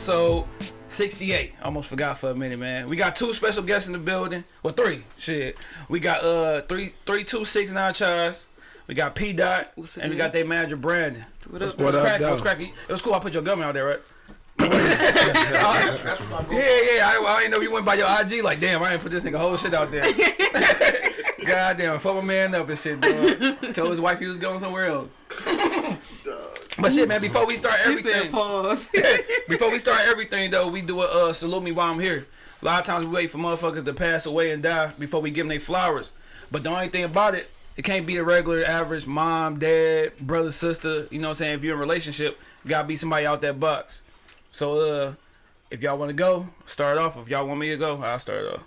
Respect. Episode 68. Almost forgot for a minute, man. We got two special guests in the building. Well, three. Shit. We got uh three three two six nine Chaz. We got P Dot, What's up, and we got their manager Brandon. What up? It was What up, cracky. It was though? It was cool. I put your government out there, right? yeah, yeah. I, I didn't know you went by your IG. Like, damn, I didn't put this nigga whole shit out there. God damn, fuck my man up and shit, dog. Told his wife he was going somewhere else. But shit, man. Before we start everything, said pause. before we start everything though, we do a uh, salute me while I'm here. A lot of times we wait for motherfuckers to pass away and die before we give them their flowers. But the only thing about it, it can't be the regular average mom, dad, brother, sister. You know what I'm saying? If you're in a relationship, you gotta be somebody out that box. So uh, if y'all want to go, start off. If y'all want me to go, I'll start off.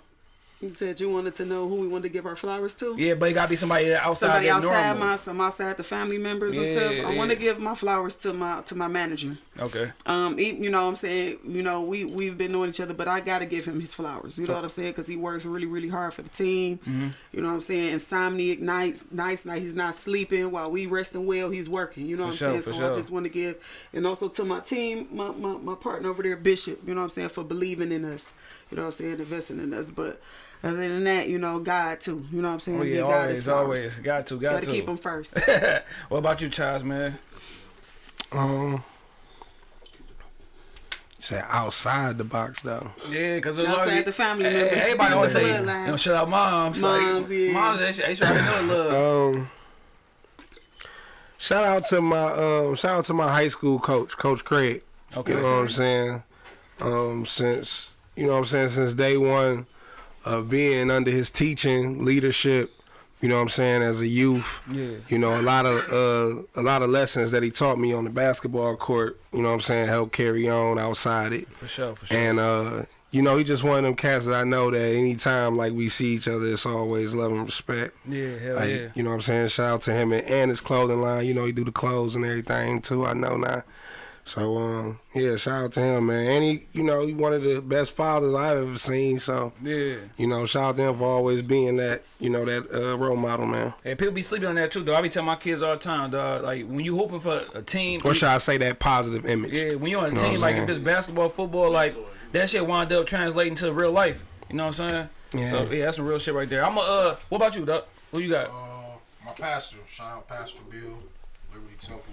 You said you wanted to know who we wanted to give our flowers to. Yeah, but it gotta be somebody outside Somebody outside normal. my some outside the family members and Yeah, stuff. I want to give my flowers to my to my manager. Okay. Um, he, you know what I'm saying, you know, we we've been knowing each other, but I got to give him his flowers. You know what I'm saying? Cuz he works really really hard for the team. Mm-hmm. You know what I'm saying? Insomniac nights, nights night he's not sleeping while we resting well, he's working. You know what For I'm sure, saying? So I just want to give and also to my team, my, my my partner over there Bishop, you know what I'm saying, for believing in us. You know what I'm saying? Investing in us, but other than that, you know, God too. You know what I'm saying? Oh yeah, Give God his always, flowers. always. Got to, got Got to. to keep him first. what about you, Charles, man? Um, say outside the box though. Yeah, because Outside the family members, Everybody always the say, bloodline. you know, shout out moms. Moms, like, yeah. Moms, they, should- they should already know love. Um, shout out to my um, shout out to my high school coach, Coach Craig. Okay. You know what I'm saying? Um, since you know what I'm saying since day one of being under his teaching leadership. You know what I'm saying as a youth. Yeah. You know a lot of uh, a lot of lessons that he taught me on the basketball court. You know what I'm saying help carry on outside it. For sure, for sure. And uh, you know, he just one of them cats that I know that anytime like we see each other, it's always love and respect. yeah, hell Like, yeah. you know what I'm saying? Shout out to him and, and his clothing line. You know, he do the clothes and everything too. I know now. So um, yeah, shout out to him, man. And he, you know, he one of the best fathers I've ever seen. So Yeah. you know, shout out to him for always being that, you know, that uh, role model, man. Hey, people be sleeping on that too, though. I be telling my kids all the time, dog. Like when you hoping for a team, Or should I say that positive image? yeah, when you're on a Know what team, like if it's basketball, football, like that shit wind up translating to real life. You know what I'm saying? Yeah. So yeah, that's some real shit right there. I'm a. Uh, what about you, dog? Who you got? Uh, my pastor, shout out Pastor Bill, Liberty Temple.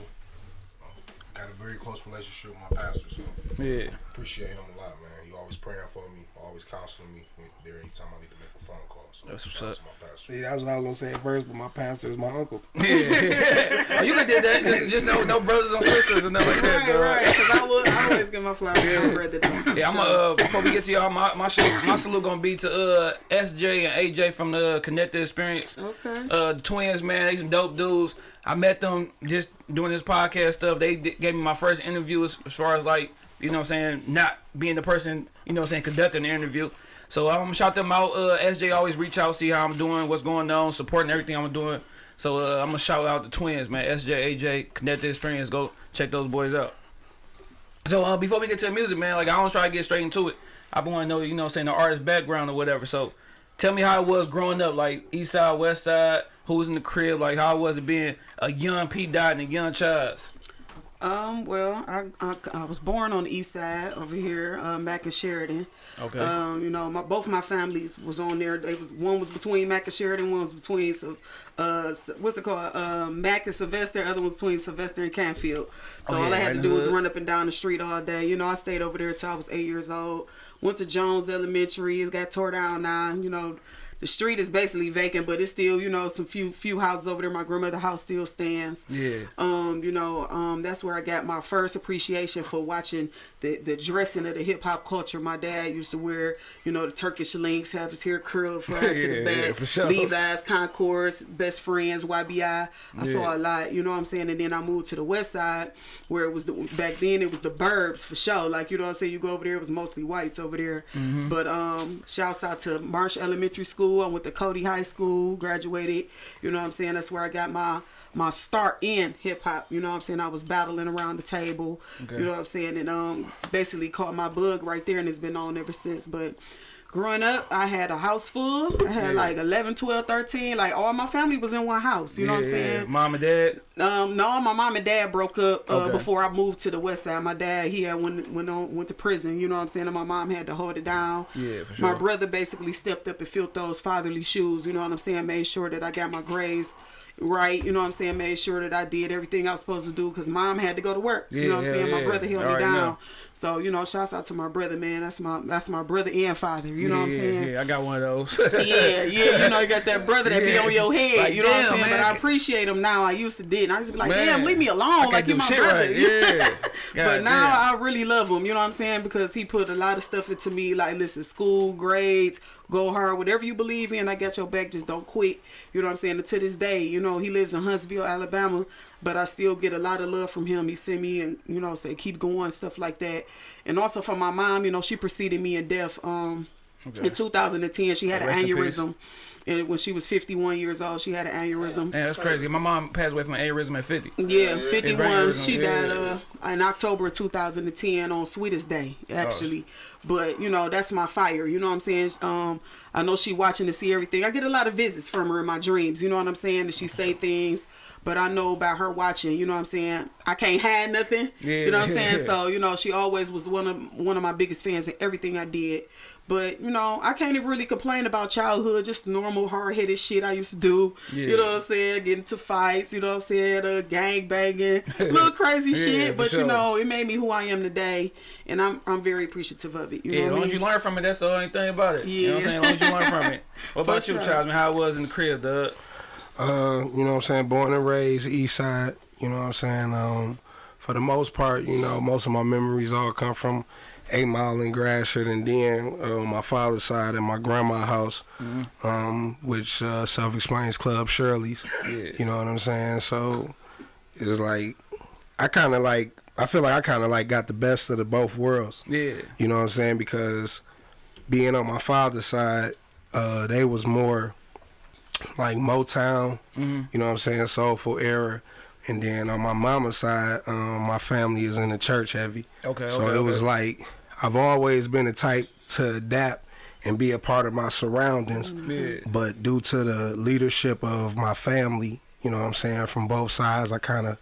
Got a very close relationship with my pastor, so Yeah. appreciate him a lot, man. He always praying for me, always counseling me when- there anytime I need to make a phone call. So That's what's up. to my pastor. See, that's what I was gonna say at first, but my pastor is my uncle. Yeah. oh, you could did that. Just, just no, no brothers and sisters and nothing like that, Right, dog. right. Because I, would, I always give my flowers to my brother. though. Yeah, I'm Sure. uh before we get to y'all, my my, shit, my salute gonna be to uh SJ and AJ from the Connected Experience. Okay. Uh, the twins, man, they some dope dudes. I met them just doing this podcast stuff. They d- gave me my first interview as, as far as like you know what I'm saying not being the person you know what I'm saying conducting the interview. So I'm gonna shout them out. Uh, SJ always reach out, see how I'm doing, what's going on, supporting everything I'm doing. So uh, I'm gonna shout out the twins, man. SJ, AJ, Connected Experience. Go check those boys out. So uh, before we get to the music, man, like I always try to get straight into it. I want to know, you know, what I'm saying the artist background or whatever. So tell me how it was growing up, like East Side, West Side. Who was in the crib? Like how was it being a young P Dot and a young Chaz? Um, well, I, I, I was born on the east side over here, um, back in Sheridan. Okay. Um, you know, my both my families was on there. They was one was between Mack and Sheridan, one was between so uh what's it called? Um, Mack and Sylvester, other one's between Sylvester and Canfield. So Oh, all I had right to do was run up and down the street all day. You know, I stayed over there till I was eight years old. Went to Jones Elementary. It got tore down now. You know, the street is basically vacant, but it's still, you know, some few few houses over there. My grandmother's house still stands. Yeah. Um, you know, um, that's where I got my first appreciation for watching the the dressing of the hip hop culture. My dad used to wear, you know, the Turkish links, have his hair curled front to the back, yeah, for sure. Levi's, Concourse, Best Friends, YBI. I Yeah. saw a lot, you know what I'm saying. And then I moved to the West Side, where it was the back then it was the Burbs for sure. Like you know what I'm saying. You go over there, it was mostly whites over there. Mm-hmm. But um, shouts out to Marsh Elementary School. I went to Cody High School, graduated. You know what I'm saying. That's where I got my my start in hip hop. You know what I'm saying? I was battling around the table. Okay. You know what I'm saying? And um basically caught my bug right there and it's been on ever since. But growing up, I had a house full. I had Yeah. like 11, 12, 13. Like all my family was in one house. You know what I'm saying? Yeah? Mom and dad. Um, no, my mom and dad broke up uh, Okay. before I moved to the west side. My dad, he had went went on went to prison. You know what I'm saying? And my mom had to hold it down. Yeah, for My brother basically stepped up and filled those fatherly shoes. You know what I'm saying? Made sure that I got my grades right. You know what I'm saying? Made sure that I did everything I was supposed to do because mom had to go to work. you know what I'm yeah, saying? My brother held me down. know. So you know, shouts out to my brother, man. That's my that's my brother and father. You know yeah, what I'm saying? Yeah, I got one of those. yeah, yeah, you know, you got that brother that be on your head. Like, you know what I'm saying? man. But I appreciate him now. I used to did. I used to be like, Man, damn, leave me alone. Like you my shit brother. right. Yeah. but now damn. I really love him. You know what I'm saying? Because he put a lot of stuff into me. Like, listen, school, grades, go hard, whatever you believe in. I got your back. Just don't quit. You know what I'm saying? And to this day, you know, he lives in Huntsville, Alabama, but I still get a lot of love from him. He sent me and you know say keep going stuff like that. And also from my mom, you know, she preceded me in death. Um, in 2010, she had an Rest peace. aneurysm. And when she was 51 years old, she had an aneurysm. Man, that's crazy. My mom passed away from an aneurysm at 50. Yeah, 51. aneurysm, She died uh, in October of 2010 on Sweetest Day, actually. But, you know, that's my fire. You know what I'm saying? Um, I know she watching to see everything. I get a lot of visits from her in my dreams. You know what I'm saying? And she say things. But I know about her watching. You know what I'm saying? I can't hide nothing. You know what I'm saying? So, you know, she always was one of one of my biggest fans in everything I did. But, you know, I can't even really complain about childhood, just normal hard-headed shit I used to do. Yeah. You know what I'm saying? Get into fights, you know what I'm saying? Uh, gang banging, little crazy Yeah, shit. for But sure. you know, it made me who I am today, and I'm I'm very appreciative of it. You Yeah, know as what long I as you mean? learn from it, that's the only thing about it. You know what I'm saying? As long as you learn from it. What For about you, sure. Charles? Man, how it was in the crib, dog? Uh, you know what I'm saying? Born and raised East Side. You know what I'm saying? Um, for the most part, you know, most of my memories all come from Eight Mile and Gratiot, and then uh, my father's side and my grandma's house, um, which uh, self-explains Club Shirley's. Yeah. You know what I'm saying? So it's like I kind of like I feel like I kind of like got the best of the both worlds. Yeah. You know what I'm saying? Because being on my father's side, uh, they was more like Motown, Mhm. you know what I'm saying, soulful era. And then on my mama's side, um, my family is in the church heavy. Okay, so okay, it was like I've always been the type to adapt and be a part of my surroundings. Mm-hmm. Yeah. But due to the leadership of my family, you know what I'm saying, from both sides, I kind of,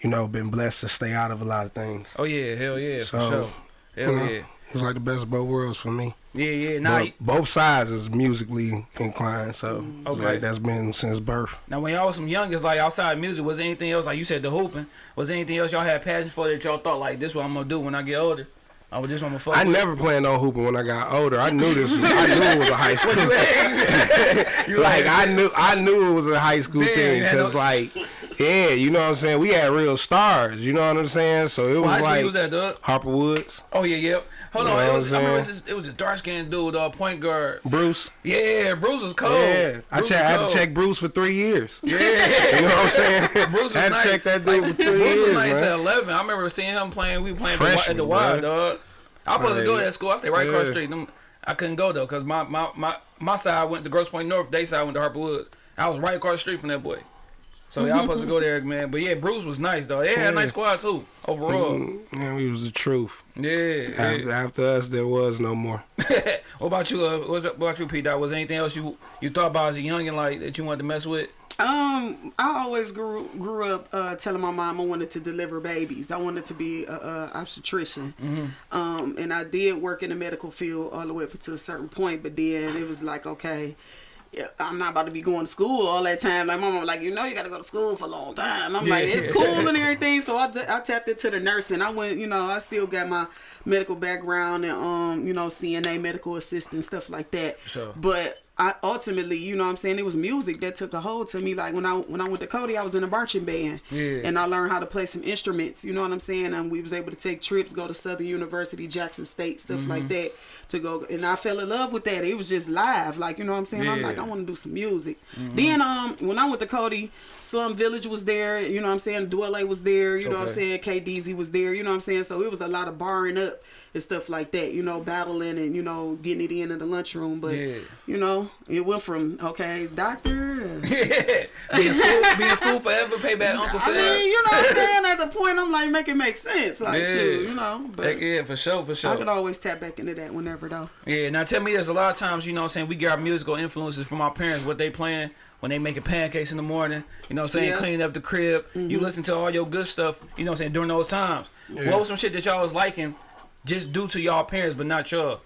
you know, been blessed to stay out of a lot of things. Oh, yeah. Hell yeah, for sure. Hell you know, yeah. It was like the best of both worlds for me. Yeah, yeah. Now, both sides is musically inclined, so mm-hmm. Okay. like that's been since birth. now, when y'all was some youngest, like outside music, was there anything else, like you said, the hooping, was there anything else y'all had passion for that y'all thought, like, this what I'm going to do when I get older? I was just want to fuck I never planned on hooping when I got older. I knew this. Was, I knew it was a high school. You like I knew, I knew it was a high school thing because, no- like, yeah, you know what I'm saying. We had real stars. You know what I'm saying. So it was school like was at, dog? Harper Woods, Oh, yeah, yeah. Hold You on. It was, I'm remember it was, this, it was this dark skinned dude, uh, point guard. Bruce. Yeah, Bruce was cold. Yeah, I, Bruce I had to check Bruce for three years. Yeah. You know what I'm saying? Bruce was I had nice. to check that dude Like, for three Bruce years, was nice man. at 11. I remember seeing him playing. We were playing at the Wi- at the Freshman, Y, man. dog. I was supposed to go to that school. I stayed right across the street. Them, I couldn't go though, cause my, my, my, my side went to Grosse Pointe North. They side went to Harper Woods. I was right across the street from that boy. So y'all supposed to go there, man. But yeah, Bruce was nice though. They had a nice squad too. Overall, Man, we was the truth. yeah. After, yeah. after us, there was no more. what about you? Uh, what about you, P. Dot? Was there anything else you you thought about as a youngin like that you wanted to mess with? Um, I always grew grew up uh, telling my mom I wanted to deliver babies. I wanted to be a, a obstetrician. Um, and I did work in the medical field all the way up to a certain point, but then it was like, okay. Yeah, I'm not about to be going to school all that time. Like my mom was like, you know, you got to go to school for a long time. I'm like, it's cool and everything. So I, I tapped into the nursing. I went, you know, I still got my medical background and um, you know, CNA, medical assistant, stuff like that. Sure. But I ultimately, you know what I'm saying, it was music that took a hold to me. Like when I when I went to Cody, I was in a marching band. Yeah. And I learned how to play some instruments, you know what I'm saying? And we was able to take trips, go to Southern University, Jackson State, stuff Mm-hmm. like that to go and I fell in love with that. It was just live. Like, you know what I'm saying? I'm like, I want to do some music. Then um when I went to Cody, Slum Village was there, you know what I'm saying? Dwele was there, you know what I'm saying? KDZ was there, you know what I'm saying? So it was a lot of barring up and stuff like that, you know, battling and, you know, getting it in in the lunchroom. But Yeah. you know, know, it went from okay, doctor. To, be in school, be in school forever, pay back Uncle I Phil. mean, you know what I'm saying? At the point, I'm like, make it make sense. Like, Yeah. shoot, you know. But Heck yeah, for sure, for sure. I sure. could always tap back into that whenever, though. Yeah, now tell me, there's a lot of times, you know what I'm saying, we get our musical influences from our parents, what they playing when they making pancakes in the morning, you know what I'm saying, Yeah. cleaning up the crib. You mm-hmm. listen to all your good stuff, you know what I'm saying, during those times. What was some shit that y'all was liking just due to y'all parents, but not y'all?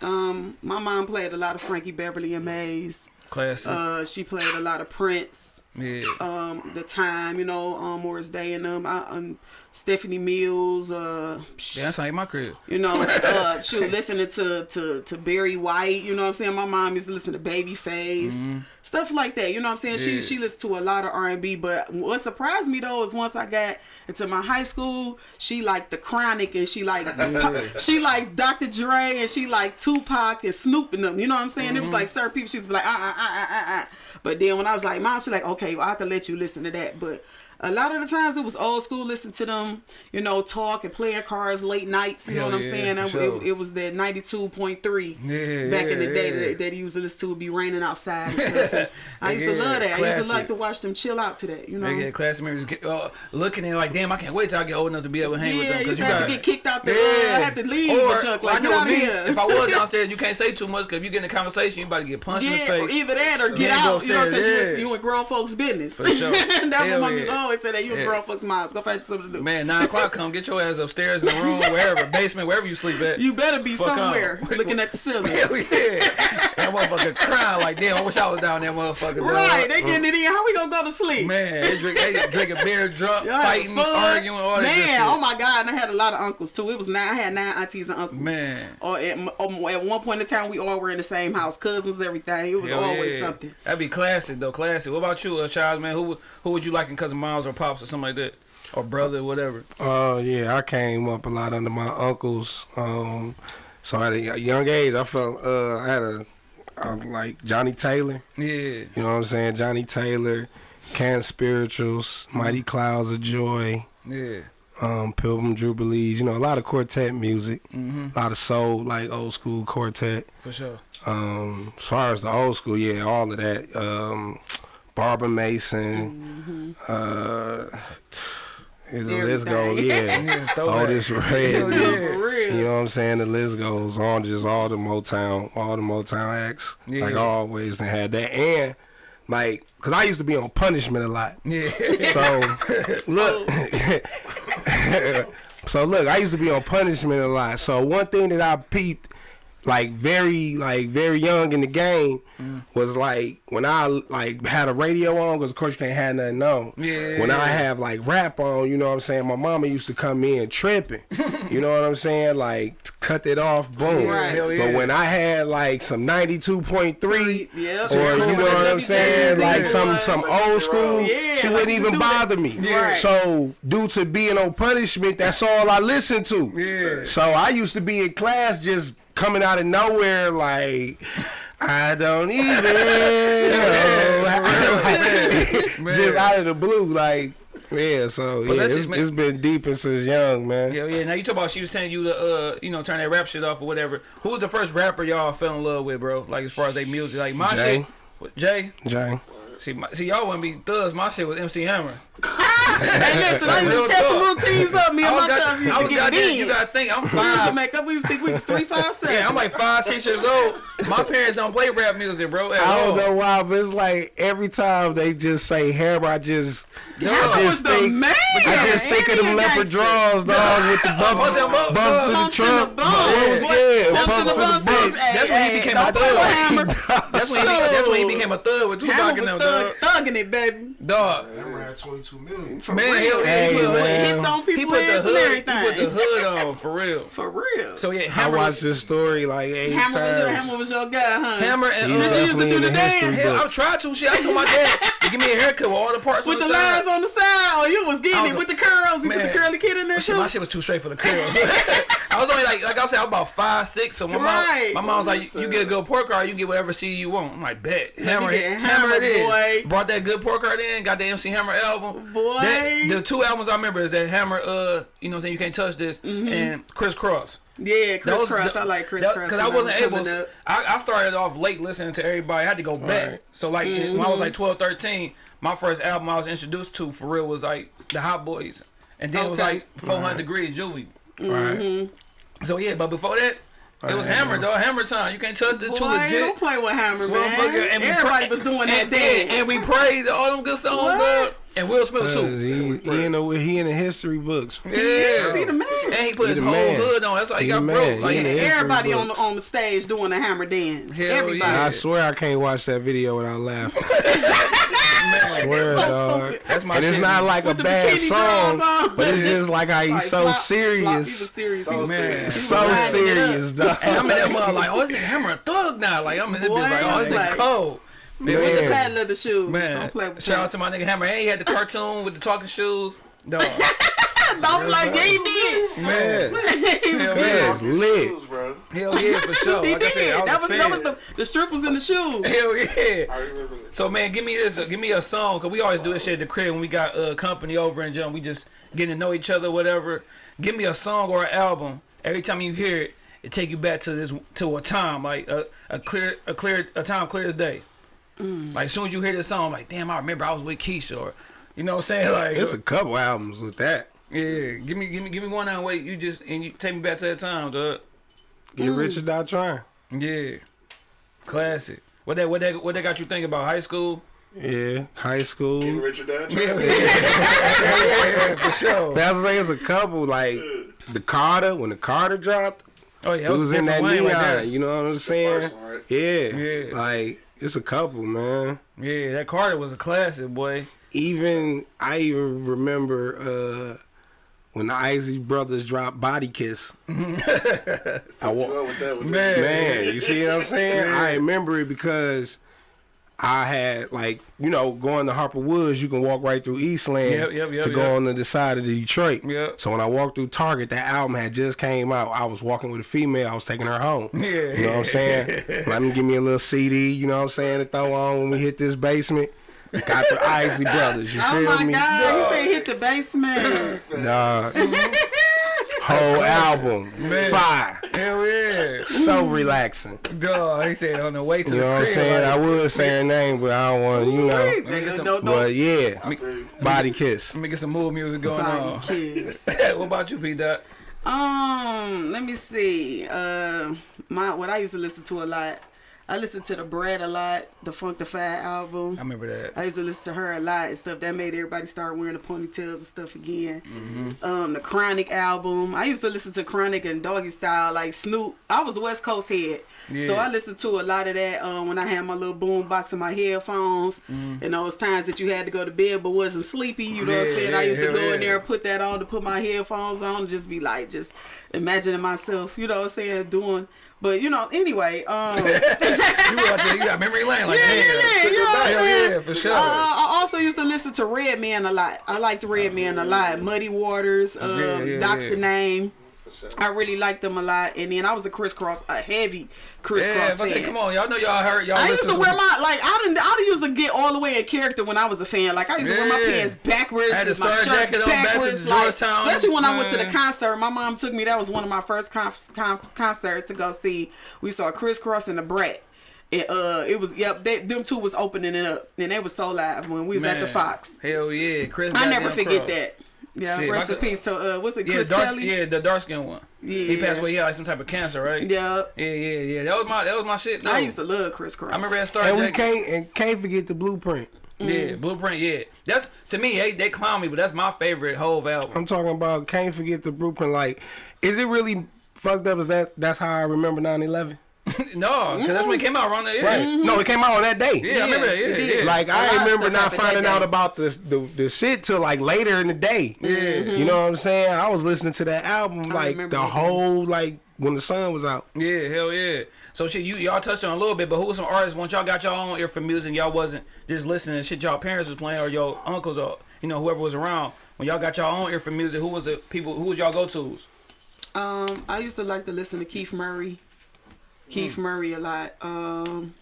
Um, my mom played a lot of Frankie Beverly and Maze. Classic. Uh, she played a lot of Prince. Yeah. Um, the time, you know, um, Morris Day and them. I, um, Stephanie Mills. Uh, yeah, that's like my crib. You know, uh, shoot, listening to, to to Barry White. You know what I'm saying? My mom used to listen to Babyface, stuff like that. You know what I'm saying? Mm-hmm. Yeah. She she listened to a lot of R&B. But what surprised me though is once I got into my high school, she liked the Chronic and she like she liked Dr. Dre and she like Tupac and Snoop and them. You know what I'm saying? It Mm-hmm. was like certain people she was like ah ah ah ah ah. But then when I was like, mom, she's like, okay, well, I have to let you listen to that, but. A lot of the times it was old school. Listen to them, you know, talk and playing cards late nights. You know Hell what I'm saying? It- sure. it, it was that 92.3 Yeah, back in the day yeah. that, that he used to listen to. Would be raining outside and stuff. And I used to love that. I used to like to watch them chill out to that. You know? yeah, get class members get, uh, looking and like, damn, I can't wait till I get old enough to be able to hang with them. you used you have got to get kicked out the. Uh, Yeah. I had to leave. Or, Chuck, well, I know get out of me, here. If I was downstairs, you can't say too much because if you get in a conversation, you about to get punched in the face. either that or get Yeah, out, you know, because yeah. you, you in grown folks' business. For sure. That's what my yeah. Always say that you Yeah. grown folks' minds. Go find you something to do. Man, nine o'clock come, get your ass upstairs in the room, wherever, basement, wherever you sleep at. You better be Fuck somewhere on. looking at the ceiling. Hell yeah. That motherfucker crying like, damn, I wish I was down there, motherfucker. dog. Right, they getting it in. How we gonna go to sleep? Man, they, drink, they drinking beer, drunk, Y'all fighting, arguing, all that Man, oh my God, and I had a lot of uncles too. It was nine. I had nine aunties and uncles. Man. Or at, m- um, at one point in time, we all were in the same house, cousins, everything. It was Hell always yeah. something. That'd be classic though, classic. What about you, uh, Charles? Man, who would- who would you like in cousin moms or pops or something like that, or brother, whatever? Uh, yeah, I came up a lot under my uncles. Um, so at a young age, I felt uh, I had a, uh like Johnnie Taylor. Yeah, You know what I'm saying? Johnnie Taylor, Can Spirituals, Mighty Clouds of Joy, yeah, um, Pilgrim Jubilees. You know, a lot of quartet music, hmm a lot of soul, like old school quartet. for sure. Um, as far as the old school, yeah, all of that. Um, Barbara Mason, uh, the list goes, yeah. Yeah, throwback. Otis Red. Yeah. You know what I'm saying? The list goes on. Just all the Motown, all the Motown acts. Yeah. Like always, they had that. And like, cause I used to be on punishment a lot. Yeah, So look, so look, I used to be on punishment a lot. So one thing that I peeped, like very, like very young in the game, was like when I like had a radio on, because of course you can't have nothing on. Yeah. When I have like rap on, you know what I'm saying. My mama used to come in tripping. you know what I'm saying? Like cut it off, boom. Right. Hell yeah. But when I had like some 92.3 yeah, or you know what I'm saying, like some some old school, Yeah, she wouldn't even that. bother me. Yeah. So due to being on punishment, that's all I listened to. So I used to be in class just coming out of nowhere like. I don't even know. Just out of the blue, like yeah. So But yeah, it's, make- it's been deep since young, man. Hell yeah. Now you talk about she was saying you to uh you know turn that rap shit off or whatever. Who was the first rapper y'all fell in love with, bro? Like as far as they music, like my Jay. shit. Jay. Jay. See, my, see, y'all wouldn't be thugs. My shit was MC Hammer. Hey, listen, I used to test some routines up. Me and my got, cousins used to get in. You gotta think, I'm five. we used to make up. We used to think we was three, five, seven. Yeah, I'm like five, six years old. My parents don't play rap music, bro. At I don't know why, but it's like every time they just say hammer, I just, Hammer I was just the think, man. I just think of And them leopard gangster. draws, dog, with the bumps, What's that bumps in the Pumps in the trunk. bumps. What was What? yeah, Pumps in the in the bumps. bumps. That's when he became a thug. That's when, he, that's when he became a thug with Tupac Hammer and them, dog. thugging it, baby. Dog. Hammer had 22 million. For Man, real. hey, he put man. hits on He people's put the heads and hood. He put the hood on for real. For real. So yeah, I watched this story like eight Hammer was your Hammer was your guy, huh? Hammer and uh, Did you used to do the the dance? I'm trying to. Shit, I told my dad to give me a haircut with all the parts with the the side. on the side. Oh, you was getting was it with the curls. You put the curly kid in there Shit, too. my shit was too straight for the curls. I was only like, like I said, I'm about five six. So my Right. mom, my mom was like, you get a good pork card, you get whatever CD you want. I'm like, bet. Hammer, it, Hammer, hammer it is. boy. Brought that good pork card in, got the MC Hammer album. Boy. That, the two albums I remember is that Hammer, uh, you know, what I'm saying you can't touch this, Mm-hmm. and Kris Kross. Yeah, Kris Kross. the- I like Kris Kross. Cause I wasn't was able. coming up. I, I started off late listening to everybody. I had to go back. Right. So like when I was like 12, 13, my first album I was introduced to for real was like the Hot Boys, and then it was like 400 Right. Degreez Juvie. Right. Mm-hmm. So yeah, but before that, it was Hammer, dog. Hammer time. You can't touch this too Boy, legit. don't play with Hammer, man. And we Everybody was doing that and, dance. And we prayed all them good songs, What? dog. And Will Smith too. he, he in the he in the history books. Yeah. Yes, he the man. And he put He his whole man. hood on. That's why he, He got the broke. Like, He the And history everybody on the on the stage doing the Hammer dance. Hell Everybody. yeah. I swear I can't watch that video without laughing. I swear, so dog. stupid. That's my and it's shit. not like a bad song, but it's just like how he's Like, so flop- flop- serious. He was serious. So he was Man. serious. He was so lining it up. serious, dog. And I'm in that mother like, oh, this nigga Hammer a thug now. Like I'm in this bitch like, oh, this like- cold. Man, With the Man. patent leather shoes. man. Don't play with shout out to my nigga Hammer. And he had the cartoon with the talking shoes. Dog. Don't play. Yeah, he did. Man. he was Hell good. yeah. Lit. Shoes, bro. Hell yeah, for sure. He Like did. said, I that was that was the the strip was in the shoes. Hell yeah. I remember that. So man, give me this, give me a song, cause we always do this shit at the crib when we got uh, company over and jump. We just getting to know each other, whatever. Give me a song or an album. Every time you hear it, it take you back to this to a time like a, a clear a clear a time clear as day. Mm. Like as soon as you hear this song, like damn, I remember I was with Keisha, or you know what I'm saying? Like It's a couple albums with that. yeah, give me give me give me one on wait, you just and you take me back to that time, dog. Get mm. rich or die trying. Yeah, classic. What that what that what that got you thinking about high school? Yeah, high school. Richard Dad. Yeah, yeah, for sure. That's like it's a couple like the Carter when the Carter dropped. Oh yeah, It was in that neon. lane right you know what I'm saying? first one, right? Yeah. Yeah. Like it's a couple, man. Yeah, that Carter was a classic, boy. Even I even remember uh when the Isley brothers dropped Body Kiss. I wa- with that? With Man. man, you see what I'm saying? I remember it because I had like you know going to Harper Woods, you can walk right through Eastland Yep, yep, yep, to go on the side of Detroit. Yep. So when I walked through Target, that album had just came out. I was walking with a female. I was taking her home. Yeah. You know what I'm saying? Let me give me a little CD. You know what I'm saying? To throw on when we hit this basement. Got the Isley Brothers. You Oh feel my me? God! He said hit the basement. Nah. Whole album, fire, Hell yeah. so relaxing. Dog, he said on the way to You the know what I'm crib, saying? I like, would say her name, but I don't want to, you know. Wait, some- don't- don't- But yeah, I feel you. body kiss. let me get some mood music going Body on. kiss. what about you, P. Dot? Um, let me see. Uh, my what I used to listen to a lot. I listened to the Brat a lot, the Funkdafied album. I remember that. I used to listen to her a lot and stuff. That made everybody start wearing the ponytails and stuff again. Um, the Chronic album. I used to listen to Chronic and Doggy Style, like Snoop. I was a West Coast head, so I listened to a lot of that um, when I had my little boom box and my headphones. And those times that you had to go to bed but wasn't sleepy, you know what I'm Yeah, saying? I used to go in there and put that on to put my headphones on, and just be like, just imagining myself, you know what I'm saying, doing. But you know, anyway, um, You, out there, you got memory lane, like, yeah, yeah, yeah, you know what I'm saying? yeah, for sure. Uh, I also used to listen to Redman a lot. I liked Redman a lot. Muddy Waters, um, Yeah, yeah, Doc's yeah. the name. I really liked them a lot. And then I was a Kris Kross, a heavy Kris Kross yeah, I say, fan. come on, y'all know y'all heard y'all I used to wear my like I didn't I used to get all the way in character when I was a fan. Like I used to wear my pants backwards I had and my shirt backwards. Like, Georgetown, especially when I went to the concert. My mom took me. That was one of my first concerts to go see. We saw Kris Kross and the Brat. It, uh, it was yep. They, them two was opening it up, and they was so live when we was at the Fox. Hell yeah, Chris. I never forget Cross. that. Yeah, Shit, rest my in peace to uh, what's it, Yeah, Chris dark, Kelly? yeah, the dark skin one. Yeah, He passed away. He had like some type of cancer, right? Yeah. Yeah, yeah, yeah. That was my that was my shit. Though. I used to love Kris Kross. I remember that Star And we can't and can't forget the blueprint. Yeah, Blueprint. Yeah, that's to me. They, they clown me, but that's my favorite whole album. I'm talking about can't forget the blueprint. Like, is it really fucked up? Is that that's how I remember 9/11? no, because that's when it came out around that year. Right. No, it came out on that day. Yeah, I remember that. it Yeah, yeah. Like I remember not finding out about the, the the shit till like later in the day. Yeah. You know what I'm saying? I was listening to that album like the that. whole like when the sun was out. Yeah, hell yeah. So shit, you y'all touched on a little bit, but who was some artists once y'all got y'all own ear for music, y'all wasn't just listening to shit y'all parents was playing or your uncles or you know whoever was around. When y'all got y'all own ear for music, who was the people? Who was y'all go tos? Um, I used to like to listen to Keith Murray. Mm. Keith Murray a lot. Um,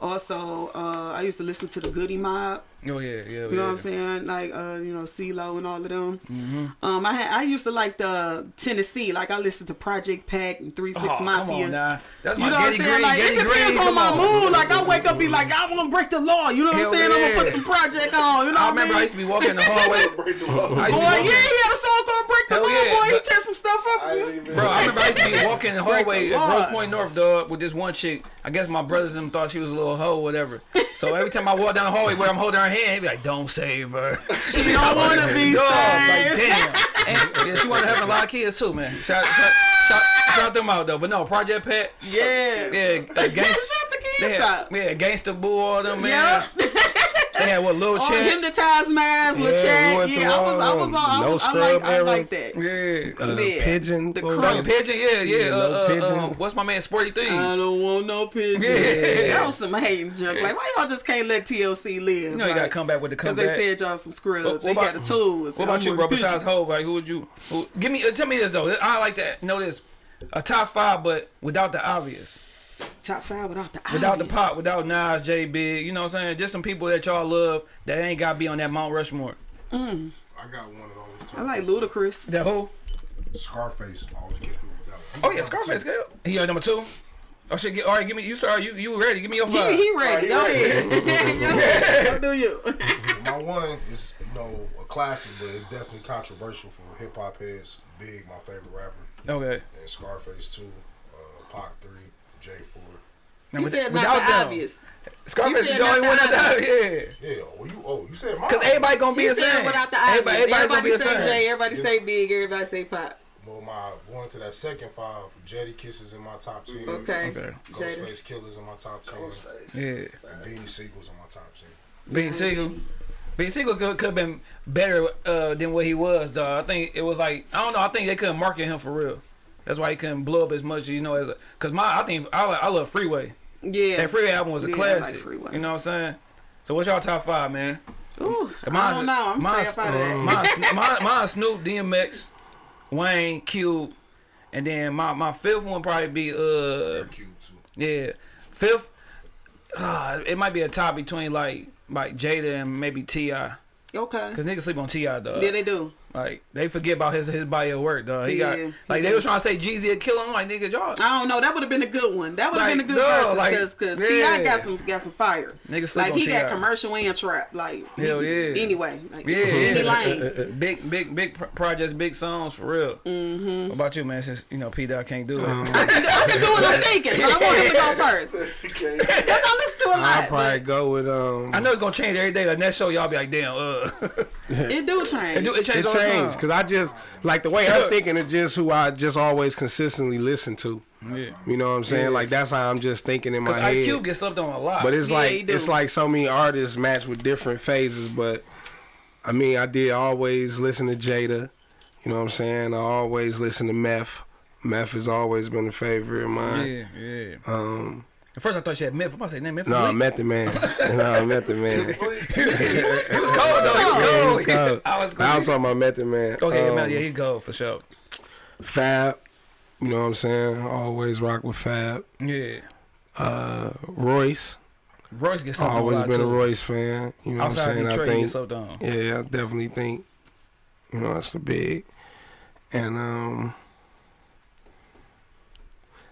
Also, uh, I used to listen to the Goodie Mob. Oh yeah, yeah. You know what I'm saying? Like, uh, you know, CeeLo and all of them. Um, I had, I used to like the Tennessee. Like, I listened to Project Pat and Three Six Oh, come Mafia. on now. That's my You know what I'm saying? Green, Like it depends Green, on come my on. mood. Like I wake up, be like, I want to break the law. You know what Hell I'm saying? I'm gonna put some project on. You know what I what remember I I used to be walking in the hallway. Break the law. I used to Boy, be yeah, walking- he had a song called "Break the Hell Law." yeah, boy, he but- tear some stuff up. I ain't Bro, I remember I used to be walking in the hallway the at Grosse law. Point North, dog, with this one chick. I guess my brothers and them thought she was a little hoe, whatever. So every time I walk down the hallway where I'm holding her hand, he be like, "Don't save her." She don't want to be saved. like damn. And yeah, she wanted to have a lot of kids too, man. Shout, shout, shout, shout them out though. But no, Project Pat. Yeah. Yeah, uh, gang, Shut the kids up. yeah, Gangsta Boo, all them man. Yep. They had what, Lil Oh, Chat. hypnotized minds, Yeah, Lil we Chat. Yeah, I was, I was, through, on. I, um, was, I like, Scrub I era. like that. Yeah. Uh, Yeah. pigeon. The what was crew. It? Pigeon, yeah, yeah. Yeah, uh, Lil uh, Pigeon. uh, what's my man, Sporty Thievz? I don't want no pigeons. Yeah. That was some hating junk. Like, why y'all just can't let TLC live? You know you gotta come back with the comeback. Because they said y'all some scrubs. What- what they about- got the tools. What about you, bro? with Besides pigeons. Hov, like who would you? Who, give me, uh, tell me this though. I like that. know this. A top five, but without the obvious, Top five without the without the pop, without Nas, J Big. You know what I'm saying? Just some people that y'all love that ain't gotta be on that Mount Rushmore. I got one of those too. I like Ludacris. That who? Scarface. Always get who we. Oh yeah, Scarface. Girl. He your number two. Oh shit! Get, all right, give me. You start. You you ready? Give me your He, five. he ready. Go Alright, he ahead. Go do you. My one is you know a classic, but it's definitely controversial for hip hop heads. Big, my favorite rapper, okay. and Scarface two, uh, Pac three, J four. Now, He with- said without not the them, obvious. Scarface He is said the only not one the that obvious. yeah. Yeah, oh you oh you said mine. Cause everybody gonna be He the said same. without the obvious. Everybody, everybody's gonna Everybody be the say same. J, everybody say Big, everybody say Pop. Well, my going to that second five, Jadakiss's in my top ten. Okay. Okay. Jada. Ghostface Killah's in my top ten. Ghostface. Yeah. And Beanie Sigel's in my top ten. Bean Sigel. Bean Sigel could, could have been better uh, than what he was, though. I think it was like I don't know. I think they couldn't market him for real. That's why he couldn't blow up as much, you know. As a, cause my I think I I love Freeway. Yeah. That Freeway album was a Yeah, I like classic. Freeway. You know what I'm saying? So what's y'all top five, man? Ooh, I don't know. I'm mine's- staying up out of that. Mine, mine, mine Snoop, DMX, Wayne, Cube, and then my, my fifth one probably be uh Cube too. yeah fifth. Uh, it might be a tie between like like Jada and maybe Ti. Okay. Cause niggas sleep on T.I., dog. Yeah, they do. Like they forget about his his body of work, dog. He Yeah, got he like they do. was trying to say Jeezy would kill him. Like nigga, y'all I don't know. That would have been a good one. That would have Like, been a good no, versus like, because because yeah. T.I. got some got some fire. niggas sleep Like he got T.I.. commercial and trap. Like Hell he- yeah. Anyway, like Yeah, any yeah. lane. big big big projects, big songs for real. Mm-hmm. What about you, man? Since you know P Dot can't do it. I can, I can do what I'm thinking, but I want him to go first. Because I listen to a I'll probably go with um. I know it's gonna change every day. Like next show, y'all be like, damn, uh, it do it, change. do, it It changed all the changed time. because I just like the way I'm thinking is just who I just always consistently listen to. Yeah. You know what I'm saying? Like that's how I'm just thinking in my Cause head. Ice Cube gets slept on a lot. But it's Yeah, like it's like so many artists match with different phases. But I mean, I did always listen to Jada. You know what I'm saying? I always listen to Meth. Meth has always been a favorite of mine. yeah, yeah. Um, At first I thought she had Memphis. I said, name Memphis. no, Bleek. Method Man. no, Method Man. He was cold though. He was Yeah, cold. he was cold. I was. I was talking about Method Man. Go ahead, Um, man. Yeah, he go for sure. Fab. You know what I'm saying? Always rock with Fab. Yeah. Uh, Royce. Royce gets slept on a Always lot been a. Royce fan. You know what I'm saying? Detroit, I think gets slept on. Yeah, I definitely think you know that's the big, and um,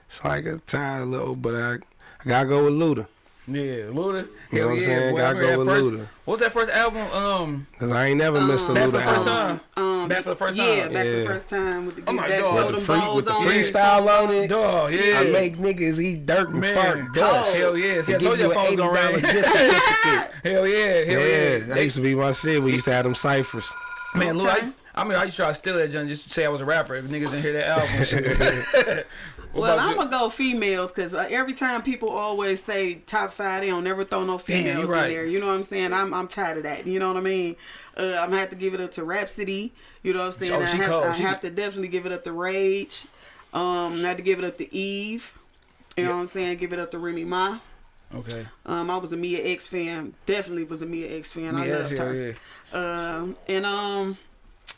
it's like a tie a little, but I I gotta go with Luda Yeah, Luda. You know what I'm yeah, saying? Gotta go with first, Luda. What's that first album? Um, because I ain't never missed a Um, Back for Luda the first album. time. Um, Back for the first time. Yeah, time. back for the first time with the Oh my that God. With the, them free, balls with the on freestyle on it, Dog, yeah. I make niggas eat dirt and Man, fart dog. dust. Hell yeah. See, I To told give you you that an phone was gonna $80 ring. Hell yeah, hell yeah. Yeah, that They- used to be my shit. We used to have them ciphers. man, Luda. I, I mean, I used to try to steal that junk just to say I was a rapper if niggas didn't hear that album. and shit. What Well, I'm gonna go females because uh, every time people always say top five, they don't never throw no females right. in there. You know what I'm saying? I'm I'm tired of that. You know what I mean? Uh, I'm gonna have to give it up to Rapsody. You know what I'm saying? Oh, I, have. I She- have to definitely give it up to Rage. Um, I have to give it up to Eve. You know what I'm saying? Give it up to Remy Ma. Okay. Um, I was a Mia X fan. Definitely was a Mia X fan. I loved her. yeah. Um, and um,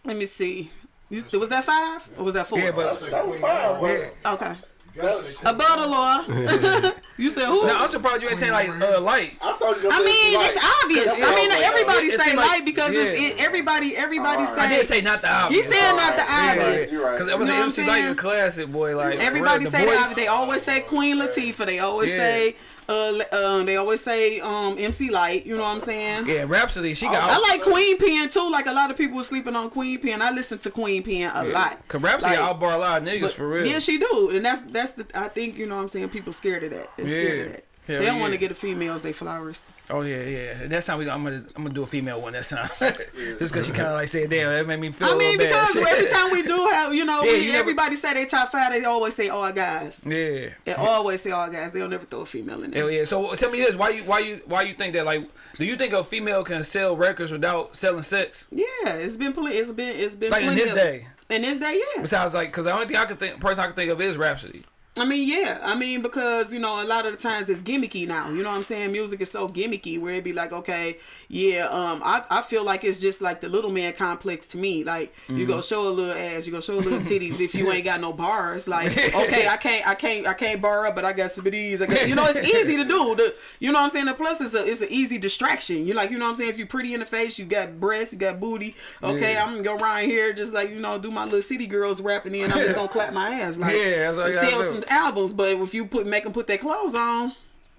let me see. You, was that five or was that four? Yeah, but That was fine, yeah. okay. You gotta Above the law. you said who? No, I'm surprised you ain't saying like uh, Lyte. I thought you I mean, Lyte. it's obvious. I mean, was like, everybody it say seem like- Lyte because it's, yeah. it, everybody, everybody Alright. say. I did say not the He obvious. said not the Alright, you're obvious. right, right. Because it You was know an MC Lyte saying? a classic, boy. Like Everybody the say voice, that. They always say Queen Latifah. They always Yeah. say, uh, um, they always say, um, MC Lyte. You know what I'm saying? Yeah, Rapsody. She got. I like Queen Pen too. Like a lot of people sleeping on Queen Pen. I listen to Queen Pen a lot. Cause Rapsody Like, outbar a lot of niggas but- for real. Yeah, she do, and that's that's the. I think you know what I'm saying. People scared of that. They're scared of that. Hell they don't want to get the females they flowers. Oh yeah, yeah. That's time we. I'm gonna. I'm gonna do a female one. That's time. Just cause she kind of like said, "Damn, that made me feel." I a mean, little bad. because every time we do have, you know, Yeah, we, you never- everybody say they top five, they always say all guys. Yeah. They always say all guys. They'll never throw a female in there. Hell yeah. So tell me this: Why you? Why you? Why you think that? Like, do you think a female can sell records without selling sex? Yeah, it's been plenty. It's been it's been Like in plenty this of- day. In this day, yeah. Besides, like, cause the only thing I can think, person I can think of is Rapsody. I mean, yeah. I mean, because you know, a lot of the times it's gimmicky now. You know what I'm saying? Music is so gimmicky where it'd be like, okay, yeah. Um, I, I feel like it's just like the little man complex to me. Like you Mm-hmm. go show a little ass, you go show a little titties. if you ain't got no bars, like okay, I can't, I can't, I can't bar up, but I got some of these. I got, you know, it's easy to do. The, you know what I'm saying? The plus is a, it's an easy distraction. You like, you know what I'm saying? If you're pretty in the face, you got breasts, you got booty. Okay, Yeah. I'm gonna go around here just like you know, do my little city girls rapping in. I'm just gonna clap my ass. Like, Yeah, that's what you and gotta do. some albums, but if you put make them put their clothes on,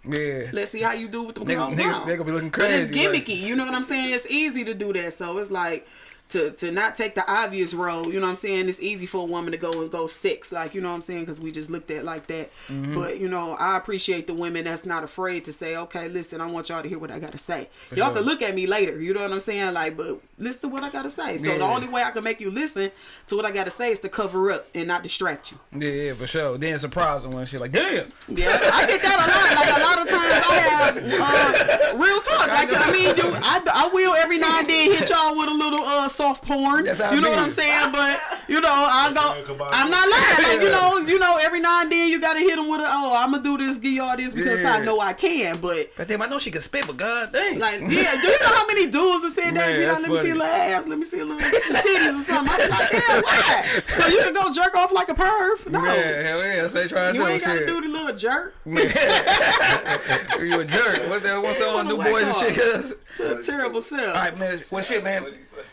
Yeah. let's see how you do with them They clothes gonna- they- on. they gonna be looking crazy. But it's crazy, like- gimmicky, you know what I'm saying? It's easy to do that, so it's like to to not take the obvious road. You know what I'm saying? It's easy for a woman to go and go six, like you know what I'm saying, because we just looked at it like that. Mm-hmm. But you know, I appreciate the women that's not afraid to say, okay, listen, I want y'all to hear what I gotta say. y'all sure. can look at me later, you know what I'm saying? Like, but listen to what I gotta say. So the Yeah. only way I can make you listen to what I gotta say is to cover up and not distract you. Yeah, yeah, for sure. Then surprise them when she like, damn. Yeah, I get that a lot. Like a lot of times, I have uh, real talk. Like I mean, dude, I, I will every now and then hit y'all with a little uh, soft porn. That's how you I know what. I'm saying? But you know, I go. I'm not lying. Like you know, you know, every now and then you gotta hit them with a. Oh, I'm gonna do this, give y'all this because I know I can. But But damn, I know she can spit, but god dang. like, yeah, do you know how many dudes that said that? Man, You know, that's let me see funny. a little ass, let me see a little some titties or something. I'm like, yeah, why? So you can go jerk off like a perv? No. Yeah, hell yeah, that's what they trying to You do. You ain't gotta shit. do the little jerk. you a jerk. What's that? What's that on New Boyz and shit? Uh, The terrible self. All right, man. Well, shit, man.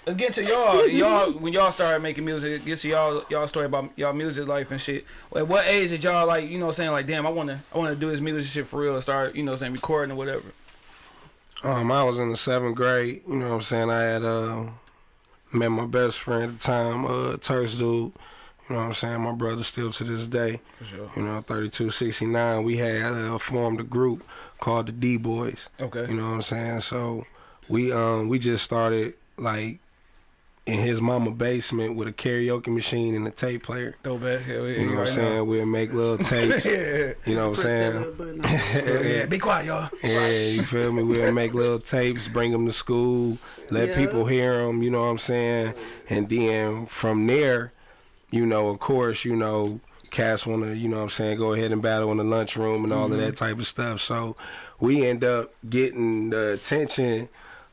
Let's get to y'all. Y'all, when y'all started making music, get to y'all, y'all story about y'all music life and shit. At what age did y'all like, you know, saying like, damn, I wanna, I wanna do this music shit for real, and start, you know, I'm saying recording or whatever. Um, I was in the seventh grade. You know what I'm saying? I had uh, met my best friend at the time, uh, Terse dude. You know what I'm saying? My brother still to this day. For sure. You know, 3269. We had uh, formed a group called the D Boys. Okay. You know what I'm saying? So we um we just started like in his mama basement with a karaoke machine and a tape player. Throw back. Hell yeah. You know what I'm right saying? We'll make little tapes. yeah. You know what I'm saying? little button on. Hell yeah. Be quiet, y'all. Yeah, you feel me? We'll make little tapes, bring them to school, let Yeah. people hear them. You know what I'm saying? And then from there, you know, of course, you know, cats want to, you know what I'm saying, go ahead and battle in the lunchroom and all of that type of stuff. So we end up getting the attention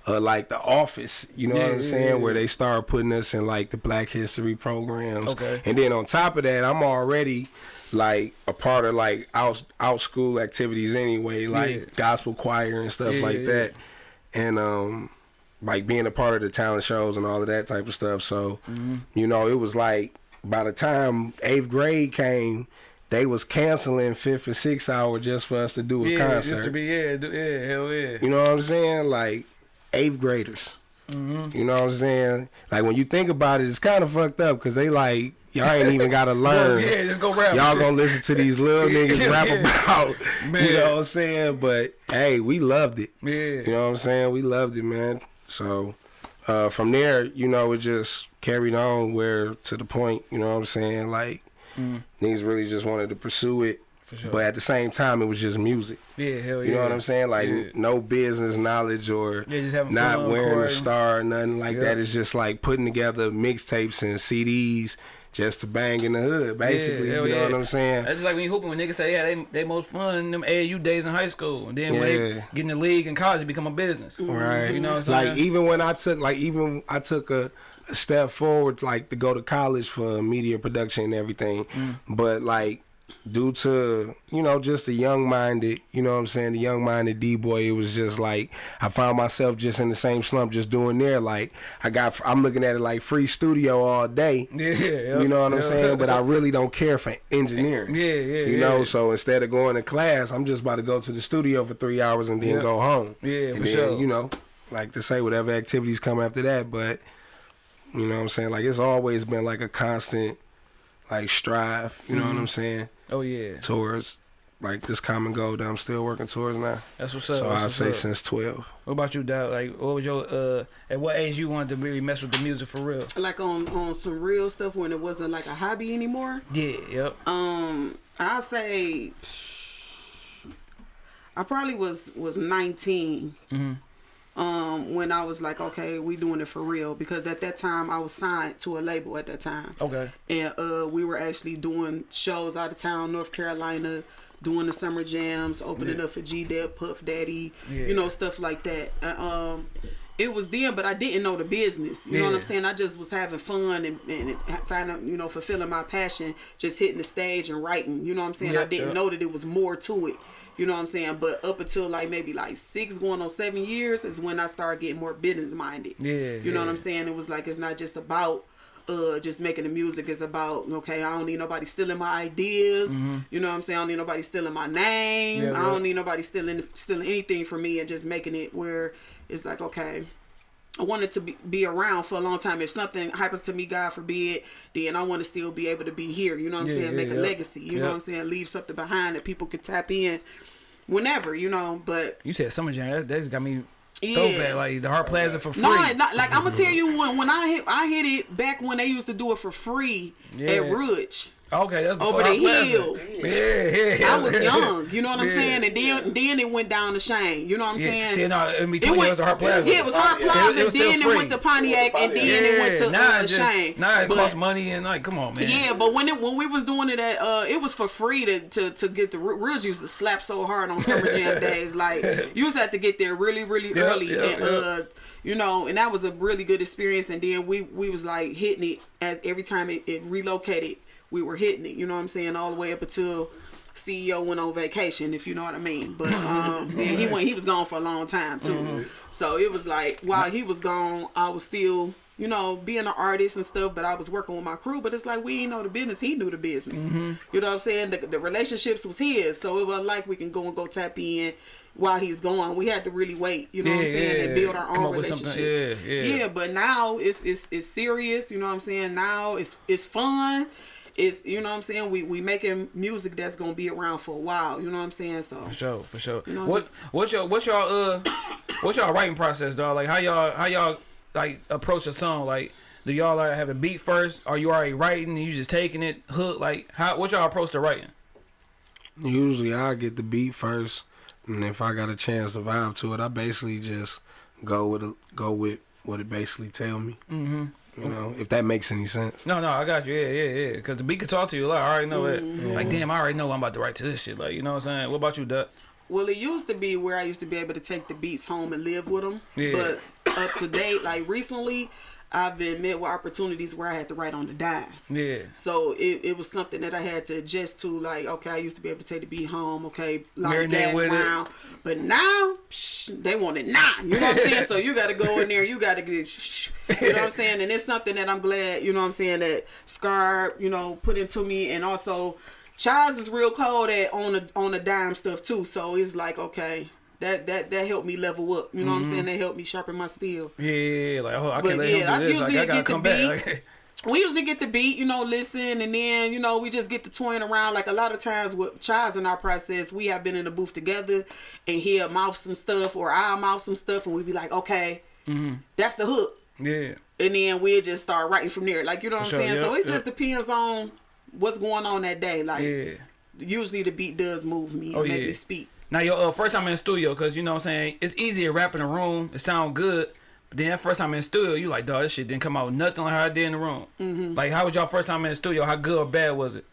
of like the office, you know Yeah, what I'm yeah, saying, yeah. where they start putting us in like the Black History programs. Okay. And then on top of that, I'm already like a part of like out out school activities anyway, like gospel choir and stuff like that. And um like being a part of the talent shows and all of that type of stuff. So, Mm-hmm. you know, it was like by the time eighth grade came, they was canceling fifth and sixth hour just for us to do a Yeah, concert. just to be yeah, do, yeah, hell yeah. You know what I'm saying? Like eighth graders. Mm-hmm. You know what I'm saying? Like when you think about it, it's kind of fucked up because they like y'all ain't even got to learn. yeah, just go rap. Y'all gonna listen to these little niggas rap Yeah. about, Man. you know what I'm saying? But hey, we loved it. Yeah. You know what I'm saying? We loved it, man. So uh, from there, you know, it just carried on where to the point, you know what I'm saying? Like niggas really just wanted to pursue it. Sure. But at the same time, it was just music. yeah, hell yeah. You know what I'm saying? Like Yeah. no business knowledge or Yeah, not wearing a star or nothing like Yeah. that. It's just like putting together mixtapes and CDs just to bang in the hood, basically. you know what I'm saying? That's just like when you hooping when niggas say, yeah, they they most fun in them AAU days in high school. And then when they get in the league in college, it become a business. Right. You know what I'm saying? Like even when I took like even I took a, a step forward like to go to college for media production and everything. Mm. But like due to you know just the young minded you know what i'm saying the young minded d-boy it was just like i found myself just in the same slump just doing there like i got i'm looking at it like free studio all day. Yeah, you know what i'm saying? But i really don't care for engineering. Yeah, yeah, you know so instead of going to class i'm just about to go to the studio for three hours and then Yeah. go home. Yeah, for then, sure. you know like to say whatever activities come after that but you know what i'm saying? Like it's always been like a constant like strive you know Mm-hmm. what i'm saying Oh yeah, towards like this common goal that I'm still working towards now. that's what's up. so I'd say up. since 12. What about you, Doug? Like, what was your uh? At what age you wanted to really mess with the music for real? Like on on some real stuff when it wasn't like a hobby anymore. Yeah, yep. Um, I say I probably was was 19 um, when I was like, okay, we doing it for real because at that time I was signed to a label at that time, Okay. and uh, we were actually doing shows out of town, North Carolina, doing the summer jams, opening up for G Dep, Puff Daddy, Yeah. you know, stuff like that. Uh, um, it was then, but I didn't know the business. You know what I'm saying? I just was having fun and, and finding, you know, fulfilling my passion, just hitting the stage and writing. You know what I'm saying? I didn't yeah. know that it was more to it. You know what I'm saying? But up until like maybe like six going on seven years is when I started getting more business minded. Yeah, You know what. I'm saying? It was like it's not just about uh just making the music. It's about okay, I don't need nobody stealing my ideas. You know what I'm saying? I don't need nobody stealing my name. Yeah, I don't need nobody stealing stealing anything from me and just making it where it's like okay. I wanted to be, be around for a long time. If something happens to me, God forbid, then I want to still be able to be here. You know what I'm Yeah, saying? yeah, Make a yeah. legacy. You know what I'm saying? Leave something behind that people could tap in whenever, you know. But You said Summer Jam. That, that just got me Yeah. throwback. Like the Hart Plaza for free. no, not, like I'm gonna tell you when when I hit I hit it back when they used to do it for free Yeah. at Ridge. Okay, that's Over the hill. Yeah, yeah. yeah. I was young, you know what I'm Yeah. saying, and then then it went down to Chene. You know what I'm saying? See, no, in It between it, went, was the Hart Plaza. Yeah, it was Hart. Plaza, and then it went to Pontiac, and then it went to now uh, just, Chene. Now it But- costs money and like, come on, man. Yeah, but when it when we was doing it at uh, it was for free to to, to get the Ridge used to slap so hard on summer jam days. Like you just had to get there really really Yep, early, yep, and yep. uh, you know, and that was a really good experience. And then we we was like hitting it as every time it, it relocated, we were hitting it. You know what I'm saying? All the way up until. CEO went on vacation, if you know what I mean. But um, and he went. He was gone for a long time too. Mm-hmm. So it was like while he was gone, I was still, you know, being an artist and stuff. But I was working with my crew. But it's like we know the business. He knew the business. Mm-hmm. You know what I'm saying? The, the relationships was his. So it wasn't like we can go and go tap in while he's gone. We had to really wait. You know what I'm saying? yeah, And build our own up with something, relationship. yeah, yeah. Yeah, but now it's it's it's serious. You know what I'm saying? Now it's it's fun. It's you know what I'm saying. We we making music that's gonna be around for a while. You know what I'm saying? So For sure, for sure. You know, what, just- what's your what's y'all uh what's y'all writing process, dog? Like how y'all how y'all like approach a song? Like do y'all like have a beat first? Are you already writing and you just taking it hook? Like how what y'all approach to writing? Usually I get the beat first, and if I got a chance to vibe to it, I basically just go with a, go with what it basically tell me. Mm-hmm. You know, if that makes any sense. No, no, I got you. Yeah, yeah, yeah. Because the beat can talk to you. Like I already know it. Mm-hmm. Like damn, I already know I'm about to write to this shit. Like you know what I'm saying? What about you, Duck? Well, it used to be where I used to be able to take the beats home and live with them. Yeah. But up to date, like recently, I've been met with opportunities where I had to write on the dime. Yeah. So it, it was something that I had to adjust to. Like, okay, I used to be able to take the beat home. Okay, like that it. But now, psh, they want it now. You know what I'm saying? so you got to go in there. You got to get, you know what I'm saying? And it's something that I'm glad, you know what I'm saying, that Scar, you know, put into me. And also, Chaz is real cold at on the on the dime stuff too. So it's like, okay, that that that helped me level up. You know what I'm saying? That helped me sharpen my steel. Yeah, yeah, yeah. Like oh, I But can't let yeah, him do this. Like usually I gotta get the beat. We usually get the beat, you know, listen, and then you know we just get the toying around. Like a lot of times with Chaz in our process, we have been in the booth together, and he'll mouth some stuff or I'll mouth some stuff, and we be like, okay, Mm-hmm. that's the hook, yeah. and then we'll just start writing from there. Like you know what I'm saying? so yep, it just depends on what's going on that day. Like Yeah. usually the beat does move me Oh, and make yeah. me speak. Now your uh, first time in the studio, cause you know what I'm saying, it's easy to rap in a room. It sound good, but then that first time in the studio, you like, dog, this shit didn't come out nothing like how it did in the room. Mm-hmm. Like, how was y'all first time in the studio? How good or bad was it?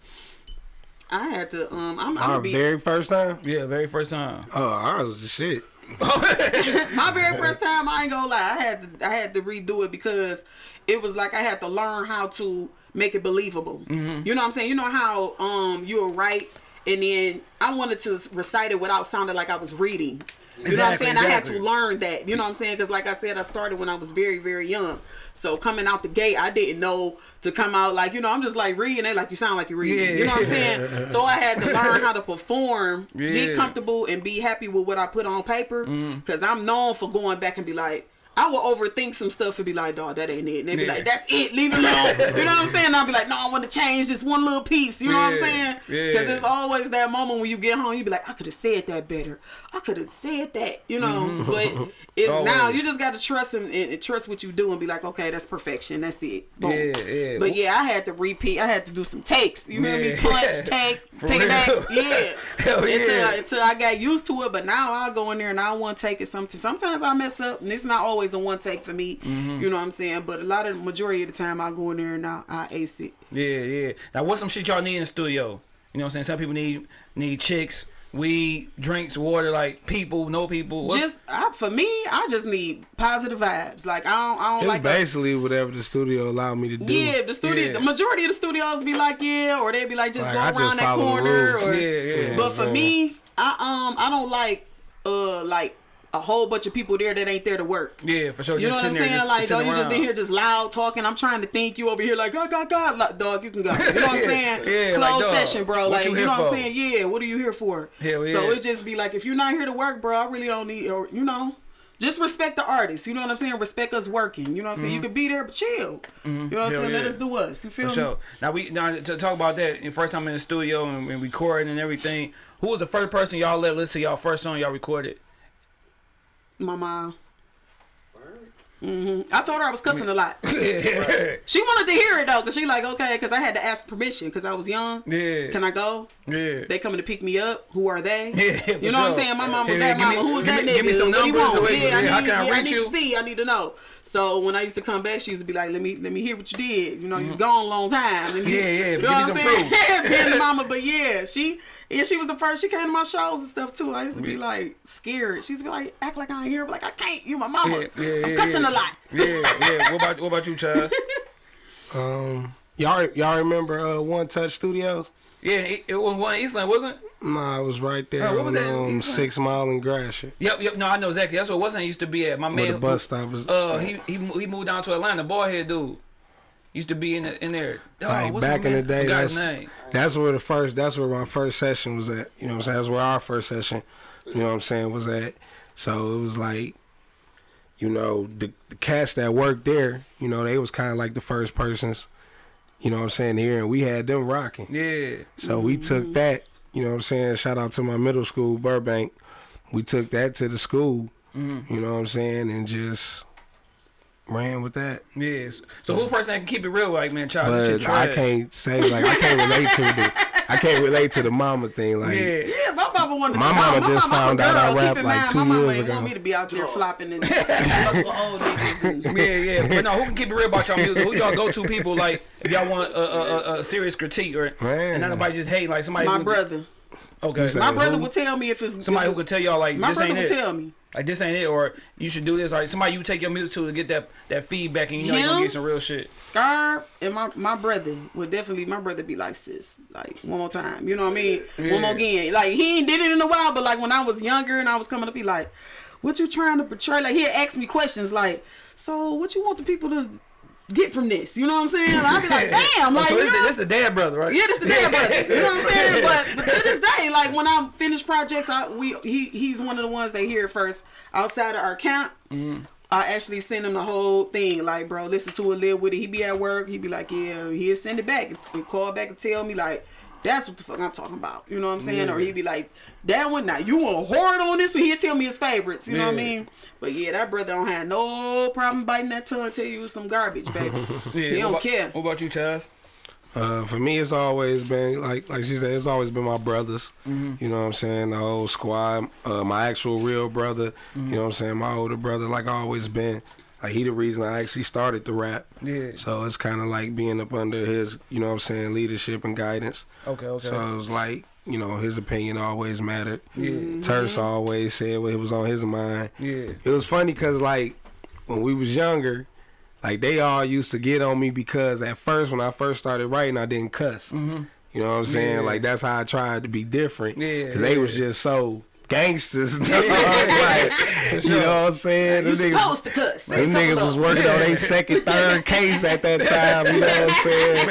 I had to um I'm, I'm Our be very first time, Yeah, very first time. oh, ours was the shit. my very first time, I ain't gonna lie, I had to I had to redo it because it was like I had to learn how to make it believable. Mm-hmm. You know what I'm saying? You know how um you were right and then I wanted to recite it without sounding like I was reading. You know what I'm Exactly, saying? I had to learn that. You know what I'm saying? Because like I said, I started when I was very, very young. So coming out the gate, I didn't know to come out like you know. I'm just like reading it like you sound like you're reading. You know what I'm saying? So I had to learn how to perform, Yeah. get comfortable, and be happy with what I put on paper. Mm. Because I'm known for going back and be like. I will overthink some stuff and be like, dog, that ain't it. And they be Yeah. like, that's it, leave it alone. you know what I'm saying? I'll be like, no, I want to change this one little piece. You know what I'm Yeah. saying? Yeah. Because it's always that moment when you get home, you be like, I could have said that better. I could have said that, you know. Mm-hmm. But it's now you just got to trust him and, and trust what you do and be like, okay, that's perfection. That's it. Boom. Yeah, yeah. But yeah, I had to repeat. I had to do some takes. You hear me? Punch, take, For take it back. Yeah. Hell Until, yeah. I, until I got used to it. But now I'll go in there and I want to take it. Sometimes, sometimes I mess up, and it's not always a one take for me. Mm-hmm. You know what I'm saying? But a lot of the majority of the time, I go in there and I, I ace it. Yeah, yeah. Now, what's some shit y'all need in the studio? You know what I'm saying? Some people need need chicks, weed, drinks, water, like people, no people. What's, just I, for me, I just need positive vibes. Like I don't, I don't It's like. a- basically whatever the studio allowed me to do. yeah, the studio. Yeah. The majority of the studios be like, yeah, or they'd be like, just Like, go I just around that corner. Or, Yeah, yeah. But for Yeah. me, I um, I don't like uh, like a whole bunch of people there that ain't there to work. yeah, for sure. You know what I'm saying? just Like, dog, you just in here just loud talking. I'm trying to think. You over here like, God, God, God, like, dog, you can go. You know what I'm saying? Yeah, Closed dog, session, bro. Like, you you, know what I'm saying? Yeah. What are you here for? Hell yeah. So it just be like, if you're not here to work, bro, I really don't need, or you know. Just respect the artist, you know what I'm saying? Respect us working, you know what I'm saying? You could be there, but chill. You know what I'm Mm-hmm. Saying? Let us do us. You feel For me? sure. Now we now to talk about that. The first time in the studio and, and recording and everything. Who was the first person y'all let listen to y'all first song y'all recorded? My mom. hmm I told her I was cussing a lot. yeah, She wanted to hear it though, cause she like okay, cause I had to ask permission, cause I was young. yeah, Can I go? Yeah. They coming to pick me up. Who are they? Yeah, you know what I'm saying? My mom was Yeah, that give me- mama. Who was that me- nigga? give me some What he numbers want? so wait, yeah, I need, can I yeah, I reach need you? to see. I need to know. So when I used to come back, she used to be like, "Let me, let me hear what you did. You know, Mm-hmm. you was gone a long time." Let me- Yeah, yeah, You know me what I'm saying? proof. Being the mama, but yeah, she, yeah, she was the first. She came to my shows and stuff too. I used to be like scared. She used to be like, act like I ain't here, but like I can't. You my mama. Yeah, yeah, I'm yeah, cussing yeah. a lot. Yeah, yeah. What about what about you, Chaz? Um, y'all y'all remember uh, One Touch Studios? Yeah, it, it was one Eastland, wasn't it? Nah, it was right there Oh, what was on that? um, Six Mile and Gratiot. Yep, yep. No, I know exactly. That's what wasn't used to be at. My Where man, the bus stop was. uh, he he he moved down to Atlanta. Boy, head dude used to be in the, in there. Oh, like back in the day, that's name. that's where the first that's where my first session was at. You know what I'm saying? That's where our first session, you know what I'm saying, was at. So it was like, you know, the, the cats that worked there, you know, they was kind of like the first persons, you know what I'm saying, here, and we had them rocking. Yeah, So we took that, you know what I'm saying, shout out to my middle school, Burbank. We took that to the school, Mm-hmm. you know what I'm saying, and just ran with that. yes. So who person that can keep it real, like man, child, this shit But I can't say like I can't relate to the I can't relate to the mama thing. Like Yeah, Yeah, my mama wanted to My be mama my just mama found a out I rap Keep in like mind, two my mama years ain't ago. want me to be out there flopping and old niggas. And, yeah, yeah. But no, who can keep it real about y'all music? Who y'all go to people like if y'all want a, a, a, a serious critique or Man. and not nobody just hate like somebody. my who, brother. Okay. My brother who? would tell me if it's Somebody who could tell y'all like My this brother ain't would it. tell me. Like this ain't it, or you should do this. Like somebody you take your music to to get that that feedback, and you know you're gonna get some real shit. Scar and my my brother would definitely my brother be like sis like one more time you know what I mean Yeah. one more again like he ain't did it in a while but like when I was younger and I was coming up he like what you trying to portray like he'd ask me questions like so what you want the people to get from this you know what I'm saying I'd be like damn Oh, like so you this, know? the, this the dad brother, right? Yeah, this the dad brother. You know what I'm saying? But, but to this day, like when I finish projects, I we he he's one of the ones that hear first outside of our camp. Mm. I actually send him the whole thing. Like, bro, listen to it, live with it. He be at work. He be like, yeah, he'll send it back. And call back and tell me like. That's what the fuck I'm talking about. You know what I'm saying? Or he'd be like, that one now, you want to hoard on this one? He'll tell me his favorites. You know what I mean? But yeah, that brother don't have no problem biting that tongue tell you it's some garbage, baby. Yeah, he what don't about, care. What about you, Chaz? Uh, for me, it's always been like like she said, it's always been my brothers. Mm-hmm. You know what I'm saying? The whole squad, uh, my actual real brother. Mm-hmm. You know what I'm saying? My older brother, like I always been. Like he the reason I actually started the rap. Yeah. So it's kind of like being up under his, you know what I'm saying, leadership and guidance. Okay, okay. So it was like, you know, his opinion always mattered. Yeah. Terse always said what was on his mind. Yeah. It was funny because like when we was younger, like they all used to get on me because at first when I first started writing, I didn't cuss. Mm-hmm. You know what I'm saying? Yeah. Like that's how I tried to be different. Yeah, Because they was just so gangsters. Yeah. like, you know what I'm saying? You Them niggas- supposed to cuss. Them niggas was working on their second, third case at that time. You know what I'm saying?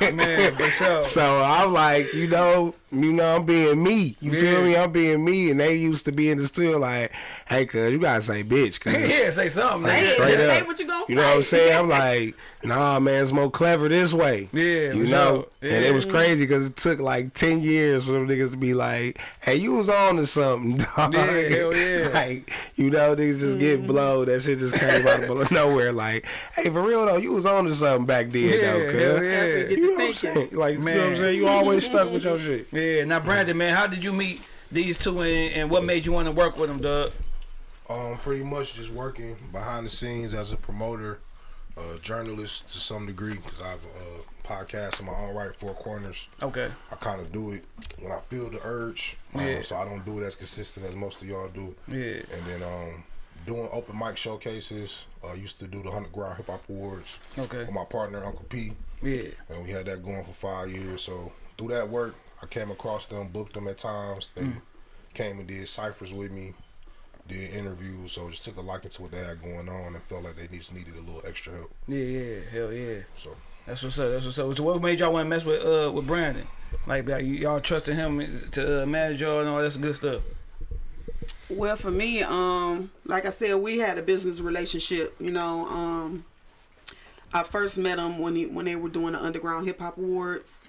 Man, man, for sure. So I'm like, you know, you know, I'm being me. You Yeah. feel me? I'm being me, and they used to be in the studio like, "Hey, cuz you gotta say bitch, cuz." yeah, say something. Say nigga. it. Straight Just say what you gonna You know what I'm saying? I'm like, nah, man, it's more clever this way. Yeah, you know. sure. And it was crazy because it took like ten years for them niggas to be like, "Hey, you was on to something, dog." Yeah, hell yeah. like, you know, niggas just get mm-hmm. blowed. That shit just came out of nowhere. Like, hey, for real though, you was on to something back then, Yeah, though, cuz. yeah. That's it. Get You know what I'm saying? Like, you know what I'm saying? You always stuck with your shit. Yeah. Now, Brandon, man, how did you meet these two, and, and what made you want to work with them, Doug? Um, pretty much just working behind the scenes as a promoter, uh, journalist to some degree, because I have a podcast in my own right, Four Corners. Okay. I kind of do it when I feel the urge, um, Yeah. so I don't do it as consistent as most of y'all do. Yeah. And then um, doing open mic showcases. I used to do the Underground Hip Hop Awards Okay. with my partner Uncle P, Yeah. and we had that going for five years. So through that work, I came across them, booked them at times. They came and did ciphers with me, did interviews. So just took a liking to what they had going on, and felt like they just needed a little extra help. Yeah. Yeah. Hell yeah. So That's what's up. That's what's up. So what made y'all want to mess with uh with Brandon? Like, like y'all trusting him to uh, manage y'all and all that good stuff. Well, for me, um, like I said, we had a business relationship. You know, um, I first met him when he when they were doing the Underground Hip Hop Awards,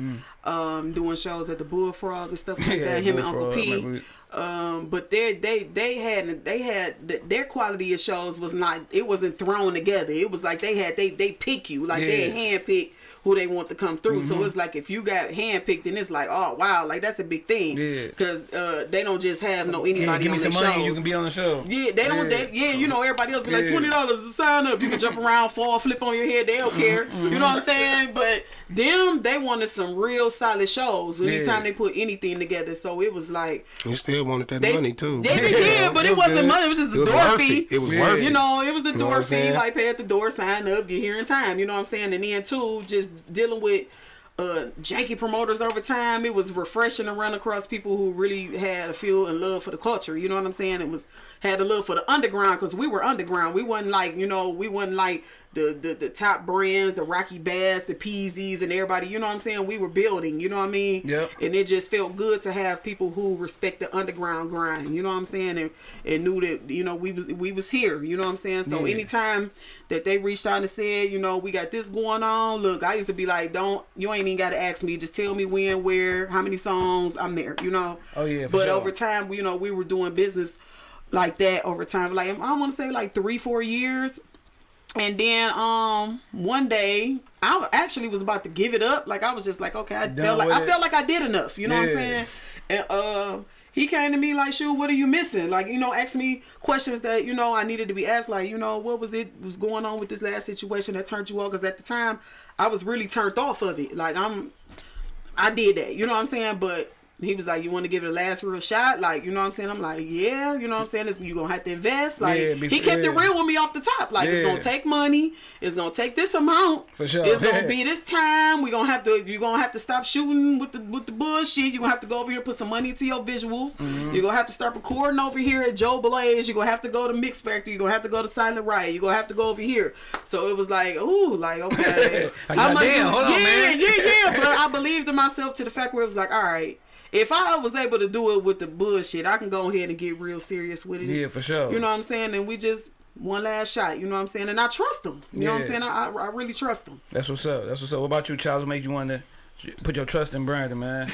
um, doing shows at the Bullfrog and stuff like Mm. Yeah, that. Him and Uncle Bullfrog, P. remember- Um, but they they they had they had their quality of shows was not it wasn't thrown together. It was like they had they they pick you like they Yeah. hand pick who they want to come through. Mm-hmm. So it's like if you got hand picked, then it's like oh wow, like that's a big thing. Yeah. Because uh, they don't just have no Yeah, anybody give me on some their money, you can be on the show. Yeah, they don't. Yeah. They, yeah, you know, everybody else be like twenty dollars to sign up. You can jump around, fall, flip on your head. They don't care. You know what I'm saying? But them, they wanted some real solid shows. Anytime Yeah. they put anything together, so it was like You still wanted that they, money too. They, they did, but it, wasn't good. money. It was just the It was door fee. it. It was Yeah. worth You know, it was the know door what I'm fee, like pay at the door, sign up, get here in time. You know what I'm saying? And then too, just dealing with uh janky promoters over time. It was refreshing to run across people who really had a feel and love for the culture. You know what I'm saying? It was had a love for the underground because we were underground. We wasn't like you know we wasn't like the, the the top brands, the Rocky Bass, the Peasies, and everybody. You know what I'm saying? We were building. You know what I mean? Yep. and it just felt good to have people who respect the underground grind. You know what I'm saying? And and knew that you know we was we was here. You know what I'm saying? So Yeah. anytime that they reached out and said, you know, we got this going on. Look, I used to be like, don't you ain't even got to ask me. Just tell me when, where, how many songs. I'm there. You know. Oh, yeah, But sure. over time, you know, we were doing business like that over time. Like I want to say like three, four years. And then um one day I actually was about to give it up. Like I was just like, okay, I Done felt like I it. felt like I did enough. You know what I'm saying? And uh he came to me like, "Shoot, what are you missing?" Like, you know, asked me questions that you know I needed to be asked. Like, you know, what was it was going on with this last situation that turned you off? Because at the time, I was really turned off of it. Like, I'm, I did that. You know what I'm saying? But he was like, "You want to give it a last real shot?" Like, you know what I'm saying? I'm like, "Yeah." You know what I'm saying? It's, you gonna have to invest. Like, Yeah, he kept it real with me off the top. Like, it's gonna take money. It's gonna take this amount. For sure. It's gonna be this time. We gonna have to. You're gonna have to stop shooting with the with the bullshit. You're gonna have to go over here and put some money into your visuals. Mm-hmm. You're gonna have to start recording over here at Joe Blaze. You're gonna have to go to Mix Factory. You're gonna have to go to Silent Riot. You're gonna have to go over here. So it was like, ooh, like okay, goddamn, hold on, yeah, man. yeah, yeah. But I believed in myself to the fact where it was like, all right. If I was able to do it with the bullshit, I can go ahead and get real serious with it. Yeah, for sure. You know what I'm saying? And we just one last shot. You know what I'm saying? And I trust them. You know what I'm saying? I, I, I really trust them. That's what's up. That's what's up. What about you, Charles? What make you want to put your trust in Brandon, man?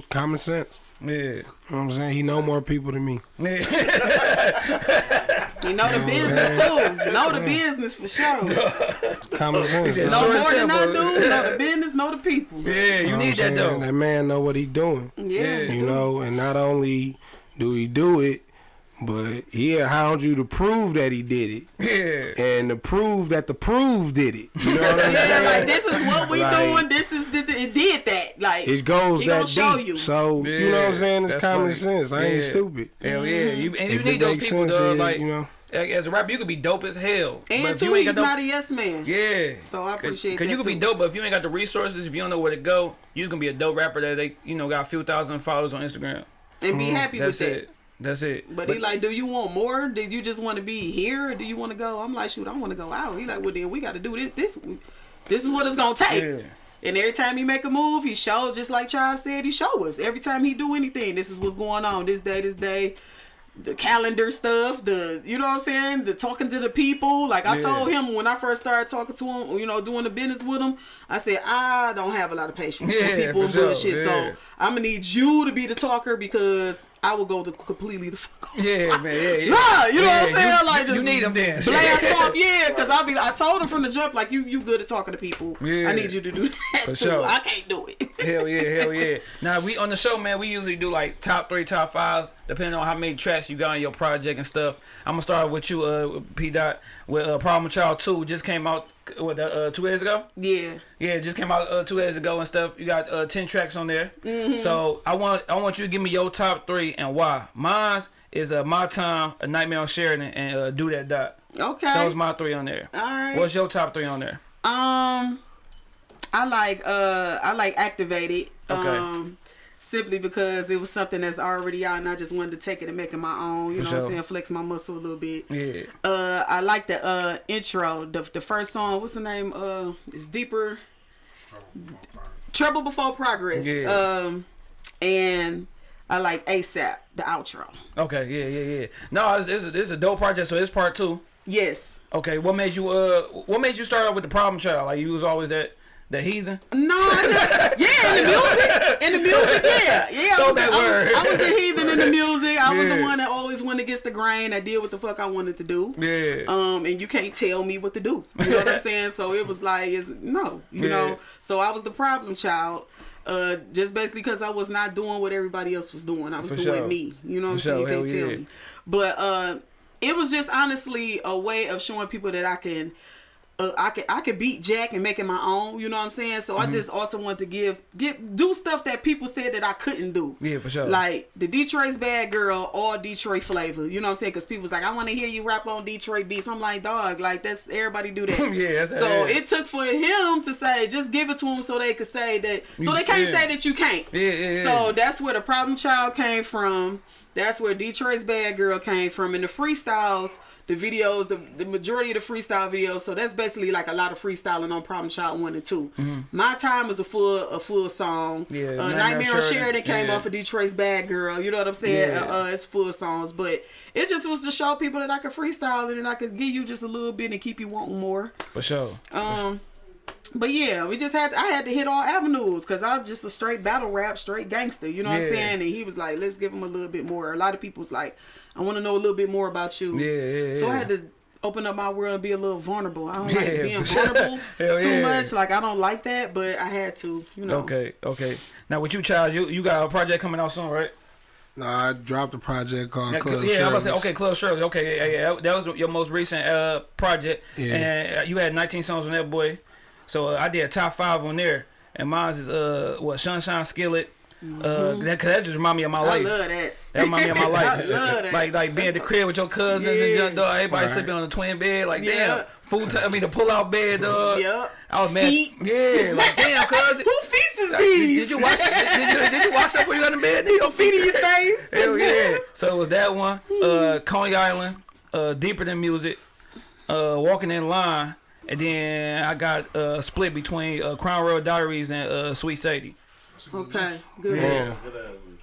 Common sense. Yeah. You know what I'm saying? He know more people than me. Yeah. You know the business too. Know the business for sure. Common sense. Know more than I do. Know the business. Know the people. yeah, you You know need that though. That man know what he doing. Yeah. Yeah. you You know, and not only do he do it, but he'll hound you to prove that he did it. Yeah. And to prove that the prove did it. You know what I'm Yeah, saying? like this is what we Like- doing. This is it did that. Like It goes he that gonna show deep. you. So you know what I'm saying? It's common funny. sense. I ain't Yeah. stupid. Hell yeah, mm-hmm. you and you If need it those makes people, sense, dog. yeah, Like you know. as a rapper, you could be dope as hell. and if two, you ain't got no- not a yes man. Yeah. So I appreciate Cause that you could be dope, but if you ain't got the resources, if you don't know where to go, you just gonna be a dope rapper that they, you know, got a few thousand followers on Instagram. And be mm-hmm. happy That's with that. That's it. But, he like, do you want more? Do you just want to be here? Or do you want to go? I'm like, shoot, I want to go out. He like, well then we got to do this. This, this is what it's gonna take. Yeah. And every time he make a move, he show just like Charles said, he show us. Every time he do anything, this is what's going on. This day, this day. The calendar stuff, the you know what I'm saying, the talking to the people. Like I Yeah. told him when I first started talking to him, you know, doing the business with him, I said I don't have a lot of patience Yeah, for people for and sure, bullshit. yeah. So I'm gonna need you to be the talker because I will go the completely the fuck off. Yeah, man. Yeah, yeah. Nah, you know what I'm saying? you- like you just need 'em then. Blast off, yeah. Because I be, I told him from the jump, like you, you good at talking to people. Yeah. I need you to do that For too. sure. I can't do it. Hell yeah, hell yeah. Now we on the show, man. We usually do like top three, top fives, depending on how many tracks you got on your project and stuff. I'm gonna start with you, uh, P Dot, with uh, Problem Child Two. Just came out what uh, two days ago. yeah. Yeah, it just came out uh, two days ago and stuff. You got uh, ten tracks on there. Mm-hmm. So I want I want you to give me your top three and why. Mine is uh, my time, a nightmare on Sheridan, and uh, do that dot. Okay. That was my three on there. All right. What's your top three on there? Um, I like uh, I like activated. Okay. Um, simply because it was something that's already out, and I just wanted to take it and make it my own. You For know what. I'm saying? Flex my muscle a little bit. Yeah. Uh, I like the uh intro. The the first song. What's the name? Uh, it's deeper. Trouble before progress. Yeah. Um, and I like ASAP the outro. Okay. Yeah. Yeah. Yeah. No, it's, it's, a, it's a dope project. So it's part two. Yes. Okay. What made you uh What made you start out with the Problem Child? Like you was always that that heathen. No, I just yeah, in the music, in the music, yeah, yeah. I was, the, that I, word. was, I was the heathen in the music. I was the one that always went against the grain. I did what the fuck I wanted to do. Yeah. Um, and you can't tell me what to do. You know what I'm saying? So it was like, it's no, you Yeah. know. So I was the problem child. Uh, just basically because I was not doing what everybody else was doing. I was For doing sure. me. You know what I'm For saying? You can't Hell tell yeah. me. But uh, it was just honestly a way of showing people that I can uh, I could I could beat Jack and make it my own. You know what I'm saying? So Mm-hmm. I just also want to give give do stuff that people said that I couldn't do. Yeah, for sure. Like the Detroit's bad girl, all Detroit flavor. You know what I'm saying? Because people's like, I want to hear you rap on Detroit beats. I'm like, dog, like that's everybody do that. Yeah, So it took for him to say, just give it to him so they could say that. So they can't yeah. say that you can't. Yeah, yeah, yeah. So that's where the problem child came from. That's where Detroit's Bad Girl came from. And the freestyles, the videos, the, the majority of the freestyle videos. So that's basically like a lot of freestyling on Problem Child one and 2 My time was a full a full song. Yeah, uh, Nightmare Nightmare on Sheridan, came yeah. off of Detroit's Bad Girl. You know what I'm saying? Yeah. Uh, uh, it's full songs, but it just was to show people that I could freestyle and then I could give you just a little bit and keep you wanting more. For sure. Um, but yeah, we just had I had to hit all avenues because I'm just a straight battle rap, straight gangster. You know what I'm saying? And he was like, "Let's give him a little bit more." A lot of people's like, "I want to know a little bit more about you." Yeah, yeah, So I had to open up my world and be a little vulnerable. I don't Yeah, like being vulnerable too yeah. much. Like I don't like that, but I had to. You know. Okay. Okay. Now with you, Charles, you you got a project coming out soon, right? Nah, I dropped a project called Yeah, Club yeah, I was about to say, okay, Club Shirley. Okay, yeah, yeah, that, that was your most recent uh project, Yeah. and uh, you had 19 songs on that boy. So uh, I did a top five on there, and mine is uh what Sunshine Skillet. Uh, that, cause that just remind me of my Mm-hmm. I life. love that. That remind me of my life. I love that. Like like being at the crib with your cousins and Yeah. just, dog, everybody Right. sleeping on the twin bed. Like Yeah. damn, full time. I mean the pull out bed, dog. Yep. I was mad. Feet. Yeah, like damn, cousin. Who feasts is Did, these? did you wash? Did, did you did you watch that before you got in bed? Did your feet in your face? Hell yeah! So it was that one. Uh, Coney Island. Uh, deeper than music. Uh, walking in line, and then I got uh split between uh, Crown Royal Diaries and uh, Sweet Sadie. Okay. Good. Yeah.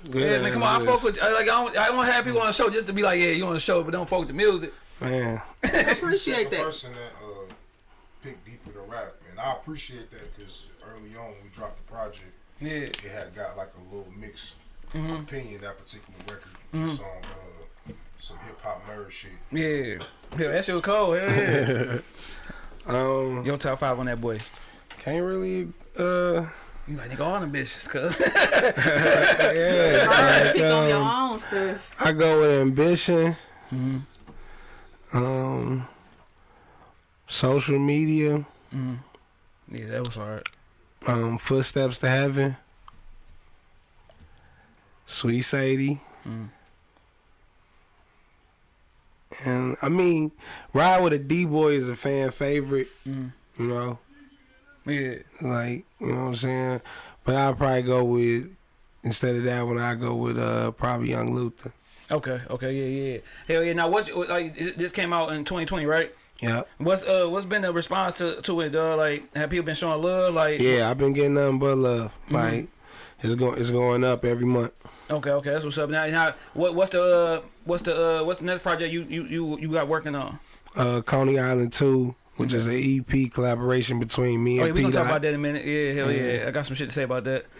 Good Yeah, man, come on, I ass fuck with. I, like I don't, I don't have people on the show just to be like, yeah, you on the show, but don't fuck with the music. Man, I appreciate the that. person that uh, picked deeper to rap, and I appreciate that because early on when we dropped the project, Yeah, it had got like a little mixed Mm-hmm. opinion that particular record, just on uh, some hip hop nerd shit. yeah, yeah. That shit was cold. Hell yeah. um, Your top five on that boy. can't really, uh, You like nigga all them bitches, cuz. yeah. Alright, pick on your um, own stuff. I go with ambition. Mm-hmm. Um, social media. yeah, that was hard. Um, footsteps to heaven. Sweet Sadie. And I mean, Ride with a D Boy is a fan favorite. You know, Yeah. like you know what I'm saying. But I'll probably go with instead of that one. I go with uh probably Young Luther. Okay. Okay. Yeah. Yeah. Hell yeah. Now, what's like? This came out in 2020, right? Yeah, What's uh what's been the response to to it? Uh, like have people been showing love? Like yeah. I've been getting nothing but love. Like it's going it's going up every month. Okay, okay, that's what's up. Now, now what what's the uh what's the uh what's the next project you you you you got working on? Uh, Coney Island Two, which is an EP collaboration between me Oh, and yeah, we gonna talk about that in a minute. Yeah, hell yeah. I got some shit to say about that.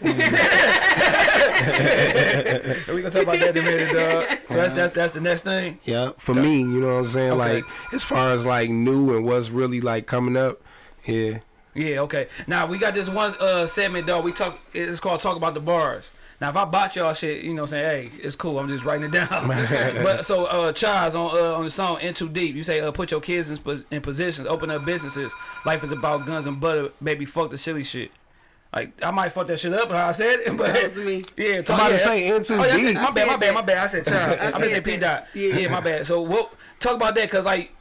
we gonna talk about that in a minute, dog. So that's that's that's the next thing. Yeah, for me, you know what I'm saying. Okay. Like as far as like new and what's really like coming up, yeah. Yeah, okay. Now we got this one uh segment dog. We talk it's called Talk About the Bars. Now if I bought y'all shit, you know what I'm saying, hey, it's cool. I'm just writing it down. but so uh Charles on uh, on the song In Too Deep, you say uh put your kids in, in positions, open up businesses. Life is about guns and butter, baby fuck the silly shit. Like I might fuck that shit up how I said it, but That was me. Yeah, talk, Somebody yeah. say In Too oh, that's. Deep. My bad, my bad, my bad. I said Charles. I I, meant to say said P dot. Yeah. Yeah. my bad. So what talk about that cause like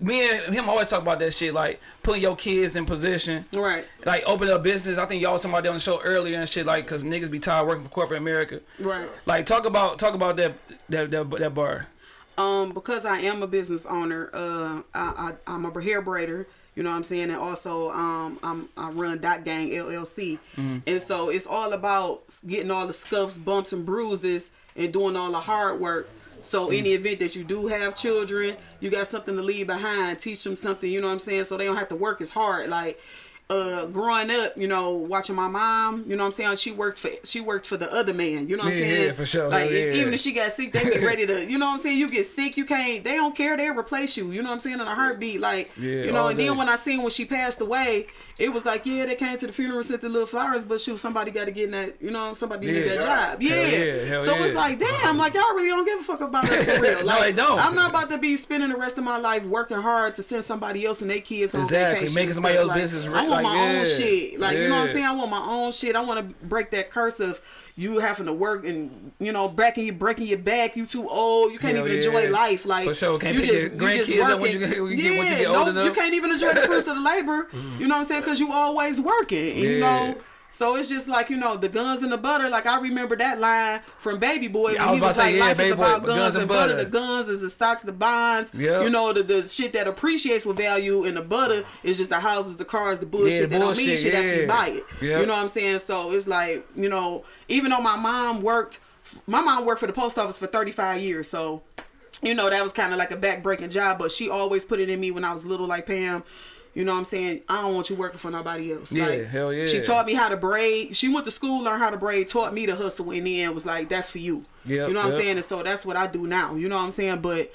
me and him always talk about that shit, like putting your kids in position Right. like open up business. I think y'all was talking about that on the show earlier and shit. Like, cause niggas be tired working for corporate America. Right. Like, talk about talk about that that that, that bar. Um, because I am a business owner, uh, I, I I'm a hair braider. You know what I'm saying, and also um, I'm I run Dot Gang LLC, and so it's all about getting all the scuffs, bumps, and bruises, and doing all the hard work. So mm. any event that you do have children, you got something to leave behind. Teach them something. You know what I'm saying, so they don't have to work as hard. Like uh growing up, you know, watching my mom, you know what I'm saying, she worked for she worked for the other man, you know what I'm Yeah, saying? yeah, for sure. Like Yeah, even if she got sick, they be ready to, you know what I'm saying? You get sick, you can't they don't care, they replace you, you know what I'm saying, in a heartbeat. Like you know, and day. then when I seen when she passed away, it was like, yeah, they came to the funeral, sent the little flowers, but shoot, somebody gotta get in that, you know, somebody need that job. Yeah. Yeah, so it's like, damn, like y'all really don't give a fuck about us for real. No, Like don't. I'm not about to be spending the rest of my life working hard to send somebody else and their kids on Exactly, vacation. making somebody else's Like, business right- want like, my own shit. Like you know what I'm saying? I want my own shit. I want to break that curse of you having to work and you know breaking you breaking your back. You too old. You can't Hell even yeah. enjoy life. Like For sure. Can't you pick your grandkids up when you get- when you get- you get no, you can't even enjoy the fruits of the labor. You know what I'm saying? Because you always working. And, You know. So it's just like you know the guns and the butter. Like I remember that line from Baby Boy Yeah, when he was was like, say, yeah, "Life is Boy, about but guns, guns and butter. butter. The guns is the stocks, the bonds. Yep. You know the, the shit that appreciates with value, and the butter is just the houses, the cars, the bullshit Yeah, that don't mean shit after yeah. you buy it. Yep. You know what I'm saying? So it's like you know, even though my mom worked, my mom worked for the post office for 35 years, so you know that was kind of like a back-breaking job. But she always put it in me when I was little, like Pam. You know what I'm saying? I don't want you working for nobody else. Yeah, like, hell yeah. She taught me how to braid. She went to school, learned how to braid, taught me to hustle, and then was like, "That's for you." Yep, you know what yep. I'm saying? And so that's what I do now. You know what I'm saying? But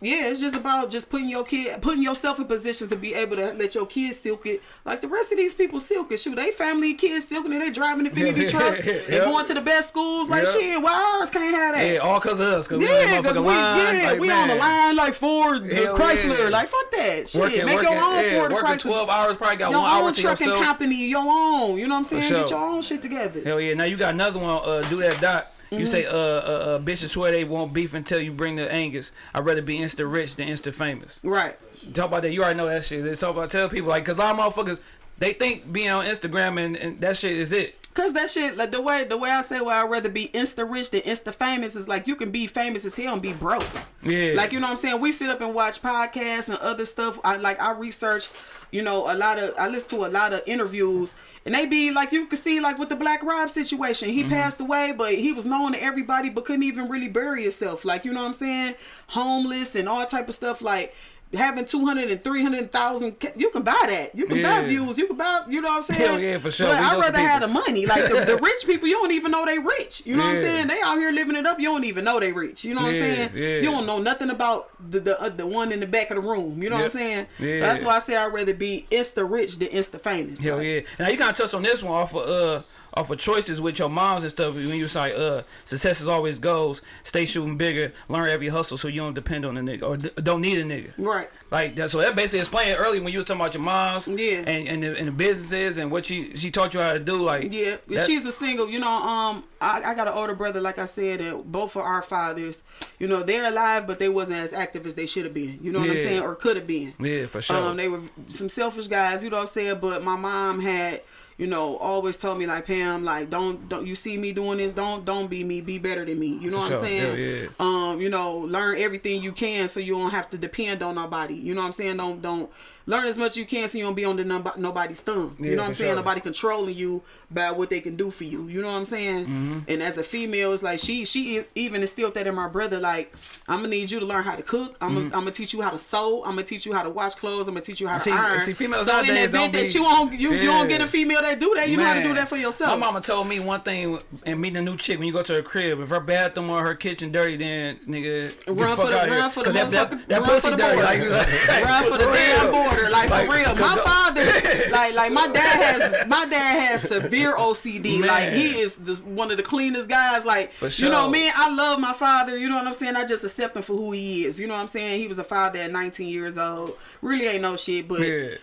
yeah, it's just about just putting your kid, putting yourself in positions to be able to let your kids silk it, like the rest of these people silk it. Shoot, they family kids silking it. They driving Infiniti trucks. They Yep. going to the best schools. Like Yep. shit, why ours can't have that? Yeah, all cause of us. Cause Yeah, because we, line. yeah, like, we on the line like Ford, Hell Chrysler. yeah. Like fuck that shit. Working, Make working, your own yeah, Ford, working Chrysler. 12 hours, probably got your one hour own to trucking company, your own. You know what I'm saying? sure. Get your own shit together. Hell yeah. Now you got another one, uh, do that dot. Mm-hmm. You say, uh, uh, uh, bitches swear they won't beef until you bring the Angus. I'd rather be insta rich than insta famous. Right. Talk about that. You already know that shit. Let's talk about, tell people, like, cause a lot of motherfuckers, they think being on Instagram and, and that shit is it. Cause that shit, like the way the way I say, well, I'd rather be insta rich than insta famous is like you can be famous as hell and be broke. Yeah. Like you know what I'm saying? We sit up and watch podcasts and other stuff. I like I research, you know, a lot of I listen to a lot of interviews and they be like you can see like with the Black Rob situation. He mm-hmm. passed away, but he was known to everybody but couldn't even really bury himself. Like, you know what I'm saying? Homeless and all type of stuff like having 200 and 300,000 you can buy that. You can Yeah. buy views. You can buy, you know what I'm saying? Hell yeah, for sure. But I'd rather have the money. Like the, the rich people, you don't even know they rich. You know what I'm saying? They out here living it up. You don't even know they rich. You know what I'm saying? yeah. You don't know nothing about the the, uh, the one in the back of the room. You know what I'm saying? Yeah. That's why I say I'd rather be insta rich than insta famous. Hell Like, yeah. Now you kind of touched on this one off of uh off of choices with your moms and stuff. When you like, uh, success is always goals. Stay shooting bigger. Learn every hustle so you don't depend on a nigga or d- don't need a nigga. Right. Like that. So that basically explained earlier when you was talking about your moms. Yeah. And and the, and the businesses and what she she taught you how to do. Like Yeah, she's a single. You know, um, I, I got an older brother, like I said, and both of our fathers, you know, they're alive, but they wasn't as active as they should have been. You know what I'm saying, or could have been. Yeah, for sure. Um, they were some selfish guys. You know what I'm saying. But my mom had. You know, always tell me like Pam, like don't don't you see me doing this? Don't don't be me, be better than me. You know For what I'm saying? Yeah, yeah. Um, you know, learn everything you can so you don't have to depend on nobody. You know what I'm saying? Don't don't learn as much as you can so you don't be under nob- nobody's thumb. Yeah, you know what I'm saying? sure. Nobody controlling you by what they can do for you. You know what I'm saying? Mm-hmm. And as a female, it's like she she even instilled that in my brother. Like I'm gonna need you to learn how to cook. I'm gonna, I'm gonna teach you how to sew. I'm gonna teach you how to wash clothes. I'm gonna teach you how Mm-hmm. See- to iron. see, females so in the event that be- you won't you, you don't get a female that do that, you know how to do that for yourself. My mama told me one thing and meeting a new chick when you go to her crib, if her bathroom or her kitchen dirty, then nigga Run for the- run for the 'Cause that, that, that run pussy for the dirty. Like, like, Run for the damn real. Border, like, Like, for real, My father, like, like my dad has, my dad has severe OCD. Like, he is the, one of the cleanest guys. Like, For you know, sure. man, I love my father. You know what I'm saying? I just accept him for who he is. You know what I'm saying? He was a father at 19 years old. Really ain't no shit, but Yeah.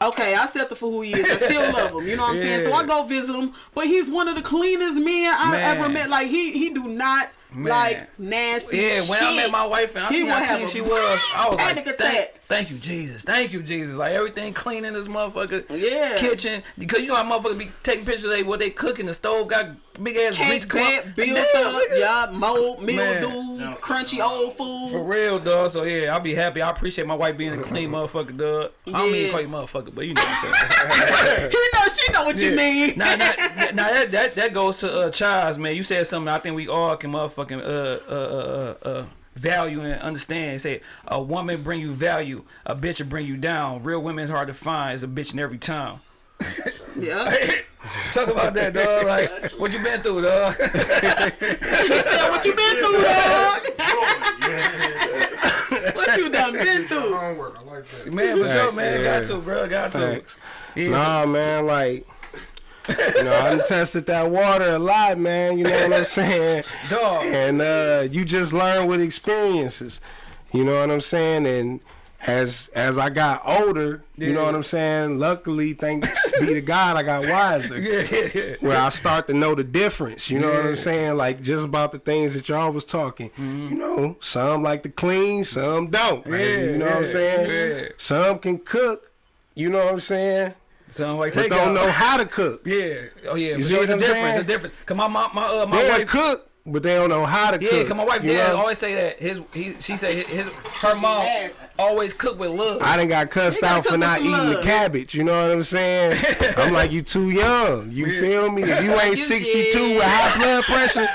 Okay, I accept him for who he is. I still love him. You know what I'm saying? So I go visit him, but he's one of the cleanest men I Man. ever met. Like he he do not Man. like nasty. Yeah, when I met my wife and I He would how clean she was, I was panic like, attack. thank, thank you, Jesus. Thank you, Jesus. Like everything clean in this motherfucker Yeah. kitchen. Because you know how motherfuckers be taking pictures of they, what they cooking. The stove got big ass grease Cake clump. bed Like, built damn, up, nigga. yeah, mold, Man. mildew, crunchy old food. For real, dog. So yeah, I'll be happy. I appreciate my wife being a clean motherfucker, dog. I don't mean to call you motherfucker, but you know what I'm saying. he know she know what you mean. Now, now, now that, that that goes to uh Chaz, man. You said something I think we all can motherfucking uh uh uh uh. uh value and understand. He said a woman bring you value, a bitch will bring you down. Real women's hard to find. Is a bitch in every town. yeah. Talk about that, dog. Like, what you been through, dog? he said, "What you been through, dog? what you done been through?" Homework. I like that. man, for sure, man. yeah. Got to, bro. Got to. Thanks. Yeah. Nah, man, like, you know, I done tested that water a lot, man. You know what I'm saying? Dog. And uh, you just learn with experiences. You know what I'm saying? And as as I got older, you know what I'm saying. Luckily, thanks be to God, I got wiser. Yeah, yeah, yeah. Where I start to know the difference. You know what Yeah. Mm-hmm. I'm saying? Like just about the things that y'all was talking. You know, some like to clean, some don't. Yeah, you know what I'm saying? yeah. Some can cook. You know what I'm saying? Some like, But don't out. know how to cook. Yeah. Oh yeah. You see what It's a difference. saying? A difference. Cause my my my, uh, my They'll wife. cook, but they don't know how to Yeah, cook. cause my wife you dad always say that his he she said his, his her mom Yes. always cook with love. I didn't got cussed out for not some eating the cabbage. You know what I'm saying? I'm like, you too young. You feel me? If you ain't You 62 with did. high blood pressure,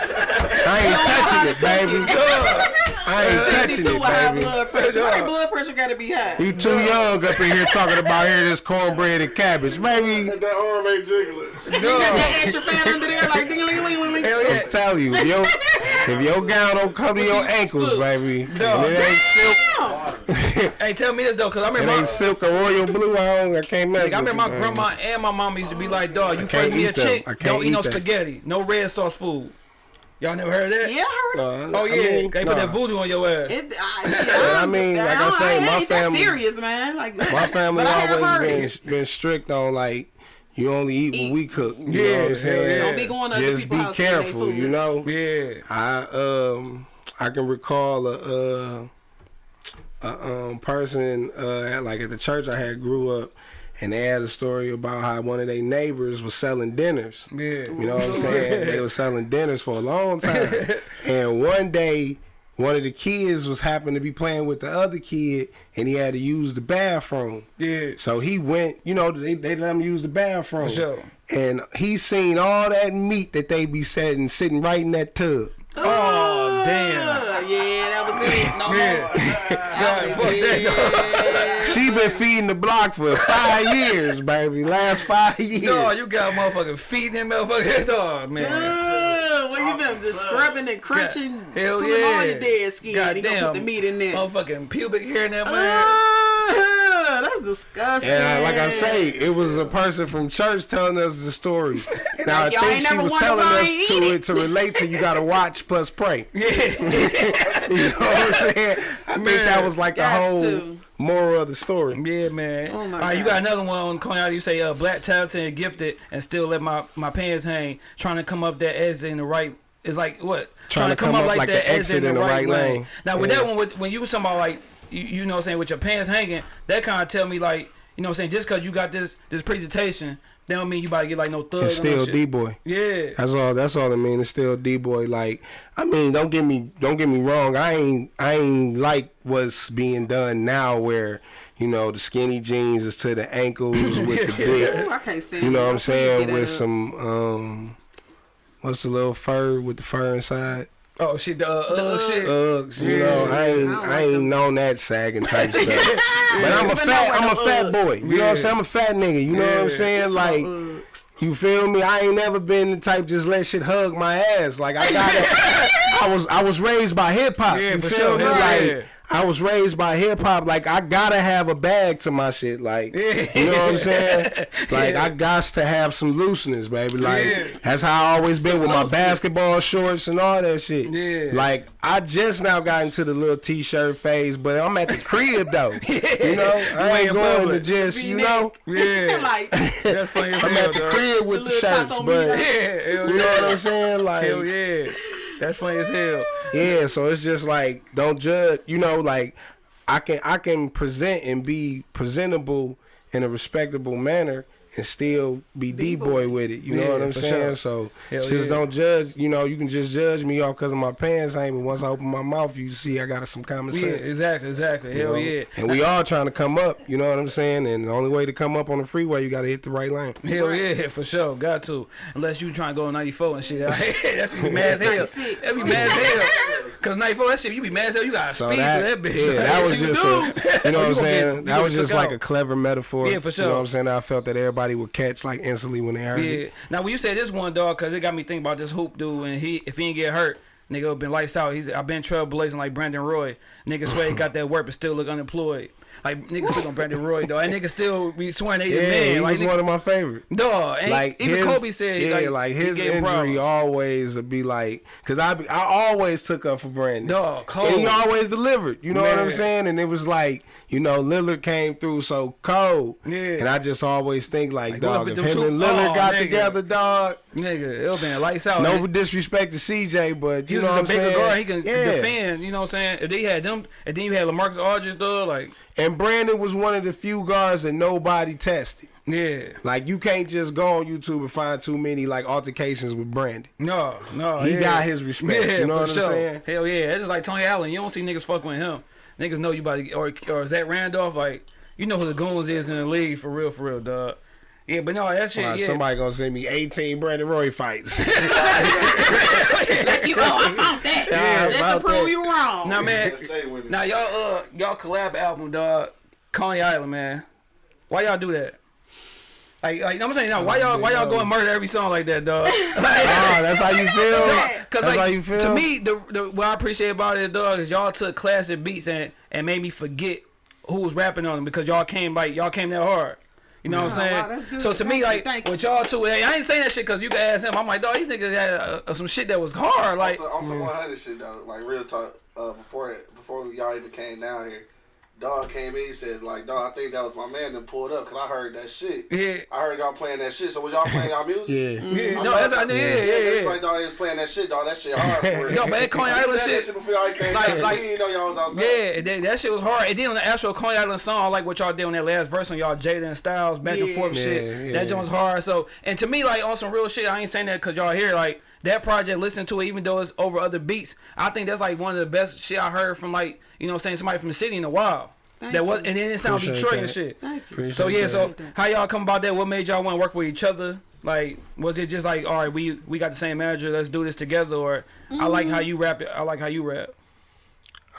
I ain't touching it, baby. I ain't touching 62 it, with high baby. blood pressure. Why Yeah. blood pressure got to be high? You too young up in here talking about here this cornbread and cabbage, baby. That arm ain't jiggling. You got that extra fat under there, like ding ling ling ling ling. Hell yeah. I'm telling you, if your, if your gown don't cover your ankles, Look. baby, No. and it ain't silk, Damn. Hey, tell me this though, cause I it remember ain't my, silk or royal blue. I don't, I can't mess like, I with remember my grandma and my mom used to be like, dog, you can't first be a them. chick, don't eat no eat that. spaghetti, no red sauce food. Y'all never heard of that? Yeah, I heard. No, Oh I yeah, mean, they put nah. that voodoo on your ass. It, I, shit, I mean, like I don't- say, ain't my that family- serious, man. Like My family I always been been strict on like you only eat, Eat. when we cook. You know Yeah, what I'm saying? yeah. Don't be going to other Just be house eating they careful, you know. Yeah. I um I can recall a uh, a um person uh at, like at the church I had grew up and they had a story about how one of their neighbors was selling dinners. Yeah. You know what I'm saying? they were selling dinners for a long time. and one day one of the kids was happened to be playing with the other kid and he had to use the bathroom. Yeah. So he went, you know, they, they let him use the bathroom. For sure. And he seen all that meat that they be setting sitting right in that tub. Oh damn. Yeah, that was it. No Yeah. more. God. She been feeding the block for five years, baby. Last five years. Dog, you got motherfucking feeding them motherfucking dog, man. What you been just scrubbing and crunching, Hell pulling yeah. all your dead skin. He gonna put the meat in there. Motherfucking pubic hair in that man. Uh, that's disgusting. And I, like I say, it was a person from church telling us the story. Now Like, I think she was telling us to it it. to relate to you got to watch plus pray. Yeah. You know what I'm saying? I think that was like the whole to. moral of the story. Yeah, man. Oh, my All right, you got another one on Coney Island. You say uh, black, talented, and gifted, and still let my my pants hang. Trying to come up that exit in the right. It's like what? Trying to come up like the exit in the right lane. Now with Yeah. that one, with, when you was talking about like you, you know, what I'm saying with your pants hanging, that kind of tell me like you know, what I'm saying just because you got this this presentation, that don't mean you about to get like no thug. It's still. D boy. Yeah. That's all. That's all I mean. It's still D boy. Like, I mean, don't get me, don't get me wrong. I ain't, I ain't like what's being done now, where you know the skinny jeans is to the ankles with the big. Ooh, I can't stand You know what I'm saying? With some, um, what's the little fur with the fur inside? Oh shit, the uh, uh, Uggs. shit. Uggs. You Yeah. know, I ain't, I don't I, ain't them. known that sagging type stuff. But I'm a fat, I'm a no fat boy. You know what I'm saying? I'm a fat nigga. You know what I'm saying? It's Like. You feel me? I ain't never been the type just let shit hug my ass. Like I got it. I was I was raised by hip hop. Yeah, you feel sure. me? Yeah. Like I was raised by hip hop. Like I gotta have a bag to my shit. Like you know what I'm saying? Like Yeah. I got to have some looseness, baby. Like Yeah. that's how I always been Some with my basketball shorts and all that shit. Yeah. Like I just now got into the little t-shirt phase, but I'm at the crib though. You know, I ain't going to just you know. Yeah. like That's I'm at the crib with The the, shirts, but. Yeah, you know what I'm saying? Like, Hell yeah. That's funny as hell. yeah. So it's just like, don't judge. You know, like I can I can present and be presentable in a respectable manner and still be D boy with it. You know what I'm saying? sure. So Hell just yeah. don't judge. You know, you can just judge me off because of my pants hang, but once I open my mouth, you see I got some common sense. Yeah, sense. exactly, exactly. you Hell know? yeah. And we all trying to come up. You know what I'm saying? And the only way to come up on the freeway, you got to hit the right lane. Hell yeah, for sure. Got to. Unless you trying to go 94 and shit. That's be mad as hell. 96. That be mad as hell. Cause 94, that shit, you be mad as hell. You got So speed that, to that bitch. yeah, that was Yes, you just, a, you know what I'm saying? that was just like out. a clever metaphor. Yeah, for You know what. I'm saying? I felt that everybody would catch like instantly when they heard Yeah. it. Now when you say this one dog, cause it got me thinking about this hoop dude, and he if he didn't get hurt, nigga been lights out. He's I've been trailblazing like Brandon Roy. Nigga swear he got that work, but still look unemployed. Like nigga still on Brandon Roy though. And nigga still be swearing they the Yeah, man. he like was nigga, one of my favorite. dog. And Like even his, Kobe said, yeah, like, like, his injury problems. always would be like, cause I be, I always took up for Brandon. Dog, Kobe. And he always delivered. You know what I'm saying? And it was like, you know, Lillard came through so cold. Yeah. And I just always think like, Like, dog, if him and Lillard Oh, got nigga. together, dog. Nigga, it'll been lights out. No And disrespect to CJ, but you know what I'm bigger saying? guard. He can yeah. defend. You know what I'm saying? If they had them, and then you had Lamarcus Aldridge, though, like, And Brandon was one of the few guards that nobody tested. yeah. Like you can't just go on YouTube and find too many like altercations with Brandon. No, no. He yeah. got his respect, Yeah, you know what I'm sure. saying? Hell yeah. It's just like Tony Allen. You don't see niggas fucking with him. Niggas know you about to get, or, or Zach Randolph, like, you know who the goons is in the league for real, for real, dog. Yeah, but no, that shit, Alright, yeah. Somebody gonna send me 18 Brandon Roy fights. like you, oh, I found that. Yeah, Just to about prove that. you wrong. Now, man, Stay with it. now y'all, uh, y'all collab album, dog. Coney Island, man. Why y'all do that? Like, like I'm saying now, why y'all, why y'all go and murder every song like that, dog? Ah, that's how you feel. Cause That's like how you feel. to me, the, the what I appreciate about it, dog, is y'all took classic beats and and made me forget who was rapping on them because y'all came like y'all came that hard. You know what I'm Oh, saying? wow. So to Thank me, like thank you. with y'all too, hey, I ain't saying that shit because you can ask him. I'm like, dog, these niggas had uh, uh, some shit that was hard. Like, on some, on some 100 shit though, like real talk. Uh, before that, before y'all even came down here, dog came in. He said like, dog, I think that was my man that pulled up because I heard that shit. yeah, I heard y'all playing that shit. So was y'all playing y'all music? Yeah. yeah, I no, know that's that- how, yeah, yeah, they yeah. was Like dog, he was playing that shit, dog. That shit hard for real. Yo, man, Coney He Island shit- That shit before y'all came Like- down. like- we didn't know y'all was outside. Yeah, that, that shit was hard. And then on the actual Coney Island song, like what y'all did on that last verse on y'all Jada and Styles back and forth Yeah, shit. yeah. That joint's hard. So, and to me, like on some real shit, I ain't saying that because y'all here. Like that project, listen to it, even though it's over other beats. I think that's like one of the best shit I heard from like you know I'm saying somebody from the city in a while. Thank that was, you. and then it sound Appreciate Detroit and shit. Thank you. Appreciate So yeah, that. so how y'all come about that? What made y'all want to work with each other? Like, was it just like, all right, we we got the same manager, let's do this together, or I like how mm-hmm. you rap it, I like how you rap.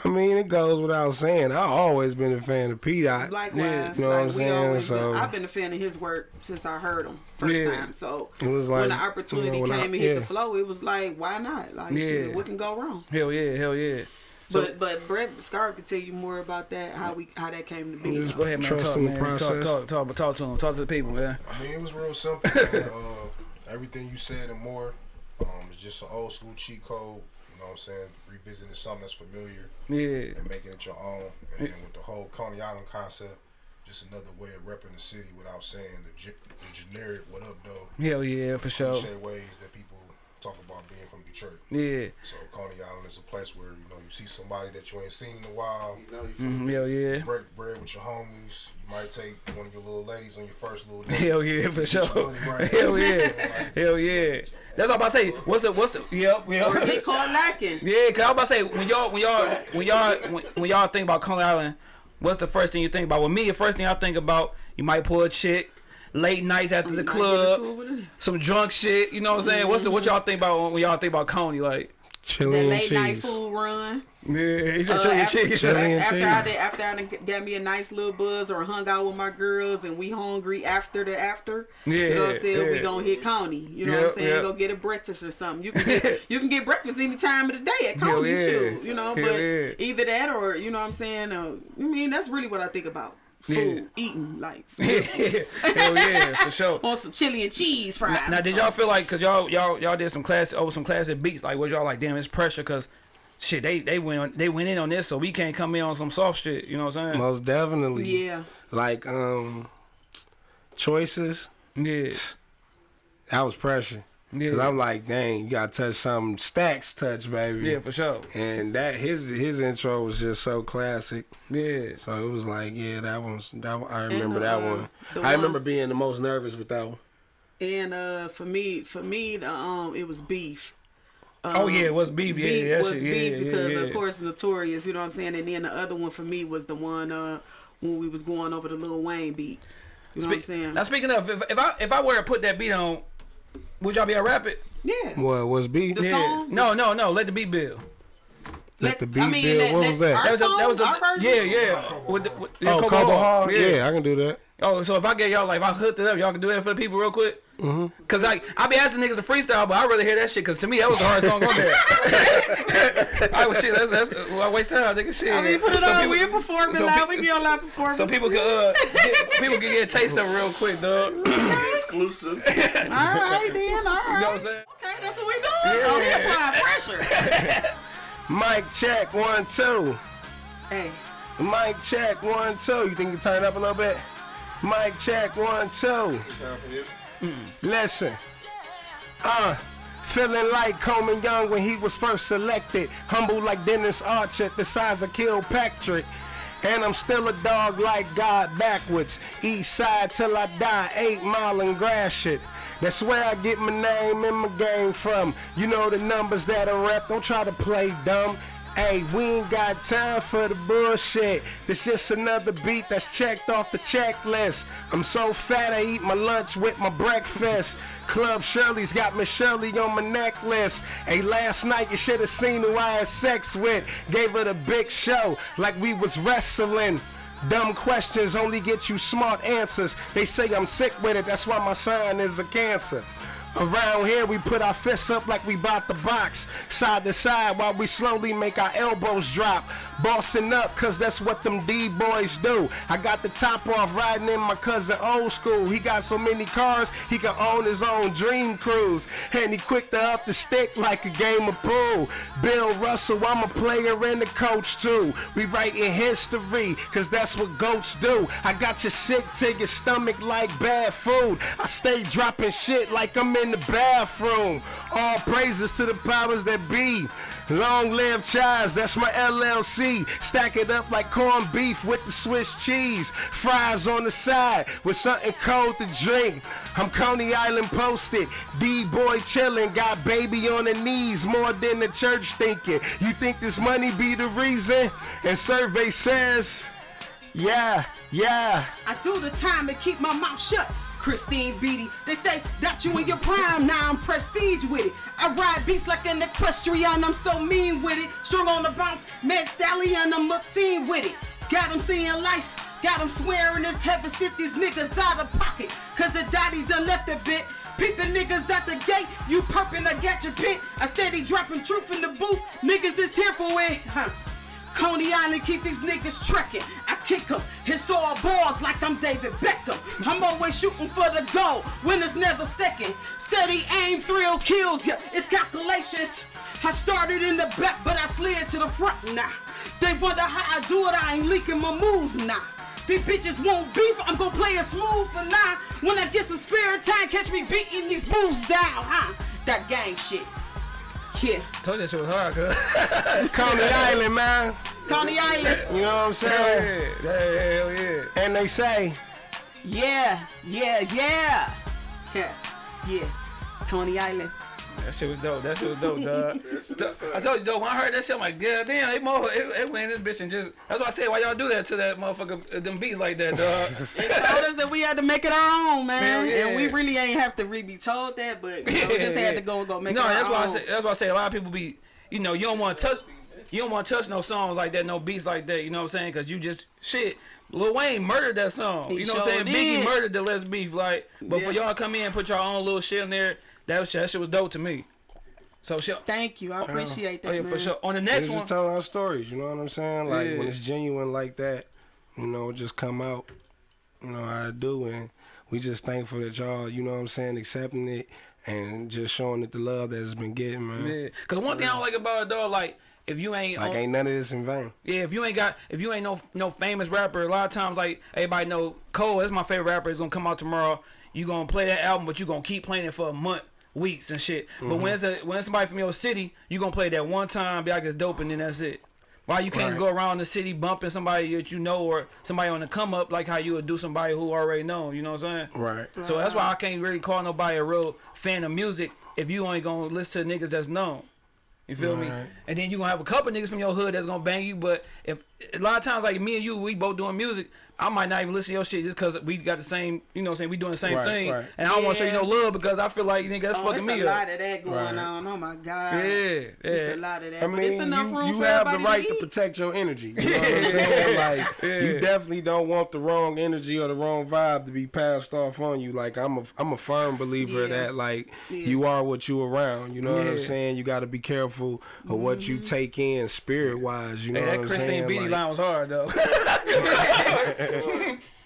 I mean, it goes without saying. I've always been a fan of P Dot. Likewise, You know what I'm like we saying? So- been, I've been a fan of his work since I heard him first Yeah. time. So It was when the opportunity you know, when came I- and hit yeah. the flow, it was like, why not? Like, Yeah. shit, what can go wrong? Hell yeah, hell yeah. But but Brett Scarp could tell you more about that how we how that came to be. Just Go ahead, man. Trust Talk, in the man. Talk, process. talk, talk, talk to him. Talk to the people, man. I mean, it was real simple. uh, everything you said and more. Um, it's just an old school cheat code. You know what I'm saying? Revisiting something that's familiar Yeah. and making it your own. And then with the whole Coney Island concept, just another way of repping the city without saying the, ge- the generic "what up, though" Hell yeah, for sure. ways that people talk about being from Detroit. Yeah. So Coney Island is a place where you know you see somebody that you ain't seen in a while. You know, you Mm, hell yeah. Break bread with your homies. You might take one of your little ladies on your first little date. Hell yeah, for sure. right. Hell yeah. like, Hell yeah. That's all I'm about to say. What's the what's the yep, Or yep. get caught lacking. Yeah, cause I'm about to say when y'all when y'all when y'all when, when y'all think about Coney Island, what's the first thing you think about? With me, the first thing I think about, you might pull a chick, late nights after the Might get club, into it with it. some drunk shit. You know what I'm saying? What's the what y'all think about when y'all think about Coney? Like, Chili That and late night cheese. food run. yeah, he's Uh, a chili after, cheese. Chili and after I cheese. did, after I done got me a nice little buzz or hung out with my girls and we hungry after the after. Yeah, you know what I'm Yeah, saying? We yeah. gonna hit Coney. You know what I'm saying? yeah. Go get a breakfast or something. You can get you can get breakfast any time of the day at Hell Coney. yeah. Shoot, you know. But yeah. either that or you know what I'm saying. Uh, I mean that's really what I think about. Food, eating, like some good food. Hell yeah, for sure. on some chili and cheese fries. Now, or did y'all feel like, cause y'all y'all y'all did some class over some classic beats, like was y'all like, damn, it's pressure, cause shit, they they went on, they went in on this, so we can't come in on some soft shit. You know what I'm saying? Most definitely. Yeah. Like um, choices. Yeah, That was pressure. Cause yeah, I'm like, dang, you gotta touch something. Stacks touch, baby. yeah, for sure. And that his his intro was just so classic. Yeah, So it was like, yeah, that one's that one, I remember And, that uh, one. the I remember one- being the most nervous with that one. And uh, for me, for me, the, um, it was beef. Oh, yeah, it was beef, yeah, beef yeah, was yeah, beef yeah, because yeah. of course notorious. You know what I'm saying? And then the other one for me was the one uh when we was going over the Lil Wayne beat. You know what I'm saying? Now speaking of, if, if I if I were to put that beat on, would y'all be a to rap it? yeah. What was B? The Yeah. song? No, no, no. Let the beat build. Let the beat build. What was that? Our That was, the, that was song, our the version? yeah, yeah. With the, with, yeah, Oh, Coco Coco Hall. Hall. Yeah. I can do that. Oh, so if I get y'all like if I hooked it up, y'all can do that for the people real quick. Mm-hmm. Cause like I be asking niggas to freestyle, but I rather hear that shit. Cause to me that was the hard song on there. I was shit. That's that's well, I waste time, nigga. Shit. I mean, put it So on. people- We're performing so live. We get a lot of performance. So people can uh get, people can get a taste of it real quick, dog. exclusive. All right, then. All right. what I'm saying? Okay, that's what we doing. Oh, we applying pressure. Mic check one two. hey, Mic check one two. You think you turn up a little bit? Mic check one two. Time. Listen. Uh. Feeling like Coleman Young when he was first selected. Humble like Dennis Archer, the size of Kilpatrick. And I'm still a dog like God backwards. East side till I die, eight mile and Gratiot. That's where I get my name and my game from. You know the numbers that I rep, don't try to play dumb. Hey, we ain't got time for the bullshit. This just another beat that's checked off the checklist. I'm so fat I eat my lunch with my breakfast. Club Shirley's got Miss Shirley on my necklace. Hey, last night you should have seen who I had sex with. Gave her the big show like we was wrestling. Dumb questions only get you smart answers. They say I'm sick with it, that's why my sign is a cancer. Around here, we put our fists up like we bought the box, side to side, while we slowly make our elbows drop. Bossing up, cause that's what them D-boys do. I got the top off riding in my cousin old school. He got so many cars, he can own his own dream cruise. And he quick to up the stick like a game of pool. Bill Russell, I'm a player and a coach too. We writing history, cause that's what goats do. I got you sick to your stomach like bad food. I stay dropping shit like I'm in the bathroom. All praises to the powers that be. Long live Chives, that's my LLC. Stack it up like corned beef with the Swiss cheese. Fries on the side with something cold to drink. I'm Coney Island posted. D-boy chillin', got baby on the knees more than the church thinking. You think this money be the reason? And survey says, yeah, yeah. I do the time to keep my mouth shut. Christine Beatty, they say that you in your prime, now I'm prestige with it. I ride beats like an equestrian, I'm so mean with it. Strong on the bounce, Meg Stallion, I'm obscene with it. Got them seeing lights, got them swearing it's heaven sent these niggas out of pocket. Cause the daddy done left a bit. Peep the niggas at the gate, you perpin', I got your pit. I steady dropping truth in the booth, niggas is here for it. Huh. Coney Island keep these niggas trekking. I kick 'em, hits all balls like I'm David Beckham. I'm always shooting for the goal, winners never second. Steady aim, thrill kills ya. It's calculations. I started in the back, but I slid to the front now. They wonder how I do it, I ain't leaking my moves now. These bitches won't beef, I'm gonna play it smooth for now. When I get some spare time, catch me beating these bulls down, huh? That gang shit. Yeah. Told you that shit was hard, cuz. Coney Island, man. Coney Island. You know what I'm saying? Yeah, yeah, hell yeah. And they say, Yeah, yeah, yeah. Yeah, yeah. Coney Island. That shit was dope. That shit was dope, dog. I told you, though, when I heard that shit, I'm like, God damn, they mo, it, it went in this bitch and just. That's why I said, why y'all do that to that motherfucker, uh, them beats like that, dog. They told us that we had to make it our own, man. Hell yeah. And we really ain't have to really be told that, but you know, we just had to go and go make no, it our that's why I say. That's why I say a lot of people be, you know, you don't want to touch, you don't want to touch no songs like that, no beats like that. You know what I'm saying? Because you just shit. Lil Wayne murdered that song. He you know what I'm sure saying? Biggie murdered the Let's Beef. Like, but for y'all come in and put your own little shit in there, that was, that shit was dope to me. So shit. Thank you. I uh, appreciate that, Oh yeah, man. for sure. On the we next just one, telling our stories. You know what I'm saying? Like when it's genuine like that, you know, just come out. You know how I do, and we just thankful that y'all, you know what I'm saying, accepting it and just showing it the love that it's been getting, man. yeah. Cause one thing I don't like about it though, like if you ain't, Like on- ain't none of this in vain. Yeah, if you ain't got, if you ain't no no famous rapper, a lot of times like everybody know Cole. That's my favorite rapper. Is gonna come out tomorrow. You gonna play that album, but you gonna keep playing it for a month, weeks and shit. But mm-hmm. when it's a when it's somebody from your city, you gonna play that one time, be like it's dope, and then that's it. Why you can't Right. go around the city bumping somebody that you know or somebody on the come up like how you would do somebody who already know. You know what I'm saying? Right. So that's why I can't really call nobody a real fan of music if you only gonna listen to niggas that's known. You feel me? And then you gonna have a couple niggas from your hood that's gonna bang you. But if a lot of times like me and you, we both doing music, I might not even listen to your shit just cause we got the same, you know, what I'm saying we doing the same Right, thing. right. And I don't want to show you no love because I feel like you nigga that's Oh, fucking it's me a lot of that going Right. on. Oh my god. Yeah, It's yeah. a lot of that. I but mean, it's enough you, room you for have the right to to protect your energy. You know what I'm saying? Like Yeah. you definitely don't want the wrong energy or the wrong vibe to be passed off on you. Like I'm a I'm a firm believer Yeah. that like Yeah. you are what you around. You know what I'm saying? You got to be careful of what Mm-hmm. you take in spirit wise. You know Hey, what I'm Christine saying? Like, line was hard though.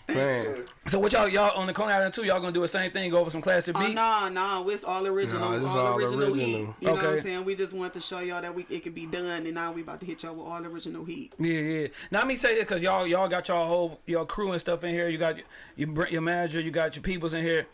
man, so what y'all y'all on the Coney Island too? Y'all gonna do the same thing? Go over some classic Oh beats? no, no, it's all original, No, it's all, all original, original. heat. You know what I'm saying? We just want to show y'all that we it can be done, and now we about to hit y'all with all original heat. Yeah, yeah. Now let me say this because y'all y'all got y'all whole your crew and stuff in here. You got your your, your manager, you got your peoples in here.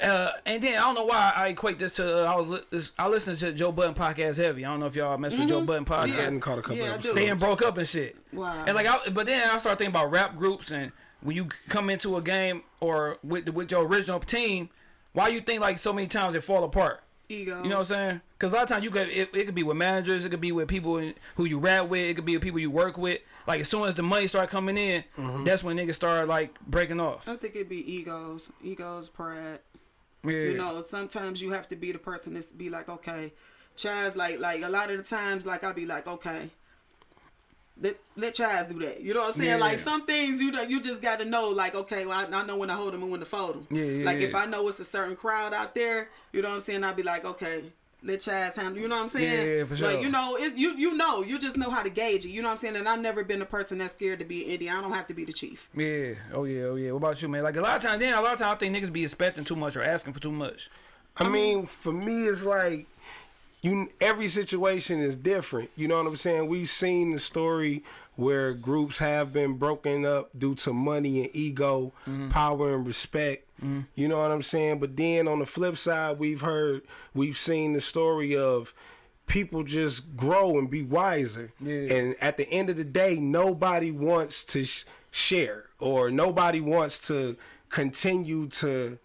Uh, and then I don't know why I equate this to uh, I was li- I listen to Joe Budden podcast heavy. I don't know if y'all mess with Joe Budden podcast. I hadn't caught a couple Yeah, I episodes. They done broke up and shit. Wow. And like, I, but then I started thinking about rap groups and when you come into a game or with with your original team, why you think like so many times it fall apart? Egos. You know what I'm saying? Because a lot of times you could it, it could be with managers, it could be with people in- who you rap with, it could be with people you work with. Like as soon as the money start coming in, that's when niggas start like breaking off. I think it'd be egos, egos, pride. Yeah. You know, sometimes you have to be the person that's be like, okay, Chaz, like, like a lot of the times, like I'll be like, okay, let let Chaz do that. You know what I'm saying? Yeah. Like some things, you know, you just got to know, like, okay, well, I, I know when to hold them and when to fold them. Yeah, yeah, Like if. I know it's a certain crowd out there, you know what I'm saying? I'd be like, okay. Let Chaz handle. You know what I'm saying? Yeah, for sure. Like you know, it, you you know, you just know how to gauge it. You know what I'm saying? And I've never been a person that's scared to be Indian. I don't have to be the chief. Yeah. Oh yeah. Oh yeah. What about you, man? Like a lot of times, then a lot of times I think niggas be expecting too much or asking for too much. I mean, for me, it's like you. Every situation is different. You know what I'm saying? We've seen the story where groups have been broken up due to money and ego, mm-hmm. power and respect. Mm-hmm. You know what I'm saying? But then on the flip side, we've heard, we've seen the story of people just grow and be wiser. Yeah. And at the end of the day, nobody wants to sh- share or nobody wants to continue to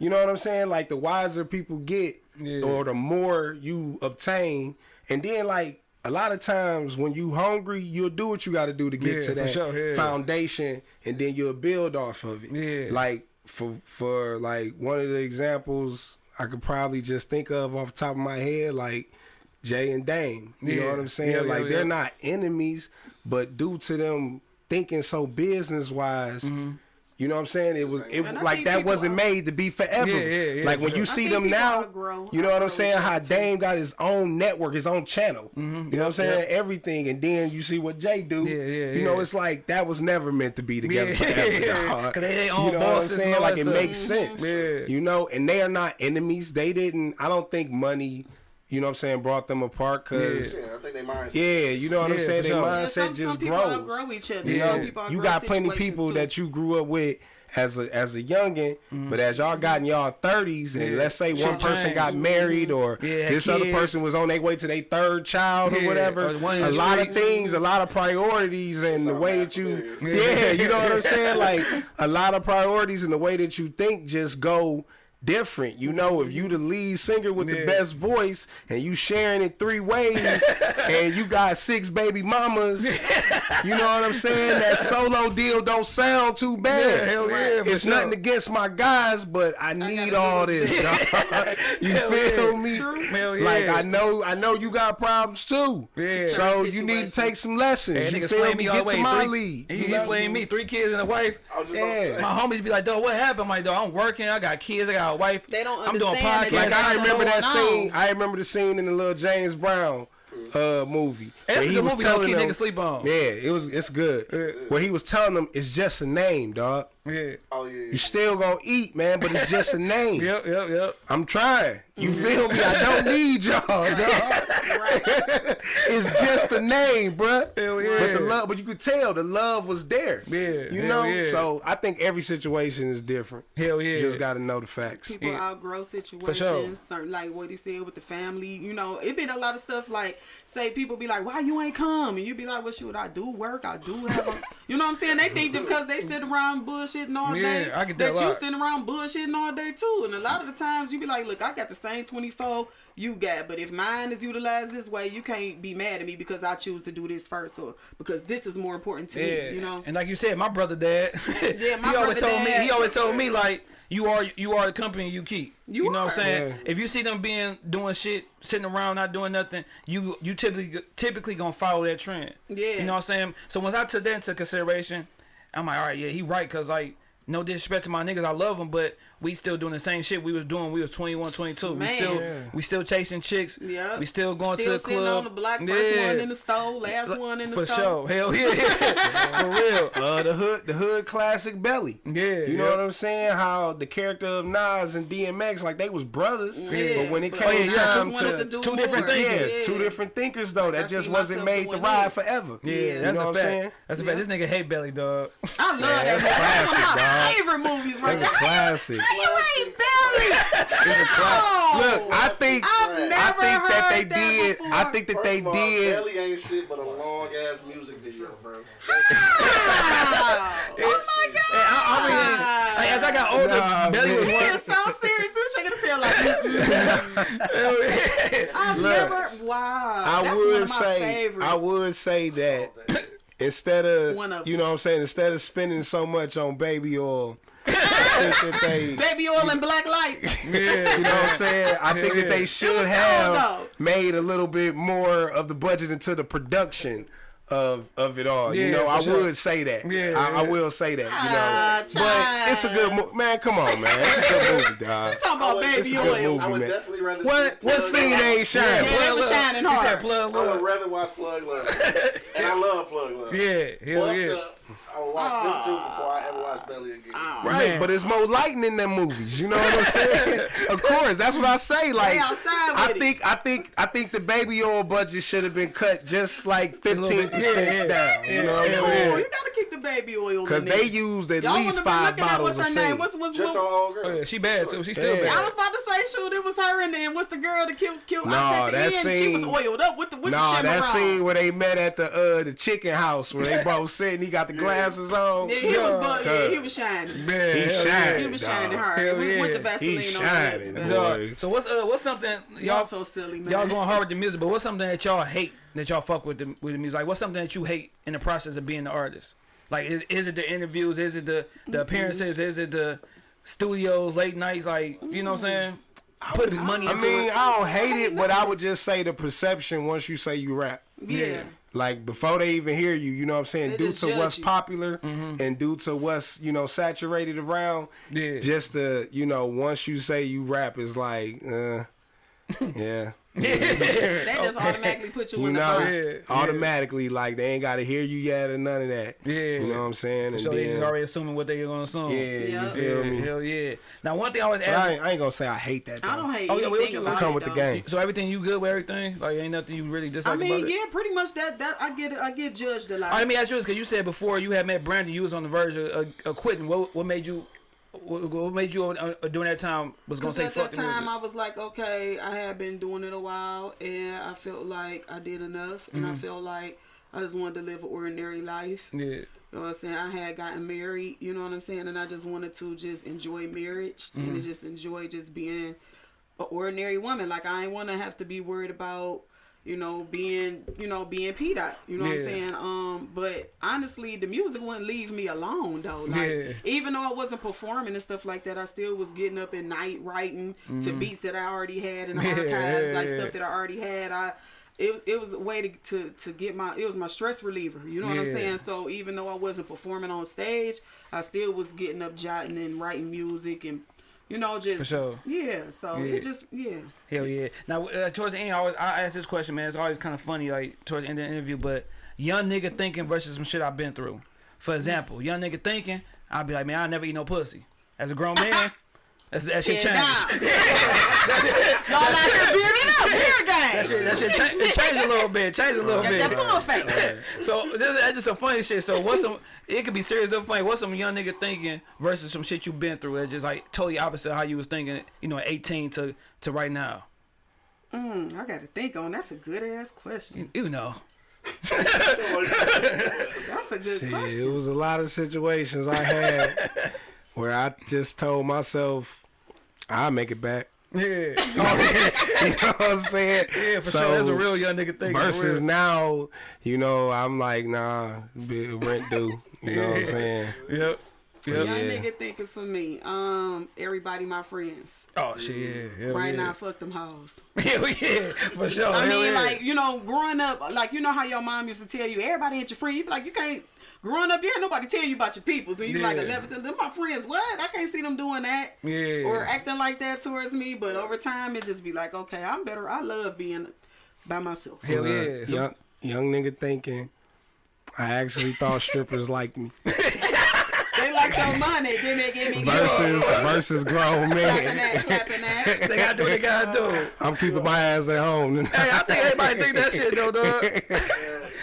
you know what I'm saying? Like the wiser people get, Yeah. or the more you obtain, and then like a lot of times when you hungry, you'll do what you got to do to get Yeah, to that sure, yeah. foundation, and then you'll build off of it. Yeah. Like for for like one of the examples I could probably just think of off the top of my head, like Jay and Dame. You know what I'm saying? Yeah, yeah, like yeah. they're not enemies, but due to them thinking so business wise, Mm-hmm. You know what I'm saying? It was it And like that wasn't are- made to be forever. Yeah, yeah, yeah, like when you sure. I see them now, outgrow- you know what I'm saying? How. Dame got his own network, his own channel. You know what I'm saying? Everything, and then you see what Jay do. Yeah, yeah, You know, it's like that was never meant to be together Yeah, forever. yeah. 'cause they their own you know what I'm bosses saying? Like it stuff. makes sense. Yeah. You know, and they are not enemies. They didn't. I don't think money. You know what I'm saying? Brought them apart because. Yeah, I think they mindset. Yeah, you know what I'm saying? for Their sure. Mindset some, just some people grows. outgrow each other. Yeah. Some people you outgrow got plenty situations, people too. that you grew up with as a as a youngin, but mm-hmm. as y'all got in y'all thirties, and Yeah. let's say one Shit person changed. got married, or Yeah, this other person was on their way to their third child or whatever, or a the lot of things, a lot of priorities, and the way that you, familiar. yeah, you know what I'm saying, like a lot of priorities and the way that you think just go different. You know, if you the lead singer with the best voice and you sharing it three ways and you got six baby mamas, you know what I'm saying? That solo deal don't sound too bad. Yeah, hell yeah, for It's sure. nothing against my guys, but I need gotta all this this. you Hell feel yeah. me? True. Hell Like. I know, I know you got problems too. Yeah. So Certain you need to take some lessons. Hey, you niggas feel me? me Get the to my three, lead. He, You he's know? playing me. Three kids and a wife. I was just Yeah. My homies be like, dog, what happened? I'm like, dog, I'm working. I got kids. I got a wife. They don't I'm doing understand podcasts. Like I remember that going on. scene. I remember the scene in the little James Brown uh movie. That's a he good was movie. Don't telling keep them- niggas sleep on. Yeah, it was. It's good. Where he was telling them it's just a name, dog. Yeah. Oh yeah. You still gonna eat, man, but it's just a name. Yep, yep, yep. I'm trying. You feel me? I don't need y'all, dog. it's just a name, bruh. Hell yeah. But the love, but you could tell the love was there. Yeah, You know. yeah. So I think every situation is different. Hell yeah. You just got to know the facts. People Yeah. outgrow situations, sure. certain, like what he said with the family. You know, it been a lot of stuff like, say, people be like, why you ain't come? And you be like, well, shoot, I do work. I do have a, you know what I'm saying? They think that because they sit around bullshitting all Yeah, day, I get that a you lot. sitting around bullshitting all day too. And a lot of the times you be like, look, I got the same 24 you got, but if mine is utilized this way, you can't be mad at me because I choose to do this first or because this is more important to Yeah. me, you know? And like you said, my brother dad. Yeah, my he always brother told me. He always told me like. You are you are the company you keep. You know what I'm saying? Yeah. If you see them being doing shit, sitting around not doing nothing, you you typically typically gonna follow that trend. Yeah. You know what I'm saying? So once I took that into consideration, I'm like, all right, yeah, he right, cause like no disrespect to my niggas, I love them, but we still doing the same shit we was doing. We was 21, 22. We Man. still Yeah. we still chasing chicks. Yeah. We still going Still to the sitting club. on the block, first Yeah. one in the stove, last one in the For stove. sure. Hell yeah. For real. Uh, the hood, the hood classic belly. Yeah, you know yeah. what I'm saying? How the character of Nas and DMX, like they was brothers, Yeah, but when it but came yeah, yeah, time to, to do two different more. things. yeah, Yeah. two different thinkers though. That I just wasn't made to ride this. forever. Yeah, Yeah. that's know a what I'm fact. saying? That's a fact. This nigga hate belly, dog. I love that. that's one of classic, my favorite movies right there. classic. How you ain't Belly? It's a classic. Oh. Look, I think I've I never think that they that did. before. I think that First they of all, did. Belly ain't shit but a long ass music video, bro. Wow. Oh my god. Hey, I, I mean, like, as I got older, Nah, belly was one. He is so serious. He was shaking his head like. I've Look, never. Wow. I That's would one of my say favorites. I would say that instead of, of you know what I'm saying instead of spending so much on baby oil I think that they Baby oil and black lights. you know what I'm saying I think that they should have cold, though. made a little bit more of the budget into the production of of it all you know I sure. would say that Yeah, I, I will say that you know ah, but it's a good movie man come on man it's a good movie dog Talking about baby it's a good oil. movie. I would man. definitely rather what see what scene Love. ain't shining Yeah, they was shining hard. plug I would rather watch Plug Love, and I love Plug Love. Yeah, hell Buffed yeah. Up, I would watch them two before I ever watch Belly again. Right, Man. but it's more lighting in them movies. You know what I'm saying? of course, that's what I say. Like, I with it. think, I think, I think the baby oil budget should have been cut just like fifteen percent yeah, yeah. down. You know what I'm oil. saying? You gotta keep the baby oil. Because in they there. used at Y'all least be five looking at bottles what's of her name? scene. What's what's Just what? on girl. Oh, yeah, she bad too. She still Yeah. I bad. was about to say, shoot, it was her and then what's the girl that killed killed Nah, Nah, at the that end? She was scene- oiled up with the with the Nah, shimmer that scene where they met at the uh the chicken house where they both sitting. He got the glasses on. Yeah, he was, Yeah. yeah, he was shining. Man, He shining. He was dog. shining hard Hell with, yeah. with the Vaseline He on shining, lips, boy. So what's uh what's something Y'all y'all so silly, man. y'all going hard with the music, but what's something that y'all hate that y'all fuck with the with the music? Like what's something that you hate in the process of being the artist? Like is is it the interviews? Is it the the appearances? Is it the studios, late nights? Like you know what I'm saying? Putting money I mean, it. I don't hate it, but I would just say the perception once you say you rap. Yeah. Like before they even hear you, you know what I'm saying? They due to what's you. popular and due to what's, you know, saturated around. Yeah. Just to, you know, once you say you rap it's like, uh yeah. They just automatically put you, You in the know, box. Yeah, yeah. automatically like they ain't gotta hear you yet or none of that. Yeah. You know what I'm saying? And So they just already assuming what they're gonna assume. yeah, Yeah. you feel Yeah, me? hell yeah. Now one thing I always But I ain't, I ain't gonna say I hate that. Though. I don't hate Oh, yeah, what you- come it, with the game. So everything you good with everything? Like ain't nothing you really dislike I mean, about it? yeah, pretty much that. That I get. I get judged a lot. All right, let me ask you this, because you said before you had met Brandon, you was on the verge of, of, of quitting. What what made you what, what made you uh, uh, during that time was gonna say at that time, music? I was like, okay, I had been doing it a while, and I felt like I did enough, and Mm-hmm. I felt like I just wanted to live an ordinary life. Yeah, You know what I'm saying? I had gotten married, you know what I'm saying? And I just wanted to just enjoy marriage and Mm-hmm. just enjoy just being an ordinary woman. Like I ain't want to have to be worried about, you know, being, you know, being P dot. You know what I'm saying? Um, but honestly, the music wouldn't leave me alone though. Like Yeah. even though I wasn't performing and stuff like that, I still was getting up at night writing to beats that I already had in the Mm-hmm. Yeah, archives, yeah, like stuff that I already had. I it, it was a way to, to to get my it was my stress reliever. You know what I'm saying? So even though I wasn't performing on stage, I still was getting up jotting and writing music and you know just For sure. yeah. So Yeah. it just yeah. hell yeah. Now uh, towards the end, I, always, I ask this question, man. It's always kind of funny, like towards the end of the interview. But young nigga thinking versus some shit I've been through. For example, young nigga thinking, I'll be like, man, I never eat no pussy. As a grown man, that's, that shit Tear changed. Y'all out here bearding up, beer That gang. shit, that shit cha- it changed a little bit. Changed a little Got bit. that full face. So this, that's just some funny shit. So what's some? It could be serious or funny. What's some young nigga thinking versus some shit you been through? That's just like totally opposite of how you was thinking. You know, at 18 to to right now. Mm, I got to think on. That's a good ass question. You know. That's a good Shit, it was a lot of situations I had where I just told myself I'll make it back. Yeah. you know what I'm saying? Yeah, for So, sure. That's a real young nigga thing. Versus now, you know, I'm like, nah, be- rent due. You know what I'm saying? Yep. Yep. Young Yeah. nigga thinking for me. Um, everybody my friends. Oh shit. Yeah. Hell right yeah. now, fuck them hoes. Hell yeah. For sure. I Hell mean, yeah. like you know, growing up, like you know how your mom used to tell you, everybody ain't your friend. You be like, you can't. Growing up, yeah, nobody tell you about your peoples, and you like Yeah. 11. Them my friends. What? I can't see them doing that Yeah. or acting like that towards me. But over time, it just be like, okay, I'm better. I love being by myself. Hell Uh, yeah. So- young, young nigga thinking. I actually thought strippers liked me. They like your money. Give me, give me, give me. Versus versus grown Clapping men. that, clapping that. they gotta do what they gotta do. I'm keeping my ass at home. Hey, I think everybody think that shit though, dog.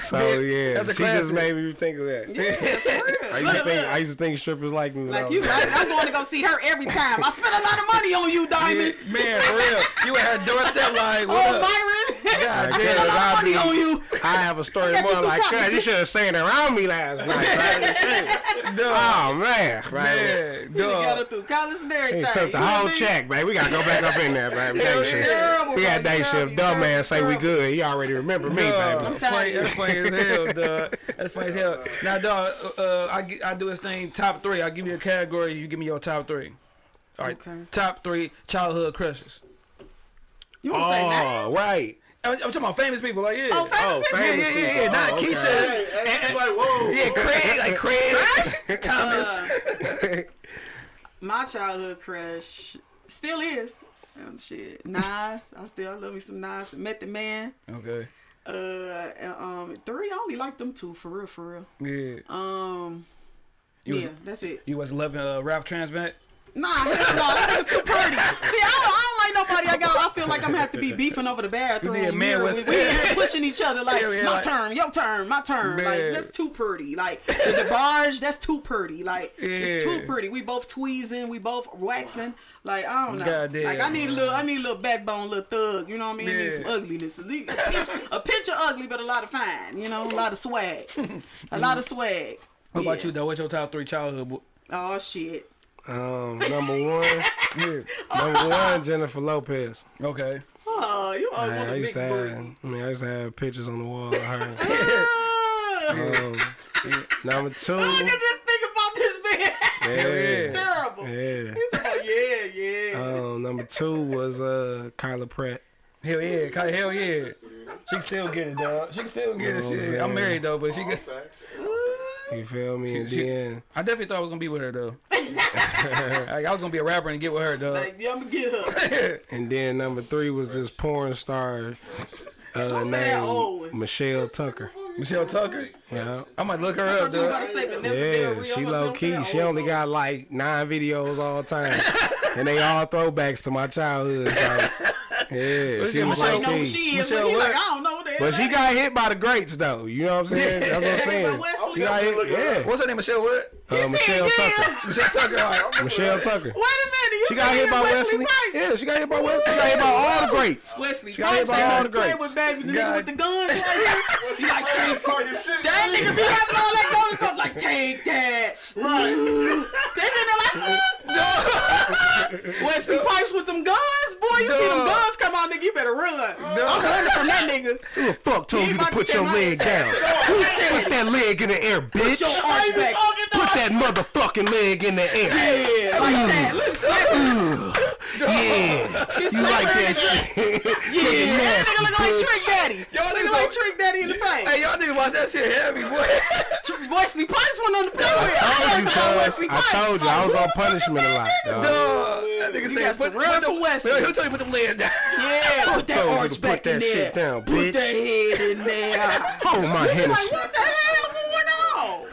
so yeah, she just made me think of that. Yeah. I used to think I used to think strippers like me. Like you, I, I'm going to go see her every time. I spend a lot of money on you, Diamond. Yeah, man, for real. You had doorstep like, oh, what Oh, up? Myron. God I spend a damn. lot of money I on you. I have a story I got you more like, college. God, you should have seen around me last night. Right? oh man, right? Man, You got her dog. through college and He everything. took the You whole what I mean? check, man. We gotta go back up in there, baby. Hell Day shift. Terrible, We had bro. day You shift. terrible, Dumb man you say we good. He already remember me, Dog, baby. That's funny, telling that's funny as hell, dog. That's funny as hell. Now, dog, uh, I, I do this thing, top three. I give you a category, you give me your top three. All right, Okay. top three childhood crushes. You want to say Oh, names? right. I'm, I'm talking about famous people, like, yeah. Oh, famous Oh, people? famous yeah, yeah, yeah. people. Not Oh, okay. Keisha. Hey, it's like, whoa. Yeah, Craig, like Craig, Thomas. Uh, my childhood crush still is. Oh, shit. Nas. I still love me some Nas. Met the man. Okay. Uh, and, um, three. I only like them two for real, for real. Yeah. Um, You was- yeah, that's it. You was loving uh, Ralph Tresvant? Nah, hell no, that was too pretty. See, I don't, I don't like nobody. I got. I feel like I'm gonna have to be beefing over the bathroom. You man we, we here pushing each other like Yeah, yeah, my like- turn, your turn, my turn. Like that's too pretty. Like the, the barge, that's too pretty. Like it's too pretty. We both tweezing, we both waxing. Like I don't know. Goddamn. Like I need a little, I need a little backbone, a little thug. You know what I mean? I need some ugliness. A, pinch, a pinch of ugly, but a lot of fine. You know, a lot of swag, a lot of swag. What about you, though? What's your top three childhood? Oh shit. Um, number one, Yeah. number one, Jennifer Lopez. Okay. Oh, you always Man, want I to used mix to have. I mean, I used to have pictures on the wall of her. Ah! um, number two, I can just think about this man. yeah, Terrible. yeah. He talking yeah, yeah. Um, number two was uh Kyla Pratt. Hell yeah. Kai- Hell yeah. She can still get it, dog. She can still get You know what it. I'm I'm married though, but she can. facts. You feel me? And She- then I definitely thought I was gonna be with her though. like, I was gonna be a rapper and get with her, dog. Like, yeah, I'm gonna get her. and then number three was this porn star uh, Don't say that old named. Michelle Tucker. Michelle Tucker. Yeah. I might look her I up, thought you was about dog. to say Yeah, she low key. She only got like nine videos all the time, and they all throwbacks to my childhood. So, yeah, she was I Michelle low don't know who she is, Michelle but he like? I don't know the But she got hit by the greats though. You know what I'm saying? That's what I'm saying. She got hit. Yeah. What's her name? Michelle what? Uh, Michelle. Tucker. Michelle Tucker. Michelle Tucker. Wait a minute, you She got hit by Wesley. Pipes. Yeah, she got hit by Wesley. She got hit by all the greats. Wesley She got hit Pipes by all all the play greats. with baby the nigga God. with the guns right here. He like take Talking shit. that nigga be having all that going stuff like take that. Right. they been there like Wesley Pipes with them guns, boy. You see them guns come out, nigga. You better run. I'm running from that nigga. Who the fuck told you to put your leg down? Who said Put that leg in the air, bitch. Your arch back. Put that motherfucking leg in the air. Yeah, like that. Look, slap it. Yeah. You like that shit. Yeah, that nigga look like Trick Daddy. Y'all Look like Trick Daddy in the face. Hey, y'all niggas watch that shit heavy, boy. Wesley Pipes went on the play with. I told you, heard about cuz. I told you. I was on punishment a lot, dog. That nigga said, put, run from Wesley. He'll tell you put them legs down. Yeah, put that arch back in there. put that head in there. Hold oh, my like, what the hell going on?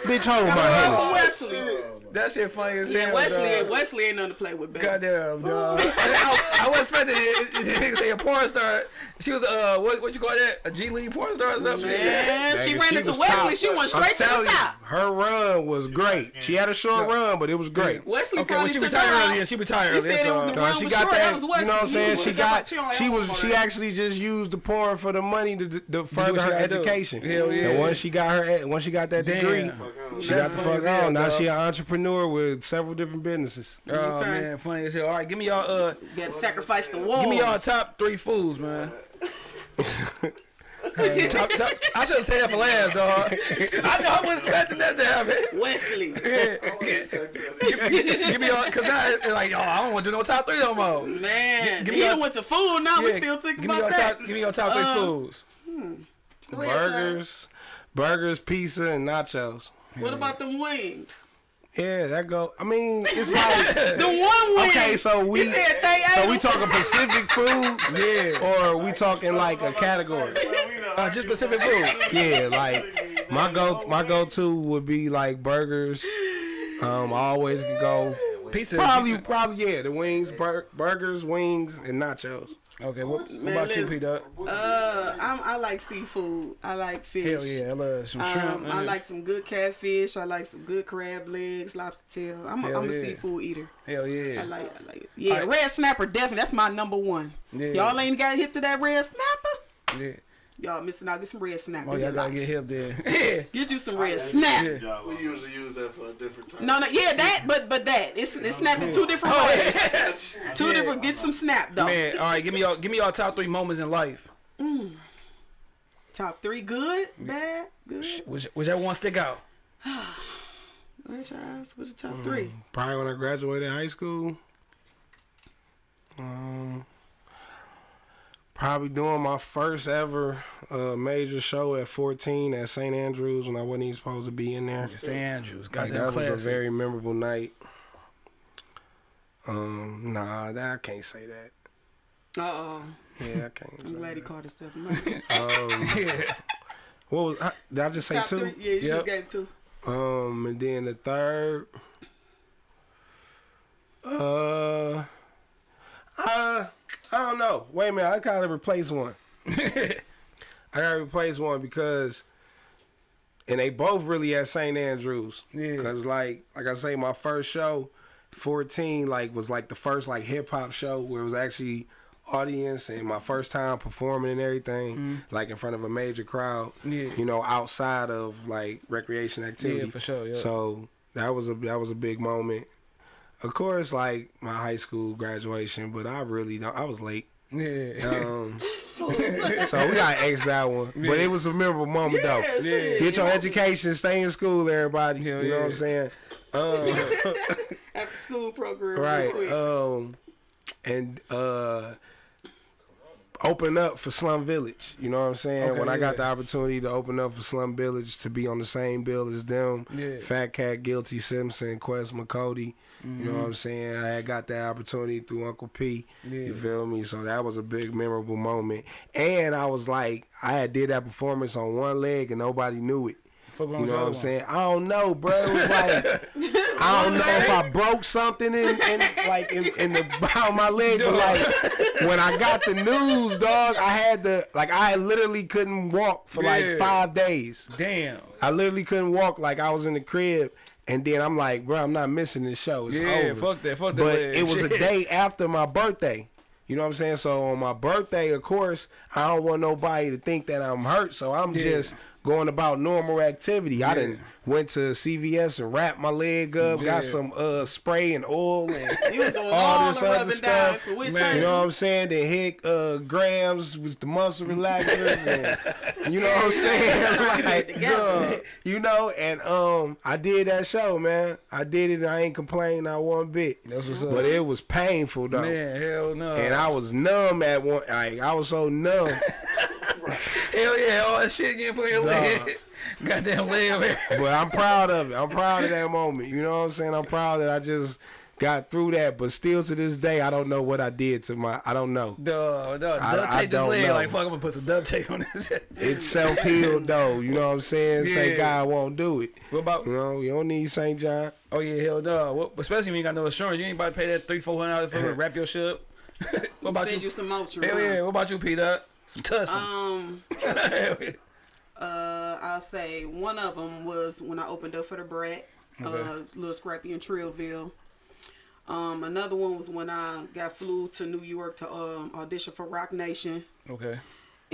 Bitch, hold my Run from Hennessy. Wesley. That shit funny as Yeah, hell, Wesley, dog. Wesley ain't nothing to play with, baby. Goddamn, dog. I, I wasn't expecting it. it, it say a porn star. She was uh, what what you call that? A G League porn star or something? Man, she Nigga, ran she into Wesley. top. She went I'm straight to the telling you, top. her run was great. She had a short run, but it was great. Wesley Okay, well probably she took retired her out. early. and She retired He early. said that's it all. the run she was got short. That that. was You know what I'm saying? She got. she was. She actually just used the porn for the money to, to further her education. Hell yeah. And once she got her, once she got that Damn. degree, she got the fuck as hell, on. Now she an entrepreneur with several different businesses. Oh man, funny as hell. All right, give me y'all uh, You gotta sacrifice the wall. give me y'all top three fools, man. Top, top, I should have said that for last, dog. I know I wasn't expecting that to happen. Wesley. Yeah. give me y'all, cause now it's like, oh, I don't want to do no top three no more. Man, Give he me done your- went to food. Now we still thinking give about that. top, give me your top three Um, foods. Go ahead, Chad. Burgers, burgers, pizza, and nachos. What about them wings? Yeah, that go. I mean, it's like. The one wing. Okay, so we He said take so we talking Pacific foods, Yeah. or we talking like a category? Uh, just specific food. Yeah, like my go my go to would be like burgers. Um, I always go Pizza. probably probably yeah the wings, bur- burgers, wings, and nachos. Okay, what, what about you, listen. P Dog? Uh, I'm, I like seafood. I like fish. Hell yeah, I love some shrimp. Um, I like some good catfish. I like some good crab legs, lobster tail. I'm a, I'm a seafood eater. Hell yeah. I like, I like yeah, Alright. red snapper definitely. That's my number one. Yeah. Y'all ain't got hip to that red snapper. yeah. Y'all missing out. Get some red snap. Oh, in y'all gotta get hip there. yeah. Get you some red snap. Yeah. We usually use that for a different time. No, no, yeah, that, but but that it's it's snapping two different Oh, ways. Two Yeah. different. Get some snap though. Man, all right, give me y'all, give me y'all top three moments in life. Top three, good, bad, good. Which, whichever one stick out. What's yours? What's your top three? Probably when I graduated high school. Um, probably doing my first ever uh, major show at 14 at St. Andrews when I wasn't even supposed to be in there. St. Andrews. got Like Goddamn that was classic. a very memorable night. Um, nah, that I can't say that. Uh oh. Yeah, I can't. I'm say glad he that. called himself. a Um, yeah. what was? I- Did I just say top two? three. Yeah, you Yep. just gave two. Um, and then the third, uh, uh, I don't know. Wait a minute, I gotta replace one. I gotta replace one because, and they both really at St. Andrews. Yeah. Cause like, like I say, my first show, fourteen, like was like the first like hip hop show where it was actually audience and my first time performing and everything, like in front of a major crowd. Yeah. You know, outside of like recreation activity. Yeah, for sure. Yeah. So that was a that was a big moment. Of course, like my high school graduation, but I really don't. I was late. yeah. Um, so we got X that one, but it was a memorable moment Yeah, though. shit. Get your education, stay in school, everybody. Hell you know what I'm saying? Um, After school program. right. Um, and uh, open up for Slum Village. You know what I'm saying? Okay, when I got the opportunity to open up for Slum Village to be on the same bill as them, Yeah. Phat Kat, Guilty Simpson, Quest MCODY. You know Mm-hmm. what I'm saying? I had got that opportunity through Uncle P. You feel me? So that was a big memorable moment. And I was like, I had did that performance on one leg and nobody knew it. Fuck You know what I'm other saying? I don't know, bro. It was like I don't know if I broke something in, in like in, in the behind my leg, but like when I got the news, dog, I had to like I literally couldn't walk for Yeah. like five days. Damn. I literally couldn't walk like I was in the crib. And then I'm like, bro, I'm not missing this show. It's Yeah, over. fuck that. Fuck that. But leg. it was a day after my birthday. You know what I'm saying? So on my birthday, of course, I don't want nobody to think that I'm hurt. So I'm Yeah. just going about normal activity. I didn't went to CVS and wrapped my leg up, got some uh spray and oil and was all this the other stuff. You know what? I'm saying? The hit uh grams with the muscle relaxers and you know what I'm saying? Trying to get like, duh, you know, and um I did that show, man. I did it and I ain't complaining not one bit. That's what's up. But it was painful though. Man, hell no. And I was numb at one like I was so numb. hell yeah, all that shit getting put in your Dog. leg. Goddamn leg over here. but I'm proud of it. I'm proud of that moment. You know what I'm saying? I'm proud that I just got through that. But still to this day, I don't know what I did to my. I don't know. Duh, duh, I- duct I tape this leg know. like fuck. I'm gonna put some duct tape on this shit. It's self healed though. You know what I'm saying? Say Yeah. God won't do it. What about? You know, you don't need St. John. Oh yeah, hell no. What, especially when you got no insurance, you ain't about to pay that three, four hundred dollars for to wrap your shit up. what about Send you? you some Motrin. Hell yeah. What about you, Peter? Some tussin. Um, uh, I'll say one of them was when I opened up for the Brat, uh, Little Scrappy in Trillville. Um, another one was when I got flew to New York to um, audition for Roc Nation. Okay.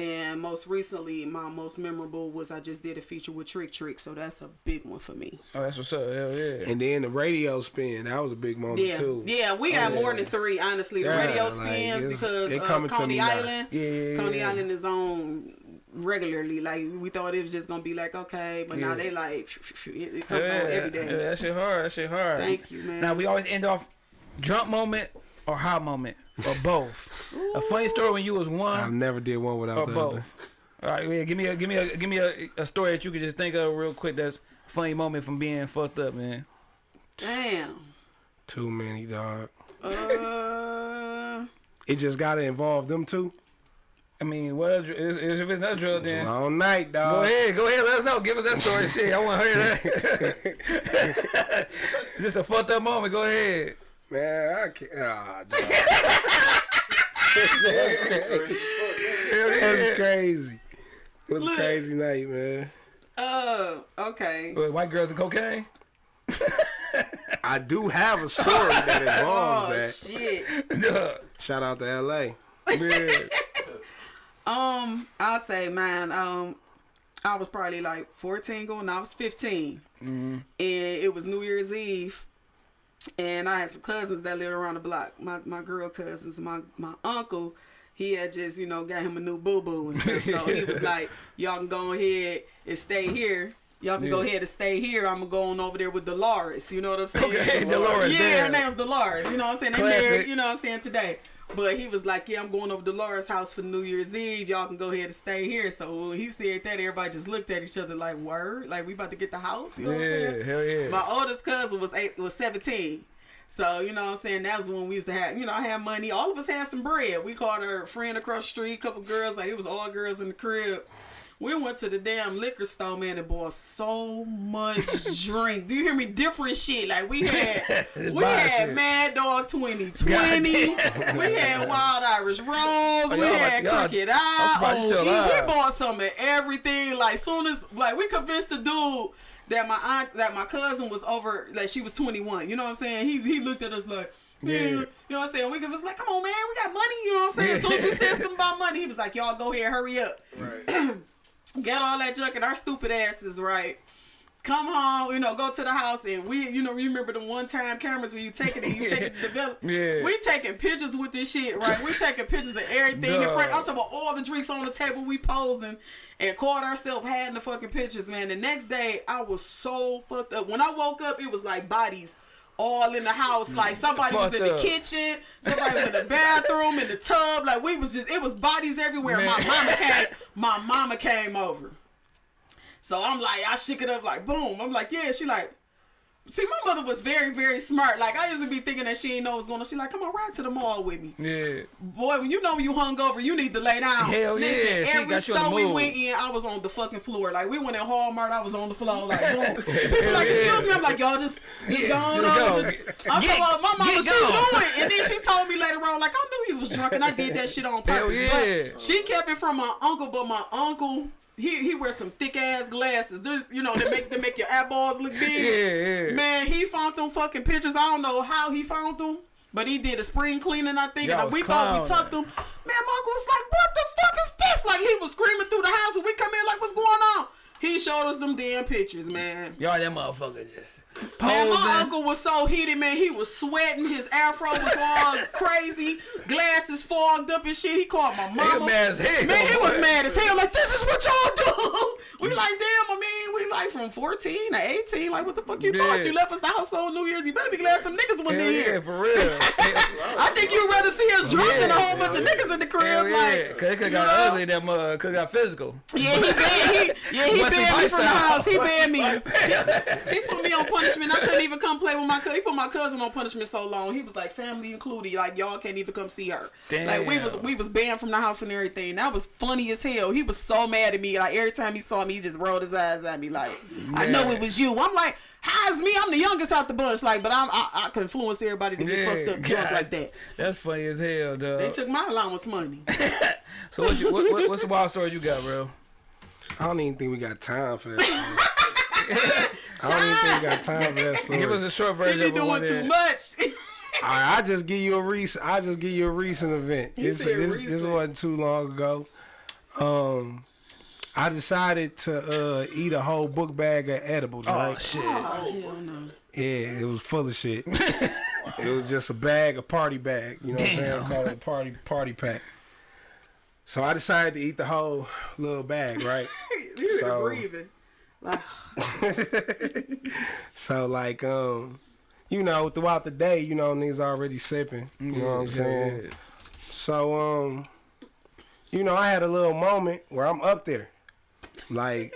And most recently, my most memorable was I just did a feature with Trick Trick, so that's a big one for me. Oh, that's what's up. Hell yeah. And then the radio spin, that was a big moment Yeah, too. yeah, we got Yeah. more than three, honestly. The Yeah, radio like, spins it's- because uh, coming to me Coney. Island, Yeah, yeah, Coney yeah. Island is on regularly. Like we thought it was just gonna be like okay, but now they like it, it comes yeah, on every yeah, that shit hard. That shit hard. Thank you, man. Now we always end off drunk moment or high moment or both. a funny story when you was one. I one never did one without or the both. other. All right, yeah, give me a give me a give me a, a story that you could just think of real quick. That's a funny moment from being fucked up, man. Damn. Too many, dog. Uh, It just gotta involve them two. I mean, what else- if if it's not drug, then Long night, dog. go ahead, go ahead, let us know. Give us that story, shit. I want to hear that. just a fucked up moment. Go ahead. Man, I can't. Ah, dog. That's crazy. It was a crazy night, man. uh, okay. What, White girls and cocaine. I do have a story that involves Oh that. shit. Duh. Shout out to LA. Yeah. Um, I'll say, man. Um, I was probably like 14 going. I was 15, and it was New Year's Eve, and I had some cousins that lived around the block. My my girl cousins. My my uncle, he had just you know got him a new boo boo and stuff. So he was like, y'all can go ahead and stay here. Y'all can go ahead and stay here. I'm gonna go on over there with Dolores. You know what I'm saying? Okay, Dolores, Yeah, her name's Dolores. You know what I'm saying? They married. You know what I'm saying today. But he was like, "Yeah, I'm going over to Laura's house for New Year's Eve. Y'all can go ahead and stay here." So he said that, everybody just looked at each other like, "Word, like we about to get the house." You know what I'm saying? hell yeah. My oldest cousin was eight, was 17. So you know what I'm saying? That was when we used to have, you know, I had money. All of us had some bread. We called her a friend across the street, couple girls. Like it was all girls in the crib. We went to the damn liquor store, man, and bought so much drink. Do you hear me? Different shit. Like we had, we had shit. Mad Dog 2020. we had Wild Irish Rose. we Oh, y'all like- had Crooked Eye. surprised you oh, OE. We bought some of everything. Like soon as, like we convinced the dude that my aunt, that my cousin was over, like she was 21. You know what I'm saying? He he looked at us like. Yeah. Yeah. You know what I'm saying? We was like, come on, man, we got money. You know what I'm saying? As soon as we said something about money, he was like, y'all go here, hurry up. Right. Get all that junk and our stupid asses, right? Come home, you know, go to the house and we, you know, remember the one time cameras when you take it and you take it to develop. Yeah. We taking pictures with this shit, right? We taking pictures of everything in front. I'm talking about all the drinks on the table. We posing and caught ourselves having the fucking pictures, man. The next day, I was so fucked up. When I woke up, it was like bodies all in the house. Like mm. somebody was in the up. kitchen, somebody was in the bathroom, in the tub. Like we was just, it was bodies everywhere. My mama came, my mama came over. So I'm like, I shook it up like boom. I'm like, yeah. She like, see, my mother was very, very smart. Like I used to be thinking that she didn't know what was going on. She like, come on, ride to the mall with me. Yeah. Boy, when you know you hungover, you need to lay down. Hell yeah, she every got you on the store we went in, I was on the fucking floor. Like we went in Walmart, I was on the floor. Like boom. People like, excuse me. I'm like, y'all just, just Yeah, go on. go. Just, I'm Get- talking about my mama. She knew it, and then she told me later on, like I knew he was drunk, and I did that shit on purpose. Hell yeah. But she kept it from my uncle, but my uncle. He, he wears some thick ass glasses. This you know they make that make your eyeballs look big. Yeah, yeah. Man, he found them fucking pictures. I don't know how he found them, but he did a spring cleaning, I think. And we thought we tucked them. Man, my uncle was like, "What the fuck is this?" Like he was screaming through the house, and we come in like, "What's going on?" He showed us them damn pictures, man. Y'all that motherfucker just Man, my uncle was so heated, man. He was sweating. His afro was all crazy. Glasses fogged up and shit. He called my mama. mad as hell. Man, he was mad as hell. Like, this is what y'all do. We mm. like, damn, I mean, we like from 14 to 18. Like, what the fuck you Yeah. thought? You left us the house on New Year's. You better be glad some niggas in yeah, here. for real. I think you'd rather see us drunk than a whole bunch of niggas in the crib. Hell yeah. Like, Cause it could got know? ugly that mother could got physical. Yeah, he banned he, yeah, he banned me from the house. He banned me. he put me on punishment. I couldn't even come play with my cousin. He put my cousin on punishment so long. He was like family included. Like y'all can't even come see her. Damn. Like we was we was banned from the house and everything. That was funny as hell. He was so mad at me. Like every time he saw me, he just rolled his eyes at me. Like I know it was you. I'm like. How's me? I'm the youngest out the bunch, like, but I'm I, I can influence everybody to get Yeah, fucked up drunk God. like that. That's funny as hell, dog. They took my allowance money. so what you what, what, what's the wild story you got, bro? I don't even think we got time for that. story. I don't even think we got time for that story. Give us a short He version be of doing one too there. much. I, I just give you a recent. I just give you a recent event. He This, said this, this wasn't too long ago. Um, I decided to uh, eat a whole book bag of edibles. Oh right? shit. oh hell no. Yeah, it was full of shit. it was just a bag, a party bag. You know what I'm saying? Damn. Call it a party party pack. So I decided to eat the whole little bag, right? You So- so, breathing. Like, So like, um, you know, throughout the day, you know, niggas already sipping. You know what I'm saying? So um, you know, I had a little moment where I'm up there, like,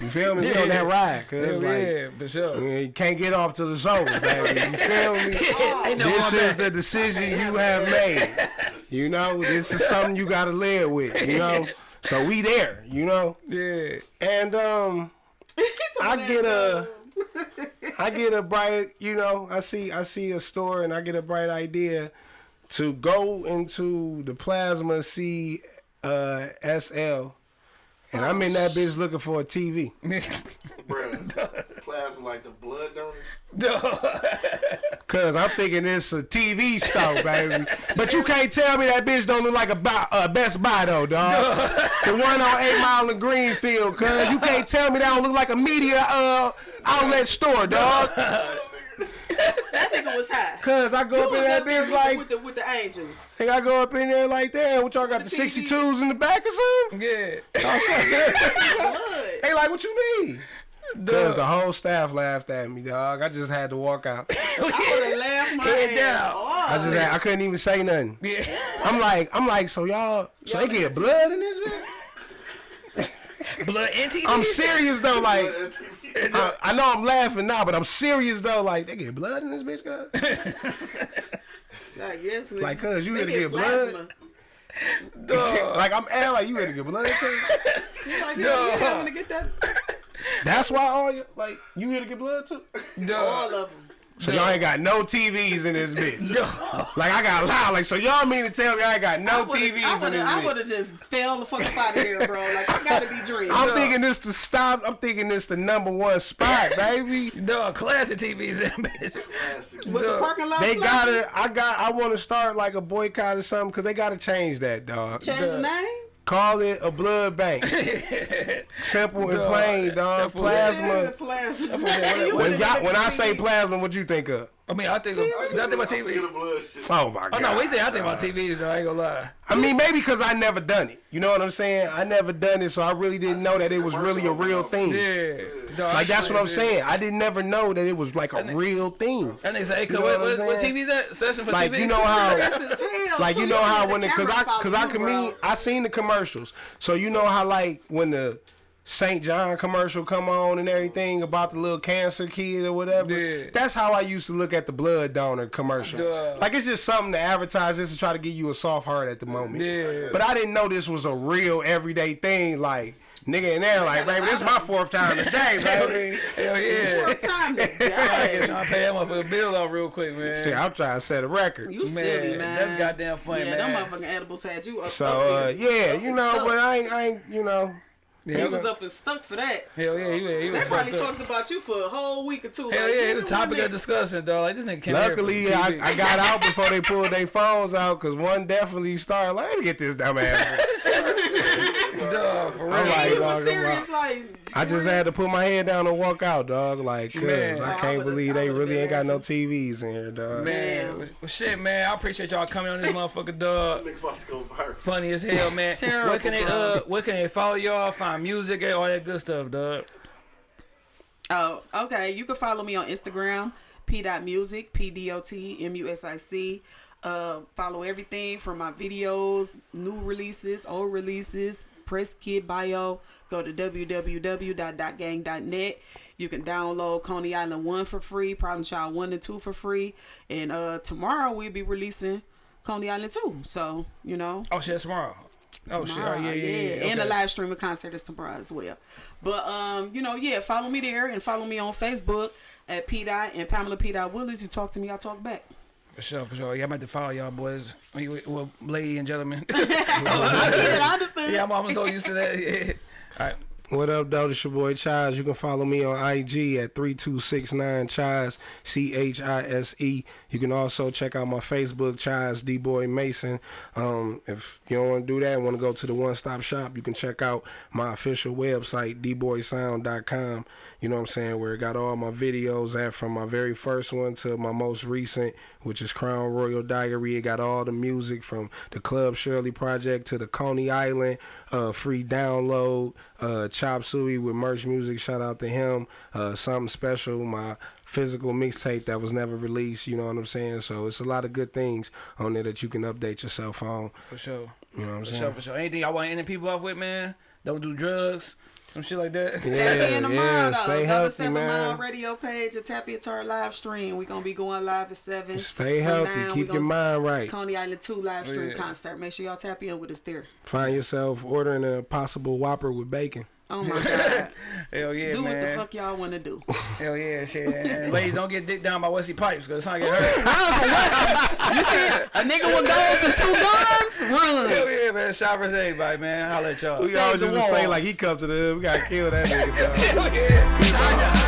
you feel me? We on that ride, cause Hell like. yeah, for sure. You can't get off to the zone, baby. You feel me? No this is the decision you have made. You know, this is something you gotta live with. You know, so we there. You know, Yeah. and um, I get a, I get a bright. You know, I see, I see a store, and I get a bright idea to go into the plasma C uh, SL, and I'm in that bitch looking for a TV. Bruh. Plasma like the blood donor. Cause I'm thinking it's a TV store, baby. But you can't tell me that bitch don't look like a buy, uh, Best Buy though, dog. the one on Eight Mile and Greenfield, cause you can't tell me that don't look like a media uh outlet store, dog. That nigga was high. Cause I go You up in was that there bitch like, with the with the angels. think I go up in there like, damn, what y'all got the The 62s in the back or something? Yeah. Blood. They like, what you mean? Cause the whole staff laughed at me, dog. I just had to walk out. I would have laughed my Head ass down. off. I just had, I couldn't even say nothing. Yeah. I'm like, I'm like, so y'all, so they get blood in this bitch? Blood and TV. I'm serious though, like I, I know I'm laughing now, but I'm serious though, like they get blood in this bitch, guys. Like, yes, nigga. Like, cuz, you had to get blood? plasma. like I'm acting like you ready to get blood. cuz. You like, yeah, yeah, I'm gonna get that. That's why all you like you here to get blood too. All of them. So y'all ain't got no TVs in this bitch. Like I got loud. Like so y'all mean to tell me I ain't got no TVs I in would this have, I bitch? would have just fell the fuck up out of here, bro. Like, I gotta be dreaming. I'm thinking this to stop. I'm thinking this the number one spot, baby. Dog, classic TVs in that bitch. Classic. Was the parking lot They gotta. I got. I want to start like a boycott or something because they gotta change that, dog. change the name? Call it a blood bank. Simple and Dog, plain, dog. that fool- Yeah, Plasma. plasma. When- You When, would've y'all, when I say plasma, what you think of? I mean, I think of, I think about Get TV. blood. Oh my god. Oh no, we say I think about TVs though. I ain't gonna lie. I mean, maybe because I never done it. You know what I'm saying? I never done it, so I really didn't know that it was really a real thing. Yeah. Dog, like that's what I'm yeah. saying. I didn't never know that it was like a nigga- real thing. That nigga say, hey, You cuz, know what, what what, what? TV's that? Session for Like TV? you know how That's like So you know how the when the cause I cause I can bro. mean I seen the commercials. So you know how like when the St. John commercial come on and everything about the little cancer kid or whatever. Yeah. That's how I used to look at the blood donor commercials. Duh. Like it's just something to advertise just to try to give you a soft heart at the moment. Yeah. But I didn't know this was a real everyday thing. Like nigga in there like, baby, this is my fourth time today, baby. Hell yeah. What time today? trying to pay that motherfucker bill off real quick, man. Shit, I'm trying to set a record. You Man, silly, man. that's goddamn funny, yeah, man. them motherfucking edibles had you up. So up uh, yeah, you know, but I ain't, I ain't, you know. Yeah, he he was up and stuck for that. Hell yeah, he, was- he They was probably fucked up. talked about you for a whole week or two. Hell like, yeah, the topic one of day- discussion, dog. Like this nigga can't Luckily, I, I got out before they pulled their phones out because one definitely started. Like, let me get this dumb ass. dog, for real. I'm Yeah, like, he was serious, like- like. I just had to put my head down and walk out, dog. Like, cause Man. I I can't would've- believe they really ain't got no. TVs in here, dog. Man, Man. well, well, shit, man. I appreciate y'all coming on this motherfucker, dog. Nigga about go viral. Funny as hell, man. Terrible, where can they uh, where can they follow y'all? Find music and all that good stuff, dog. Oh, okay. You can follow me on Instagram, p.music, p-d-o-t-m-u-s-i-c. Uh, follow everything from my videos, new releases, old releases, press kid bio. Go to www.dotgang.net. You can download Coney Island 1 for free, Problem Child 1 and 2 for free. And uh, tomorrow we'll be releasing Coney Island 2. So, you know, Oh shit, tomorrow. Oh shit, oh, tomorrow, yeah, yeah, yeah. And the okay. live streaming concert is tomorrow as well. But um, you know, yeah, follow me there and follow me on Facebook at P Dot and Pamela P Dot Willis. You talk to me, I talk back. For sure, for sure. Yeah, I'm about to follow y'all boys. Well, ladies and gentlemen. I get it, I understand. yeah, I'm almost so used to that. Yeah. All right. What up, though? It's your boy Chaz. You can follow me on IG at 3269 Chaz, C H I S E. You can also check out my Facebook, Chaz D Boy Mason. Um, if you don't want to do that, want to go to the one stop shop, you can check out my official website, dboysound.com. You know what I'm saying? Where it got all my videos at from my very first one to my most recent, which is Crown Royal Diary. It got all the music from the Club Shirley Project to the Coney Island, uh, free download, uh, Chop Suey with merch music. Shout out to him. Uh, something special. My physical mixtape that was never released. You know what I'm saying? So it's a lot of good things on there that you can update yourself on. For sure. You know what I'm For saying? sure, for sure. Anything y'all want to end people off with, man? Don't do drugs. Some shit like that. Tap in tomorrow, yeah, though. stay Go to healthy, Seven man. Mile Radio page or tap into our live stream. We're gonna be going live at seven. Stay healthy. nine, Keep your mind right. Coney Island 2 live oh, stream Yeah. concert. Make sure y'all tap in with us there. Find yourself ordering a possible Whopper with bacon. Oh my god. Hell yeah, do man. what the fuck y'all wanna do. Hell yeah, shit. And, and ladies, don't get dick down by Wesley Pipes because it's not get hurt. you see a nigga with guns and two guns? Run. Hell yeah, man. Shout out to everybody, man. Holla at y'all. We Save always the used to say like he come to the we gotta kill that nigga. dog. Hell yeah. Shout out.